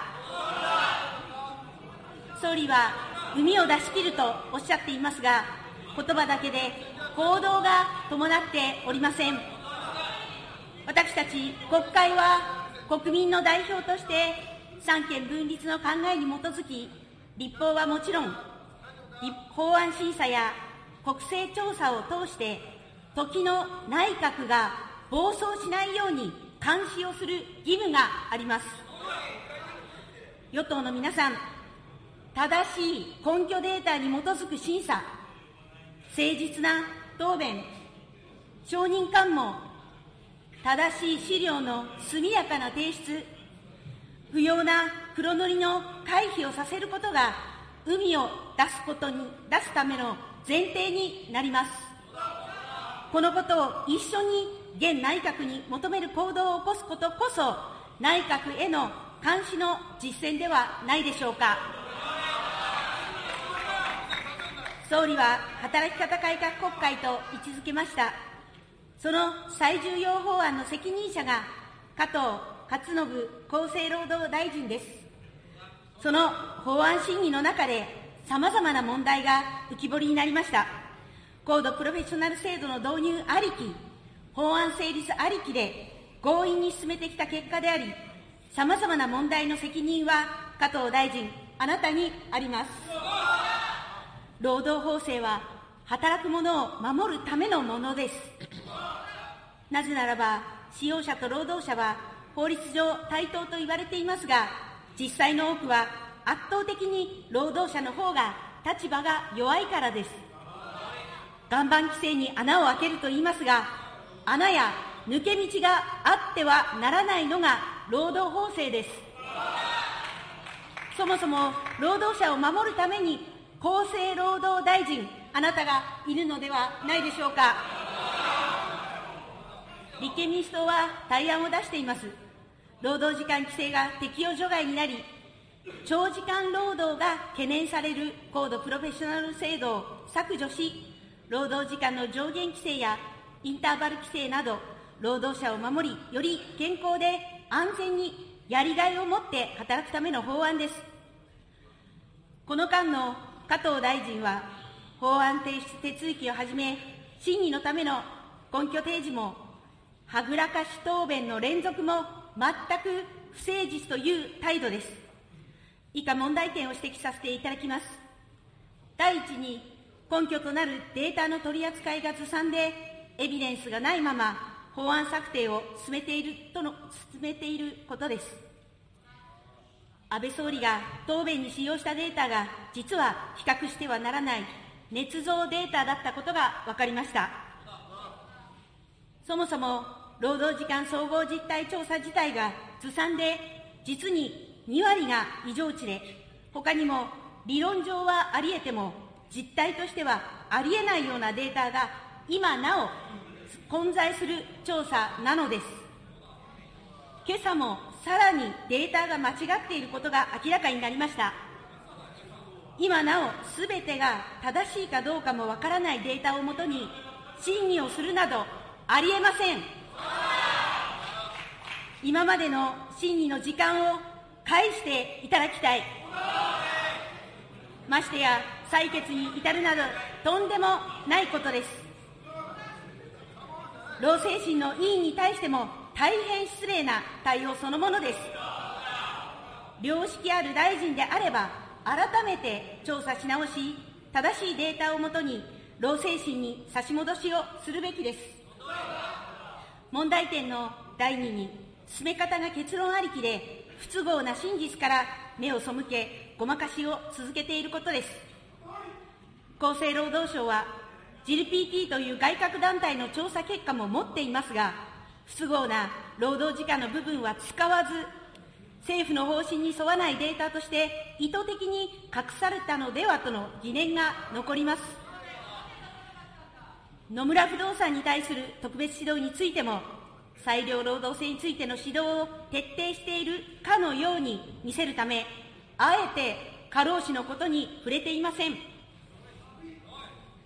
総理は海を出し切るとおっしゃっていますが、言葉だけで行動が伴っておりません。私たち国会は国民の代表として三権分立の考えに基づき、立法はもちろん、法案審査や国政調査を通して、時の内閣が暴走しないように監視をする義務があります。与党の皆さん、正しい根拠データに基づく審査、誠実な答弁、承認喚問、正しい資料の速やかな提出、不要な黒塗りの回避をさせることが、海を出すことに、出すための前提になります。このことを一緒に現内閣に求める行動を起こすことこそ、内閣への監視の実践ではないでしょうか。総理は働き方改革国会と位置づけました。その最重要法案の責任者が加藤勝信厚生労働大臣です。その法案審議の中で様々な問題が浮き彫りになりました。高度プロフェッショナル制度の導入ありき、法案成立ありきで強引に進めてきた結果であり、様々な問題の責任は加藤大臣、あなたにあります。労働法制は働く者を守るためのものです。なぜならば、使用者と労働者は法律上対等と言われていますが、実際の多くは圧倒的に労働者の方が立場が弱いからです。岩盤規制に穴を開けると言いますが、穴や抜け道があってはならないのが労働法制です。そもそも労働者を守るために厚生労働大臣、あなたがいるのではないでしょうか。立憲民主党は対案を出しています。労働時間規制が適用除外になり、長時間労働が懸念される高度プロフェッショナル制度を削除し、労働時間の上限規制やインターバル規制など、労働者を守り、より健康で安全にやりがいを持って働くための法案です。この間の加藤大臣は、法案提出手続きをはじめ、審議のための根拠提示も、はぐらかし答弁の連続も全く不誠実という態度です。以下問題点を指摘させていただきます。第一に、根拠となるデータの取り扱いがずさんで、エビデンスがないまま法案策定を進めているとの進めていることです。安倍総理が答弁に使用したデータが、実は比較してはならない捏造データだったことが分かりました。そもそも、労働時間総合実態調査自体がずさんで、実に2割が異常値で、他にも理論上はあり得ても、実態としてはありえないようなデータが今なお混在する調査なのです。今朝もさらにデータが間違っていることが明らかになりました。今なおすべてが正しいかどうかもわからないデータをもとに審議をするなどありえません。今までの審議の時間を返していただきたい。ましてや採決に至るなどとんでもないことです。老精神の委員に対しても大変失礼な対応そのものです。良識ある大臣であれば、改めて調査し直し、正しいデータをもとに、老精神に差し戻しをするべきです。問題点の第2に、進め方が結論ありきで、不都合な真実から目を背け、ごまかしを続けていることです。厚生労働省は、GLPT という外郭団体の調査結果も持っていますが、不都合な労働時間の部分は使わず、政府の方針に沿わないデータとして意図的に隠されたのではとの疑念が残ります。野村不動産に対する特別指導についても、裁量労働制についての指導を徹底しているかのように見せるため、あえて過労死のことに触れていません。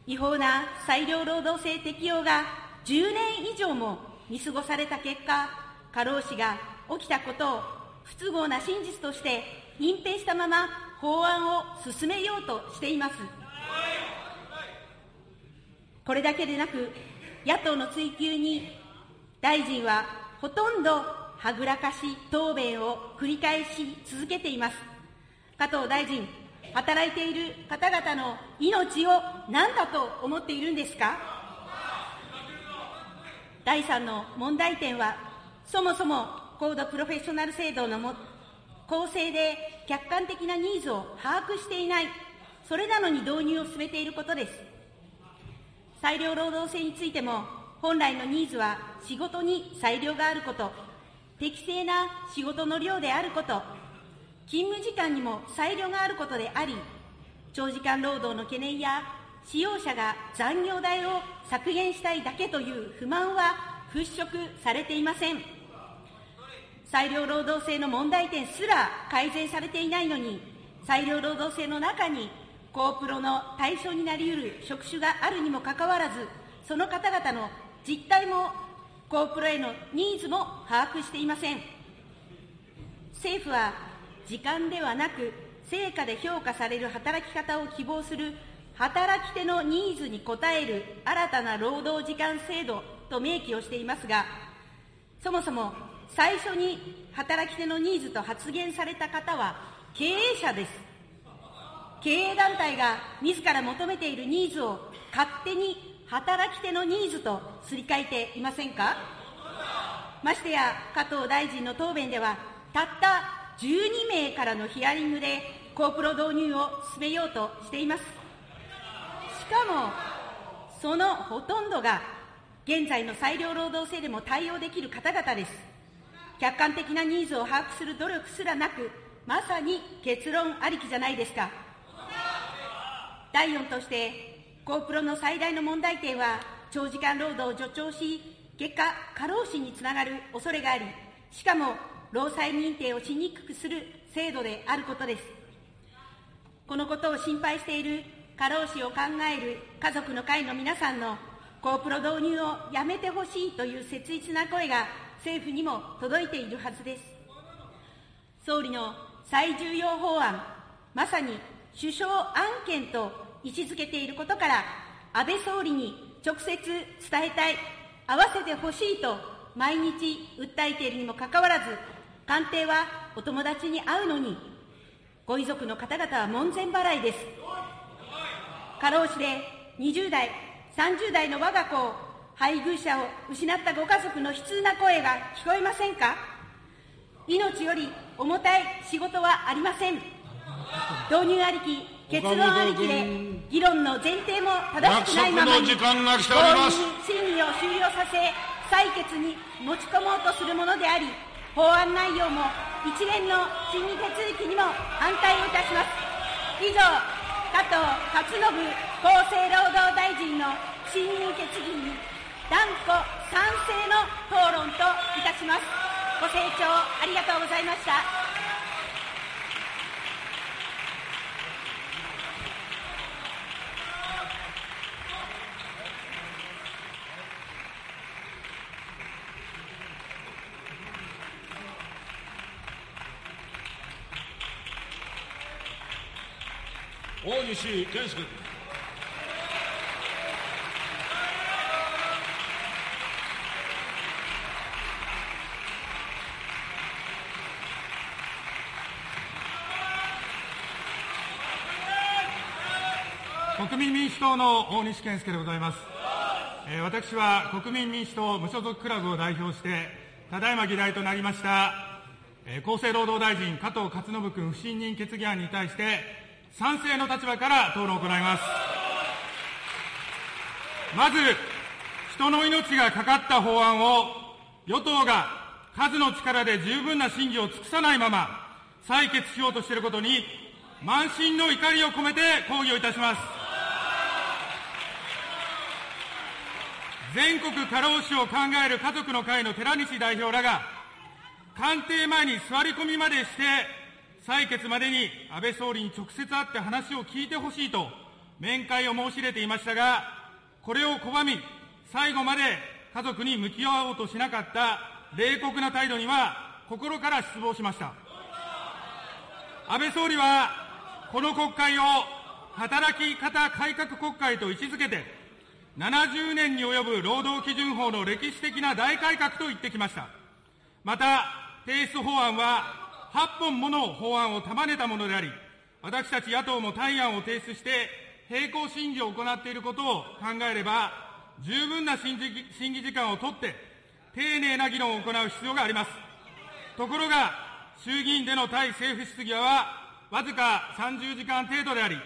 違法な裁量労働制適用が10年以上も見過ごされた結果、過労死が起きたことを不都合な真実として隠蔽したまま法案を進めようとしています。これだけでなく、野党の追及に大臣はほとんどはぐらかし答弁を繰り返し続けています。加藤大臣、働いている方々の命を何だと思っているんですか？第3の問題点は、そもそも高度プロフェッショナル制度のも公正で客観的なニーズを把握していない、それなのに導入を進めていることです。裁量労働制についても、本来のニーズは仕事に裁量があること、適正な仕事の量であること、勤務時間にも裁量があることであり、長時間労働の懸念や、使用者が残業代を削減したいだけという不満は払拭されていません。裁量労働制の問題点すら改善されていないのに、裁量労働制の中に、高プロの対象になり得る職種があるにもかかわらず、その方々の実態も、高プロへのニーズも把握していません。政府は、時間ではなく、成果で評価される働き方を希望する働き手のニーズに応える新たな労働時間制度と明記をしていますが、そもそも最初に働き手のニーズと発言された方は経営者です。経営団体が自ら求めているニーズを勝手に働き手のニーズとすり替えていませんか？ましてや加藤大臣の答弁では、たった12名からのヒアリングで、コープロ導入を進めようとしています。しかも、そのほとんどが、現在の裁量労働制でも対応できる方々です。客観的なニーズを把握する努力すらなく、まさに結論ありきじゃないですか。第4として、コープロの最大の問題点は、長時間労働を助長し、結果、過労死につながる恐れがあり、しかも、労災認定をしにくくする制度であることです。このことを心配している過労死を考える家族の会の皆さんのコープロ導入をやめてほしいという切実な声が政府にも届いているはずです。総理の最重要法案、まさに首相案件と位置づけていることから、安倍総理に直接伝えたい、会わせてほしいと毎日訴えているにもかかわらず、官邸はお友達に会うのに、ご遺族の方々は門前払いです。過労死で20代、30代の我が子を配偶者を失ったご家族の悲痛な声が聞こえませんか？命より重たい仕事はありません導入ありき結論ありきで議論の前提も正しくないままに約束の時間が来ております。審議を終了させ採決に持ち込もうとす。るものであり法案内容も一連の審議手続きにも反対をいたします以上加藤勝信厚生労働大臣の審議決議に断固賛成の討論といたします。ご清聴ありがとうございました。大西健介君。国民民主党の大西健介でございます。えー、私は国民民主党無所属クラブを代表して、ただいま議題となりました、えー、厚生労働大臣加藤勝信君不信任決議案に対して、賛成の立場から討論を行います。まず、人の命がかかった法案を、与党が数の力で十分な審議を尽くさないまま、採決しようとしていることに、満身の怒りを込めて抗議をいたします。全国過労死を考える家族の会の寺西代表らが、官邸前に座り込みまでして、採決までに安倍総理に直接会って話を聞いてほしいと面会を申し入れていましたが、これを拒み、最後まで家族に向き合おうとしなかった冷酷な態度には心から失望しました。安倍総理は、この国会を働き方改革国会と位置づけて、70年に及ぶ労働基準法の歴史的な大改革と言ってきました。また、提出法案は8本もの法案を束ねたものであり、私たち野党も対案を提出して、並行審議を行っていることを考えれば、十分な審議時間をとって、丁寧な議論を行う必要があります。ところが、衆議院での対政府質疑は、わずか30時間程度であり、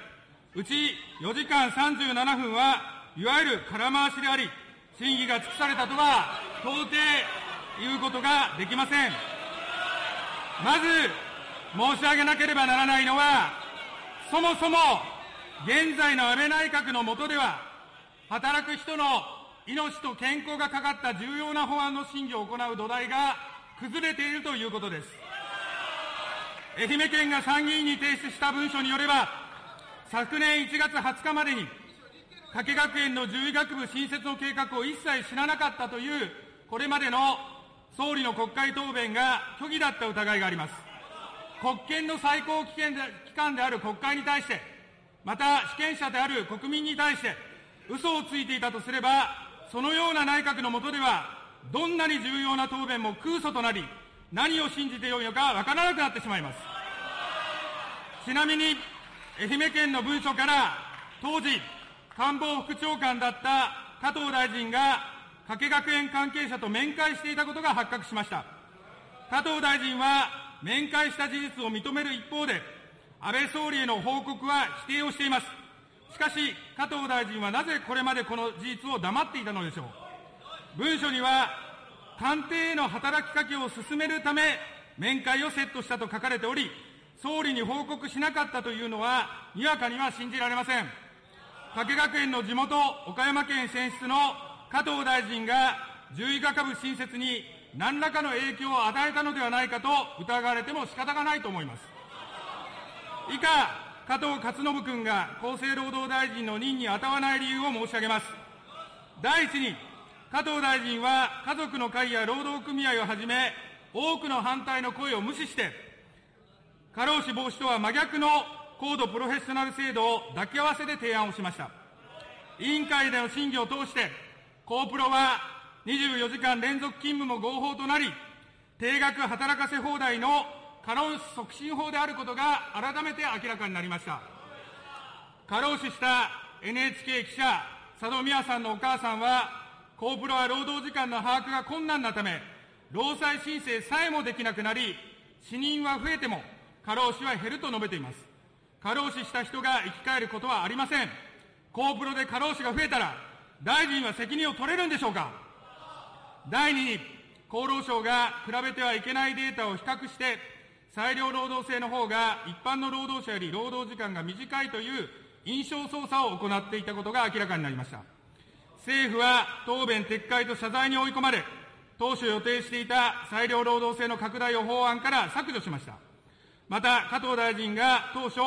うち4時間37分は、いわゆる空回しであり、審議が尽くされたとは、到底言うことができません。まず申し上げなければならないのは、そもそも現在の安倍内閣の下では、働く人の命と健康がかかった重要な法案の審議を行う土台が崩れているということです。愛媛県が参議院に提出した文書によれば、昨年1月20日までに、加計学園の獣医学部新設の計画を一切知らなかったという、これまでの総理の国会答弁が虚偽だった疑いがあります。国権の最高機関である国会に対して、また主権者である国民に対して、嘘をついていたとすれば、そのような内閣の下では、どんなに重要な答弁も空訴となり、何を信じてよいのかわからなくなってしまいます。ちなみに、愛媛県の文書から、当時、官房副長官だった加藤大臣が加計学園関係者と面会していたことが発覚しました。加藤大臣は面会した事実を認める一方で、安倍総理への報告は否定をしています。しかし、加藤大臣はなぜこれまでこの事実を黙っていたのでしょう。文書には、官邸への働きかけを進めるため、面会をセットしたと書かれており、総理に報告しなかったというのは、にわかには信じられません。加計学園の地元、岡山県選出の加藤大臣が獣医学部新設に何らかの影響を与えたのではないかと疑われても仕方がないと思います。以下、加藤勝信君が厚生労働大臣の任に当たらない理由を申し上げます。第一に、加藤大臣は家族の会や労働組合をはじめ、多くの反対の声を無視して、過労死防止とは真逆の高度プロフェッショナル制度を抱き合わせで提案をしました。委員会での審議を通して、コープロは24時間連続勤務も合法となり、定額働かせ放題の過労死促進法であることが改めて明らかになりました。過労死した NHK 記者、佐戸美和さんのお母さんは、コープロは労働時間の把握が困難なため、労災申請さえもできなくなり、死人は増えても、過労死は減ると述べています。過労死した人が生き返ることはありません。コープロで過労死が増えたら、大臣は責任を取れるんでしょうか？第2に、厚労省が比べてはいけないデータを比較して、裁量労働制の方が一般の労働者より労働時間が短いという印象操作を行っていたことが明らかになりました。政府は答弁撤回と謝罪に追い込まれ、当初予定していた裁量労働制の拡大を法案から削除しました。また、加藤大臣が当初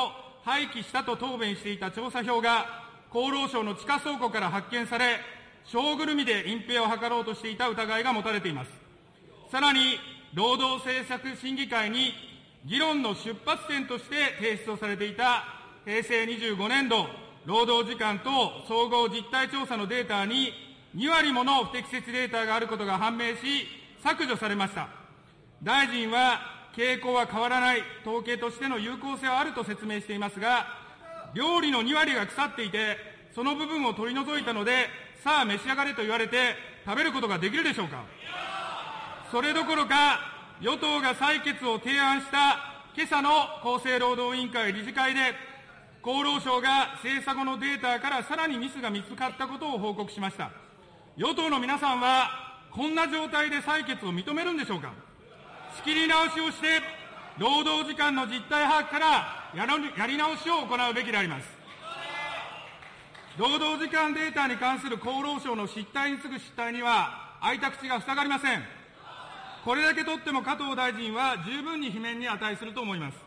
廃棄したと答弁していた調査票が厚労省の地下倉庫から発見され、小ぐるみで隠蔽を図ろうとしていた疑いが持たれています。さらに、労働政策審議会に議論の出発点として提出をされていた平成25年度労働時間と総合実態調査のデータに2割もの不適切データがあることが判明し、削除されました。大臣は、傾向は変わらない、統計としての有効性はあると説明していますが、料理の2割が腐っていて、その部分を取り除いたので、さあ召し上がれと言われて、食べることができるでしょうか。それどころか、与党が採決を提案した今朝の厚生労働委員会理事会で、厚労省が精査後のデータからさらにミスが見つかったことを報告しました。与党の皆さんは、こんな状態で採決を認めるんでしょうか。仕切り直しをして、労働時間の実態把握からやり直しを行うべきであります。労働時間データに関する厚労省の失態に次ぐ失態には、開いた口が塞がりません。これだけとっても加藤大臣は十分に罷免に値すると思います。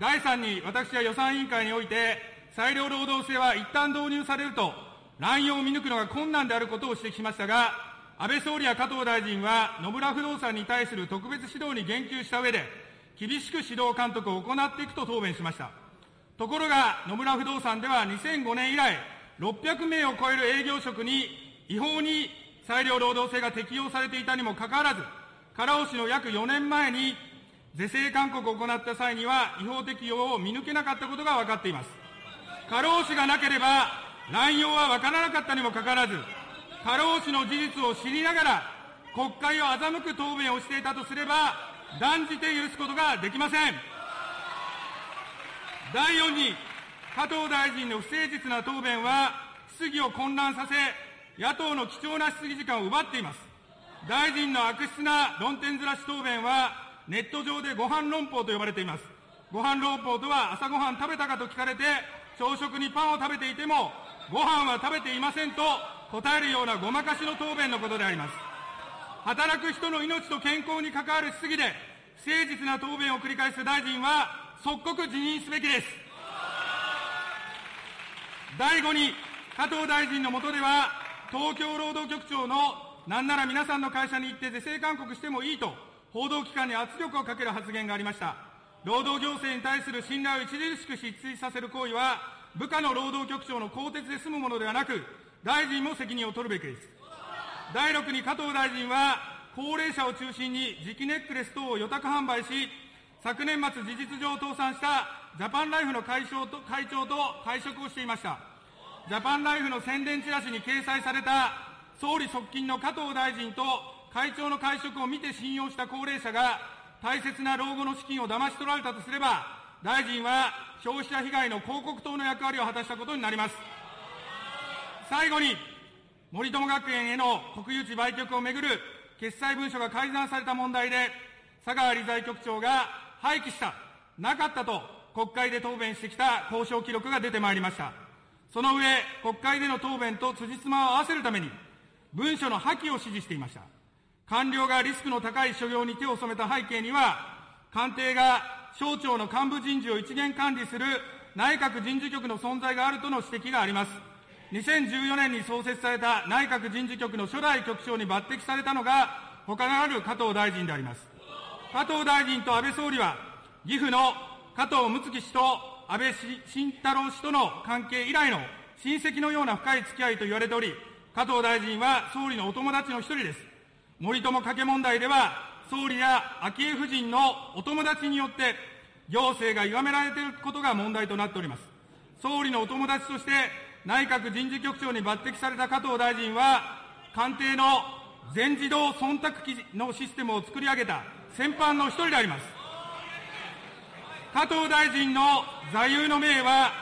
第3に、私は予算委員会において、裁量労働制は一旦導入されると、乱用を見抜くのが困難であることを指摘しましたが、安倍総理や加藤大臣は野村不動産に対する特別指導に言及した上で、厳しく指導監督を行っていくと答弁しました。ところが、野村不動産では2005年以来、600名を超える営業職に違法に裁量労働制が適用されていたにもかかわらず、過労死の約4年前に是正勧告を行った際には違法適用を見抜けなかったことが分かっています。過労死がなければ乱用は分からなかったにもかかわらず、過労死の事実を知りながら、国会を欺く答弁をしていたとすれば、断じて許すことができません。第4に、加藤大臣の不誠実な答弁は、質疑を混乱させ、野党の貴重な質疑時間を奪っています。大臣の悪質な論点ずらし答弁は、ネット上でご飯論法と呼ばれています。ご飯論法とは、朝ごはん食べたかと聞かれて、朝食にパンを食べていても、ご飯は食べていませんと答えるようなごまかしの答弁のことであります。働く人の命と健康に関わる質疑で、不誠実な答弁を繰り返す大臣は、即刻辞任すべきです。第5に、加藤大臣の下では、東京労働局長のなんなら皆さんの会社に行って是正勧告してもいいと、報道機関に圧力をかける発言がありました。労働行政に対する信頼を著しく失墜させる行為は、部下の労働局長の更迭で済むものではなく、大臣も責任を取るべきです。第6に加藤大臣は、高齢者を中心に磁気ネックレス等を予託販売し、昨年末事実上倒産したジャパンライフの会長と会長と会食をしていました。ジャパンライフの宣伝チラシに掲載された総理側近の加藤大臣と会長の会食を見て信用した高齢者が大切な老後の資金を騙し取られたとすれば、大臣は消費者被害の広告塔の役割を果たしたことになります。最後に、森友学園への国有地売却をめぐる決裁文書が改ざんされた問題で、佐川理財局長が廃棄した、なかったと国会で答弁してきた交渉記録が出てまいりました。その上、国会での答弁と辻褄を合わせるために、文書の破棄を指示していました。官僚がリスクの高い所要に手を染めた背景には、官邸が省庁の幹部人事を一元管理する内閣人事局の存在があるとの指摘があります。2014年に創設された内閣人事局の初代局長に抜擢されたのが、他ならぬ加藤大臣であります。加藤大臣と安倍総理は、岐阜の加藤睦月氏と安倍晋太郎氏との関係以来の親戚のような深い付き合いと言われており、加藤大臣は総理のお友達の一人です。森友加計問題では、総理や昭恵夫人のお友達によって、行政が歪められていることが問題となっております。総理のお友達として、内閣人事局長に抜擢された加藤大臣は、官邸の全自動忖度機のシステムを作り上げた先般の一人であります。加藤大臣の座右の銘は、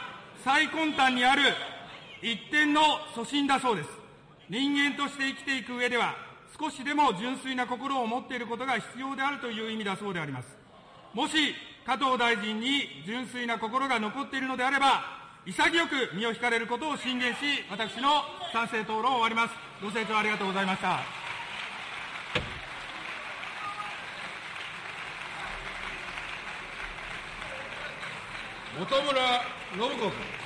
最根端にある一点の粗心だそうです。人間として生きていく上では、少しでも純粋な心を持っていることが必要であるという意味だそうであります。もし、加藤大臣に純粋な心が残っているのであれば、潔く身を引かれることを進言し、私の賛成討論を終わります。ご清聴ありがとうございました。本村信子君。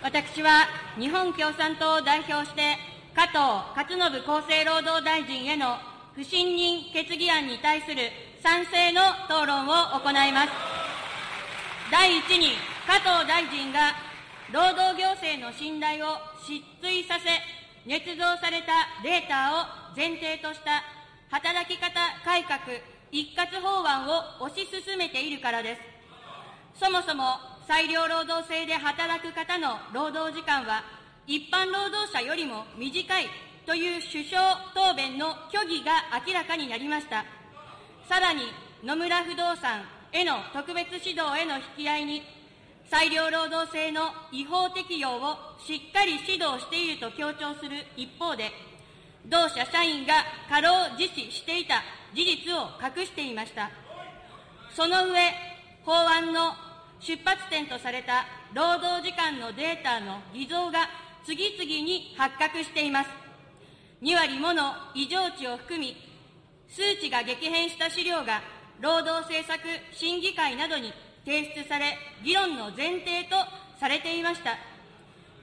私は日本共産党を代表して、加藤勝信厚生労働大臣への不信任決議案に対する賛成の討論を行います。第一に、加藤大臣が労働行政の信頼を失墜させ、捏造されたデータを前提とした働き方改革一括法案を推し進めているからです。そもそも裁量労働制で働く方の労働時間は一般労働者よりも短いという首相答弁の虚偽が明らかになりました。さらに野村不動産への特別指導への引き合いに裁量労働制の違法適用をしっかり指導していると強調する一方で、同社社員が過労実施していた事実を隠していました。その上、法案の出発点とされた労働時間のデータの偽造が次々に発覚しています。2割もの異常値を含み、数値が激変した資料が労働政策審議会などに提出され、議論の前提とされていました。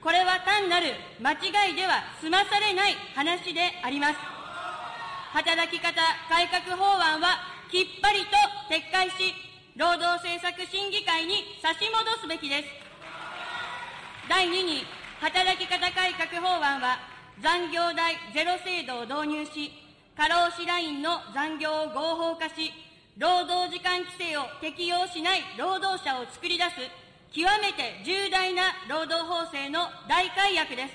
これは単なる間違いでは済まされない話であります。働き方改革法案はきっぱりと撤回し、労働政策審議会に差し戻すべきです。第2に、働き方改革法案は、残業代ゼロ制度を導入し、過労死ラインの残業を合法化し、労働時間規制を適用しない労働者を作り出す、極めて重大な労働法制の大改悪です。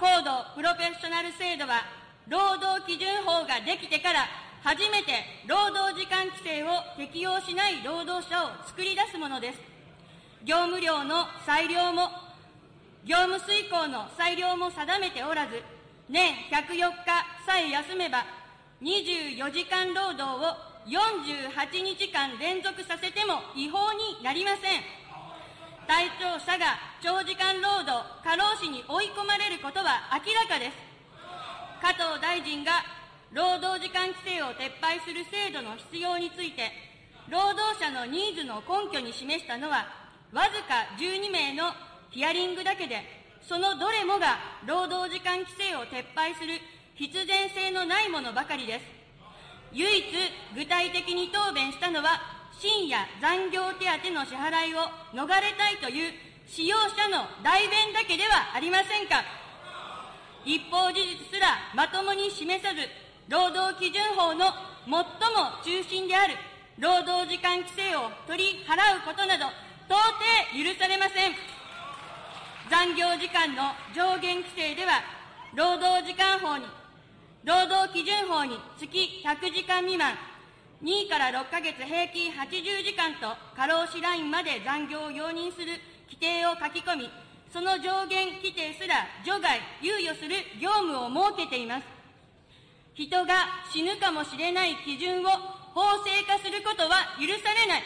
高度プロフェッショナル制度は、労働基準法ができてから初めて労働時間規制を適用しない労働者を作り出すものです。業務量の裁量も、業務遂行の裁量も定めておらず、年104日さえ休めば、24時間労働を48日間連続させても違法になりません。対象者が長時間労働、過労死に追い込まれることは明らかです。加藤大臣が労働時間規制を撤廃する制度の必要について、労働者のニーズの根拠に示したのは、わずか12名のヒアリングだけで、そのどれもが労働時間規制を撤廃する必然性のないものばかりです。唯一具体的に答弁したのは、深夜残業手当の支払いを逃れたいという使用者の代弁だけではありませんか。一方事実すらまともに示さず、労働基準法の最も中心である労働時間規制を取り払うことなど、到底許されません。残業時間の上限規制では、労働時間法に、労働基準法に月100時間未満、2から6ヶ月平均80時間と過労死ラインまで残業を容認する規定を書き込み、その上限規定すら除外、猶予する業務を設けています。人が死ぬかもしれない基準を法制化することは許されない。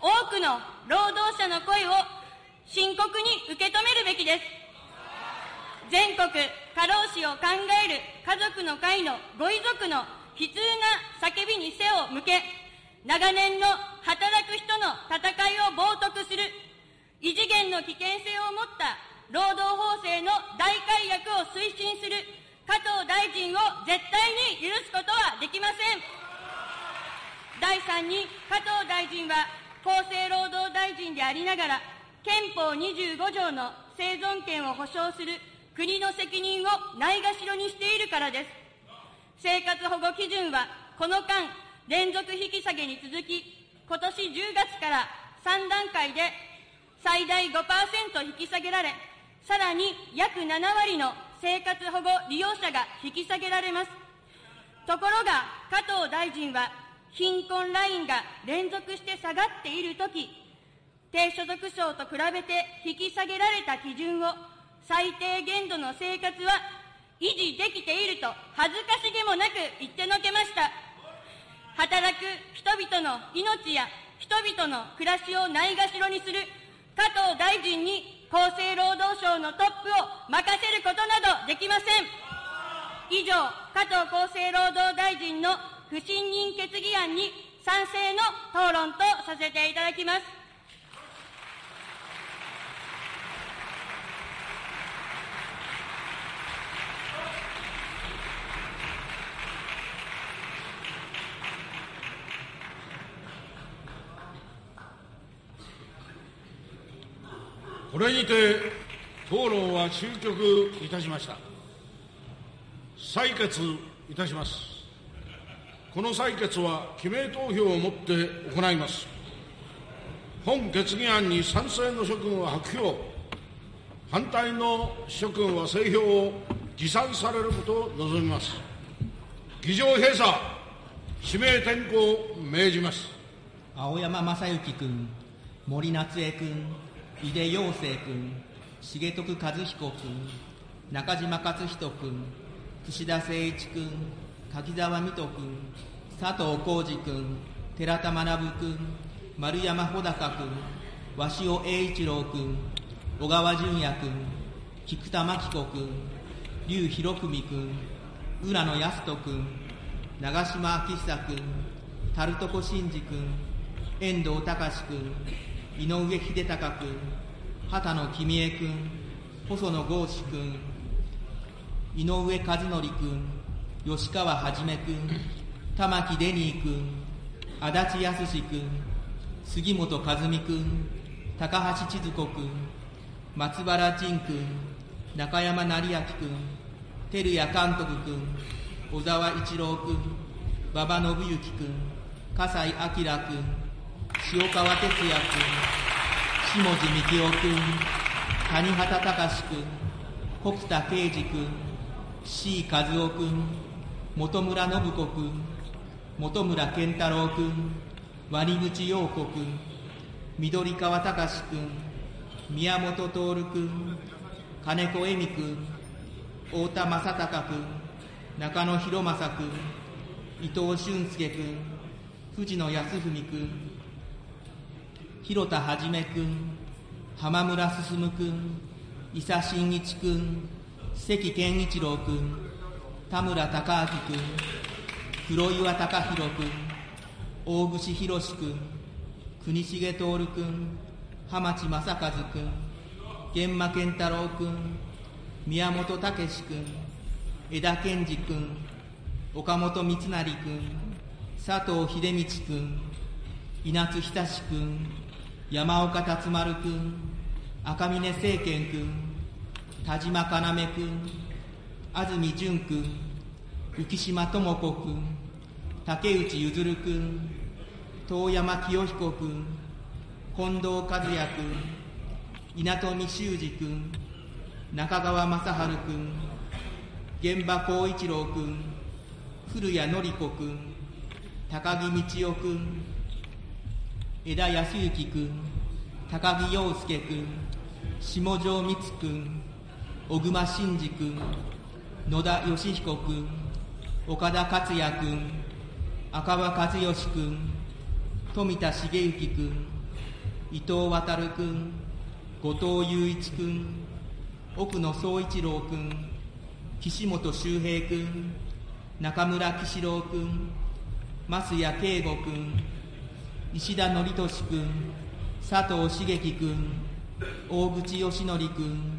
多くの労働者の声を深刻に受け止めるべきです。全国過労死を考える家族の会のご遺族の悲痛な叫びに背を向け、長年の働く人の戦いを冒涜する、異次元の危険性を持った労働法制の大改悪を推進する加藤大臣を絶対に許すことはできません。第3に、加藤大臣は厚生労働大臣でありながら、憲法25条の生存権を保障する国の責任をないがしろにしているからです。生活保護基準はこの間、連続引き下げに続き、今年10月から3段階で最大5%引き下げられ、さらに約7割の生活保護利用者が引き下げられます。ところが、加藤大臣は、貧困ラインが連続して下がっているとき、低所得層と比べて引き下げられた基準を最低限度の生活は維持できていると恥ずかしげもなく言ってのけました。働く人々の命や人々の暮らしをないがしろにする加藤大臣に厚生労働省のトップを任せることなどできません。以上、加藤厚生労働大臣の不信任決議案に賛成の討論とさせていただきます。これにて討論は終局いたしました。採決いたします。この採決は記名投票をもって行います。本決議案に賛成の諸君は白票。反対の諸君は製票を持参されることを望みます。議場閉鎖。指名転校命じます。青山正幸君森夏江君井出陽生君、重徳和彦君、中島勝人君、串田誠一君、柿沢水戸君、佐藤浩二君、寺田学君、丸山穂高君、鷲尾栄一郎君、小川淳也君、菊田真紀子君、劉博文君、浦野康人君、長島昭久君、樽床真二君、遠藤隆君、井上秀隆君、畑野公江君、細野豪志君、井上和則君、吉川はじめ君、玉木デニー君、足立康君、杉本和美君、高橋千鶴子君、松原仁君、中山成明君、照屋監督君、小沢一郎君、馬場信之君、笠井明君、塩川哲也君、下地幹夫君、谷畑隆君、北田圭司君、C 和夫君、本村信子君、本村健太郎君、鰐口陽子君、緑川隆君、宮本徹君、金子恵美君、太田正孝君、中野博正君、伊藤俊介君、藤野康文君、広田はじめ君、浜村進君、伊佐真一君、関健一郎君、田村隆明君、黒岩隆弘君、大串博君、国重徹君、浜地正和君、源馬健太郎君、宮本武君、枝健二君、岡本光成君、佐藤秀道君、稲津仁君、山岡達丸君、赤嶺政賢君、田島要君、安住淳君、浮島智子君、竹内譲君、遠山清彦君、近藤和也君、稲富修二君、中川正治君、現場光一郎君、古谷典子君、高木道夫君、枝康之君、高木陽介君、下條光君、小熊真二君、野田義彦君、岡田克也君、赤羽和義君、富田茂之君、伊藤渉君、後藤雄一君、奥野総一郎君、岸本周平君、中村喜四郎君、増谷圭吾君、石田典俊君、佐藤茂樹君、大口義則君、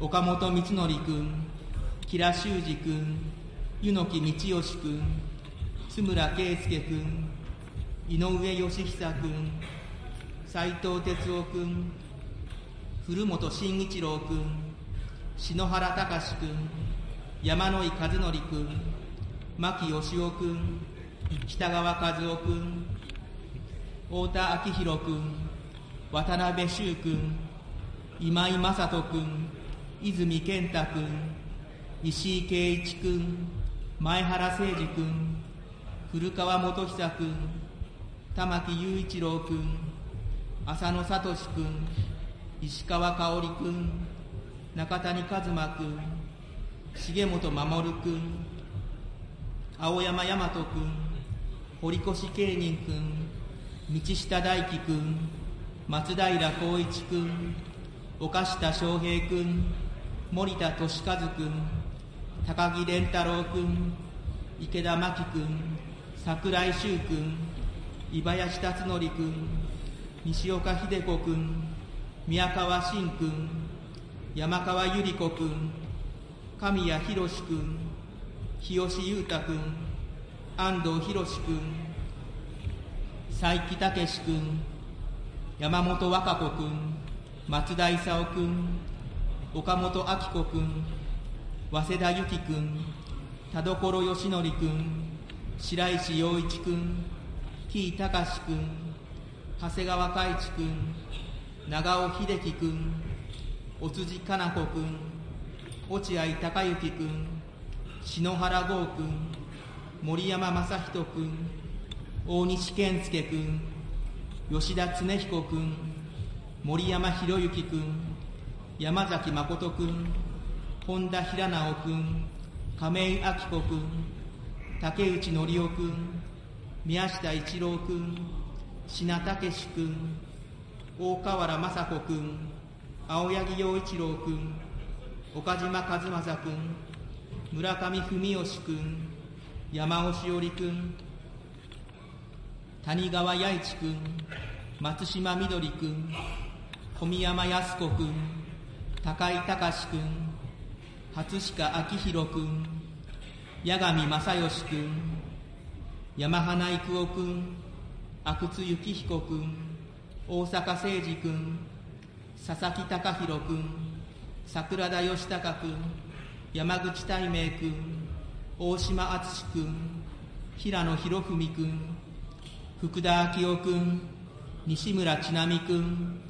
岡本光則君、吉良修二君、柚木道義君、津村圭介君、井上義久君、斉藤哲夫君、古本慎一郎君、篠原隆君、山野井和則君、牧義夫君、北川和夫君太田昭弘君渡辺修君今井正人君泉健太君石井圭一君前原誠二君古川元久君玉木雄一郎君浅野聡君石川香織君中谷一馬君重本守君青山大和君堀越慶人君道下大輝君松平浩一君岡下翔平君森田俊和君高木蓮太郎君池田真希君櫻井修君伊林達則君西岡秀子君宮川真君山川百合子君神谷博君日吉裕太君安藤博君佐伯武君山本和歌子君松田勲君岡本明子君早稲田由紀君田所義則君白石陽一君 T 隆君長谷川海一君長尾秀樹君お辻かな子君落合孝之君篠原剛君森山正人君大西健介君吉田恒彦君森山博之君山崎誠君本田平直君亀井明子君竹内則夫君宮下一郎君品武君大河原雅子君青柳陽一郎君岡島和正君村上文義君山尾しおり君谷川弥一君松島みどり君小宮山靖子君高井隆君初鹿明宏君八神正義君山花育夫君阿久津幸彦君大阪誠二君佐々木貴弘君桜田義孝君山口大明君大島敦君平野博文君福田昭夫君西村智奈美君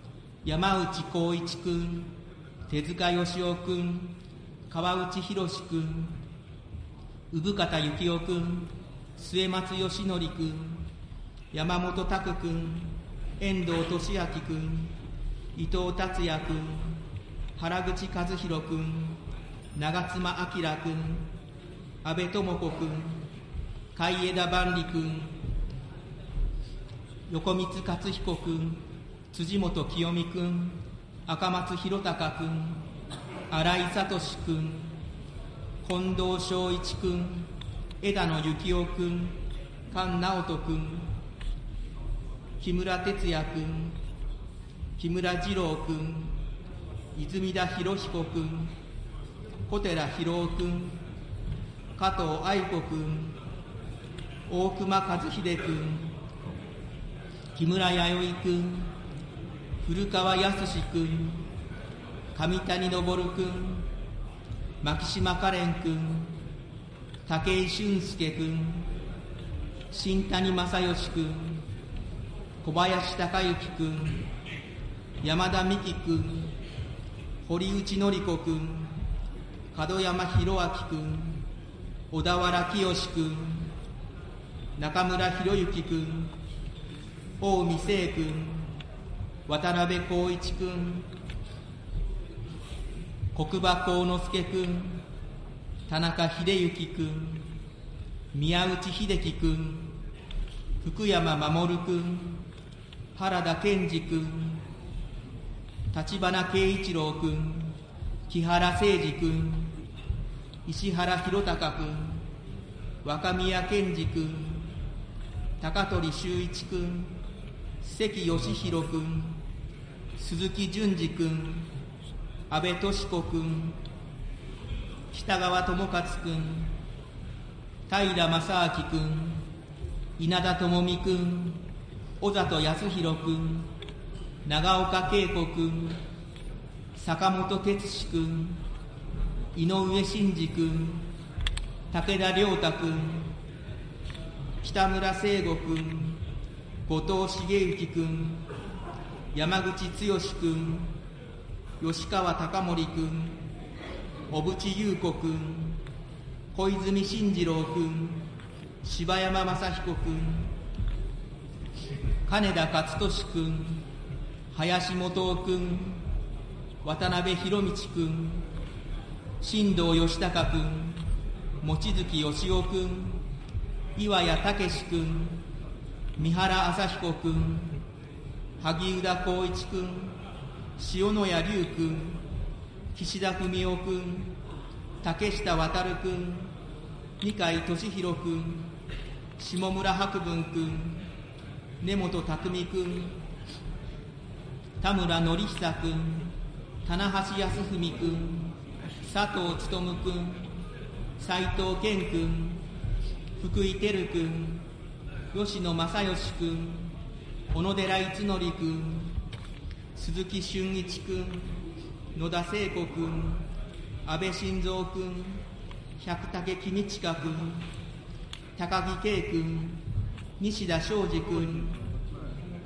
山内浩一君手塚義雄君川内博君産方幸雄君末松義則君山本拓君遠藤利明君伊藤達也君原口和弘君長妻明君安倍智子君海枝万里君横光勝彦君辻元清美君赤松弘隆君新井聡君近藤正一君枝野幸男君菅直人君木村哲也君木村二郎君泉田博彦君小寺博夫君加藤愛子君大熊和秀君木村弥生君古川康君上谷昇君牧島かれん君武井俊介君新谷正義君小林孝之君山田美希君堀内典子君門山弘明君小田原清君中村博之君近江聖君渡辺光一君国場幸之助君田中秀幸君宮内秀樹君福山守君原田健二君立花慶一郎君木原誠二君石原弘隆君若宮健二君高取修一君関義弘君鈴木淳二君安倍敏子君北川智勝君平正明君稲田朋美君小里康弘君長岡恵子君坂本哲司君井上真司君武田良太君北村聖吾君後藤茂之君山口剛君吉川貴盛君小渕優子君小泉進次郎君柴山雅彦君金田勝利君林元夫君渡辺博道君新藤義孝君望月義雄君岩谷武君三原朝彦君萩生田光一君塩谷龍君岸田文雄君竹下渉君二階俊博君下村博文君根本匠君田村典久君棚橋康文君佐藤勉君斉藤健君福井照君吉野正義君小野寺一則君鈴木俊一君野田聖子君安倍晋三君百武公親君高木圭君西田昌司君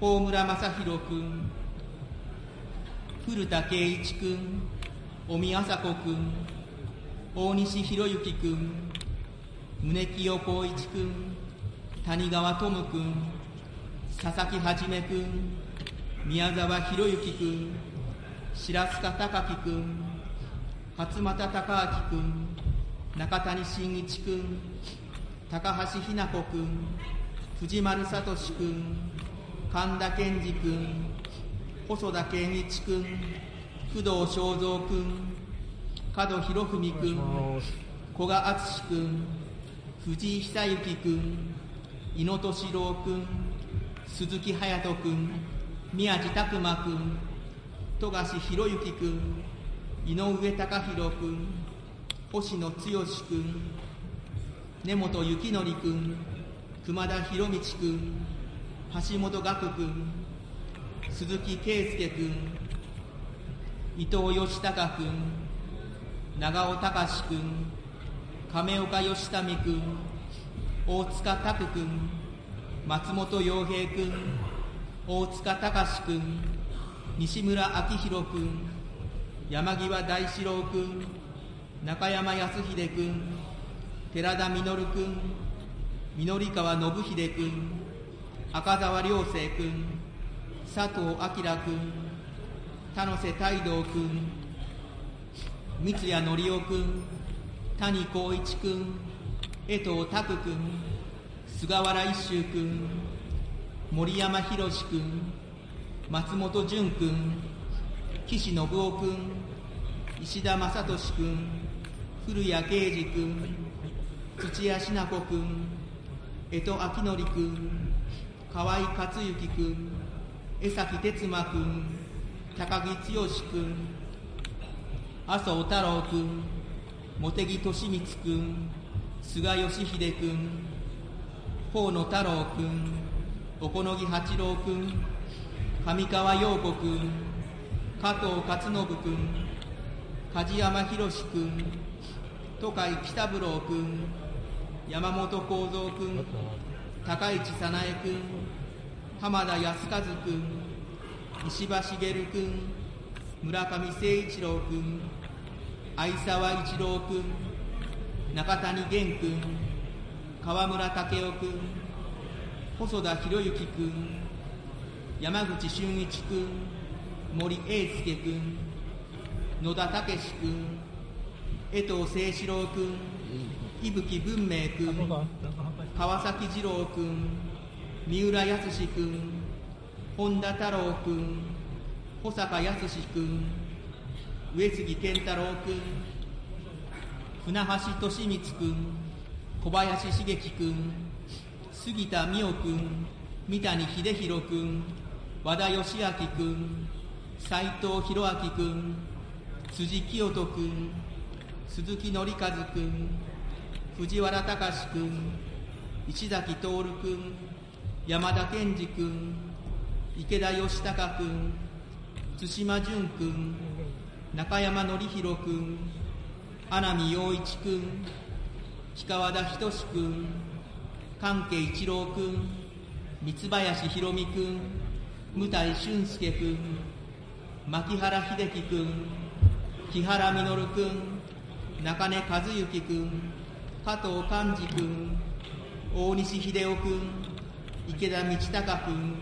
高村正弘君古田圭一君尾身麻子君大西博之君宗清光一君谷川智君佐々木はじめ君宮沢博之君白塚隆樹君勝俣孝明君中谷真一君高橋日奈子君藤丸聡君神田健二君細田健一君工藤正三君門博文君古賀敦君藤井久之君井野俊郎君鈴木隼人君宮地拓磨君富樫博之君井上貴弘君星野剛君根本幸則君熊田博道君橋本岳君鈴木圭介君伊藤義孝君長尾隆君亀岡義民君大塚拓君松本洋平君大塚隆君西村明宏君山際大志郎君中山康秀君寺田稔君緑川信秀君赤澤良生君佐藤明君田瀬太道君三谷則夫君谷光一君江藤拓君菅原一秀君森山博君松本潤君岸信夫君石田正俊君古谷啓二君土屋品子君江戸明則君河合克行君江崎哲磨君高木剛君麻生太郎君茂木敏光君菅義偉君河野太郎君小此木八郎君上川陽子君加藤勝信君梶山博君戸海北五郎君山本幸三君高市早苗君浜田康和君石破茂君村上誠一郎君相沢一郎君中谷元君川村武雄君細田博之君山口俊一君森英介君野田武君江藤誠志郎君伊吹文明君川崎二郎君三浦康君本田太郎君保坂康君上杉健太郎君船橋利光君小林茂樹君杉田水脈君三谷秀弘君和田義明君斉藤弘明君辻清人君鈴木紀和君藤原隆君石崎徹君山田健二君池田義孝君対馬淳君中山典弘君阿南陽一君氷川田仁君関係一郎君三林博美君向井俊介君牧原秀樹君木原稔君中根和幸君加藤寛治君大西秀夫君池田道孝君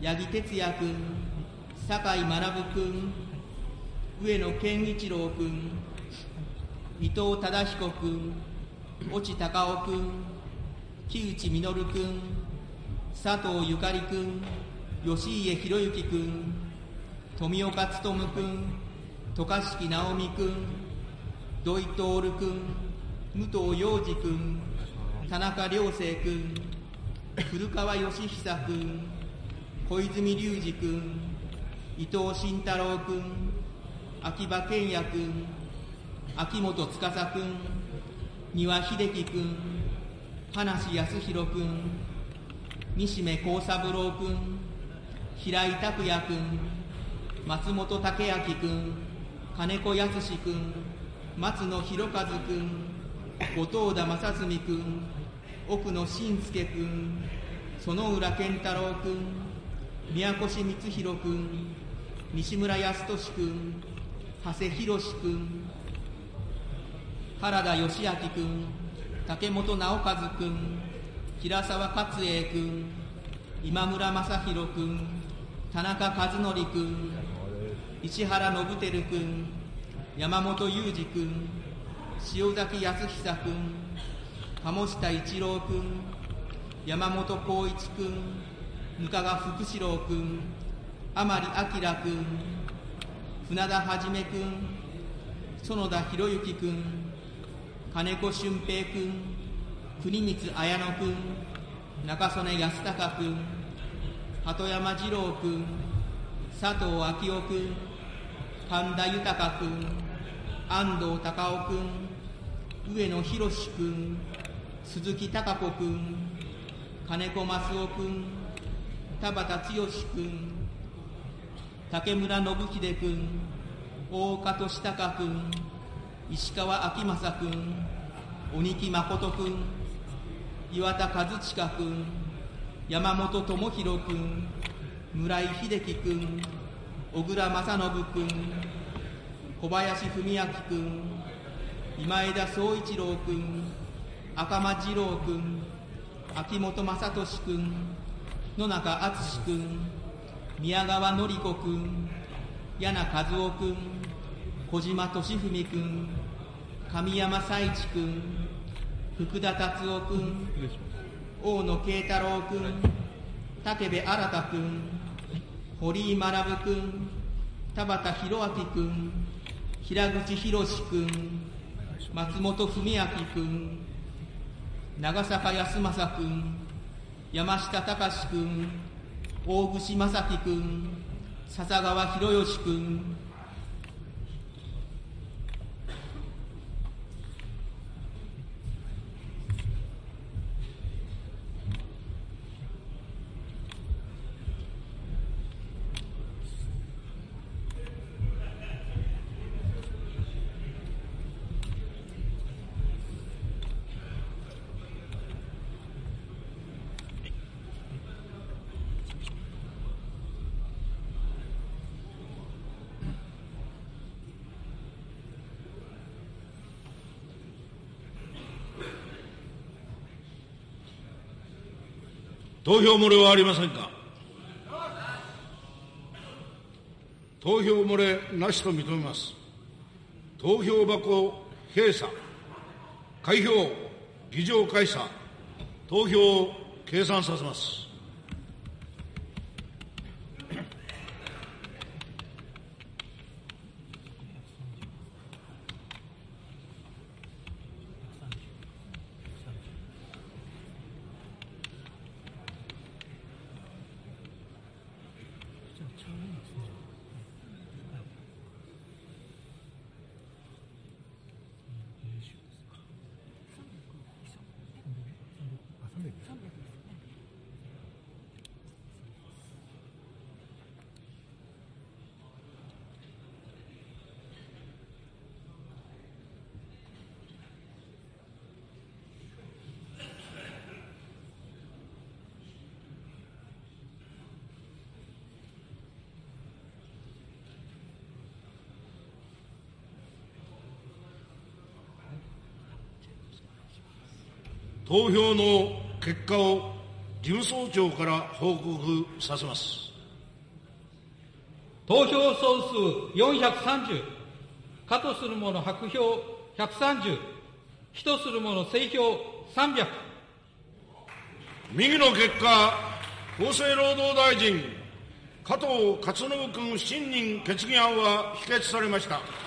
八木哲也君酒井学君上野健一郎君伊藤忠彦君越智隆夫君木内稔君佐藤ゆかり君吉家博之君富岡勉君渡嘉敷直美君土井徹君武藤洋二君田中良生君古川義久君小泉隆二君伊藤慎太郎君秋葉賢也君秋元司君丹羽秀樹君葉梨康弘君西目幸三郎君平井拓也君松本武明君金子康君松野博一君後藤田正純君奥野信介君園浦健太郎君宮越光弘君西村康稔君長谷博君原田義明君竹本直和君平沢勝栄君今村正弘君田中和則君石原信輝君山本裕二君塩崎康久君鴨下一郎君山本浩一君額賀福志郎君甘利明君船田はじめ君園田博之君金子俊平君国光綾乃君中曽根康隆君鳩山二郎君佐藤昭夫君神田豊君安藤隆夫君上野博君鈴木貴子君金子益夫君田畑剛君竹村信秀君大岡俊孝君石川昭正君鬼木誠君岩田和親君山本智弘君村井秀樹君小倉正信君小林文明君今枝宗一郎君赤間二郎君秋元正俊君野中敦君宮川典子君柳和夫君小島俊文君神山彩一君福田達夫君大野慶太郎君武部新君堀井学君田畑弘明君平口博君松本文明君長坂康政君山下隆君大串正樹君笹川博義君投票漏れはありませんか？投票漏れなしと認めます。投票箱閉鎖、開票、議場開鎖、投票を計算させます。投票の結果を事務総長から報告させます。投票総数430、可とする者白票130、非とする者正票300。右の結果、厚生労働大臣、加藤勝信君不信任決議案は否決されました。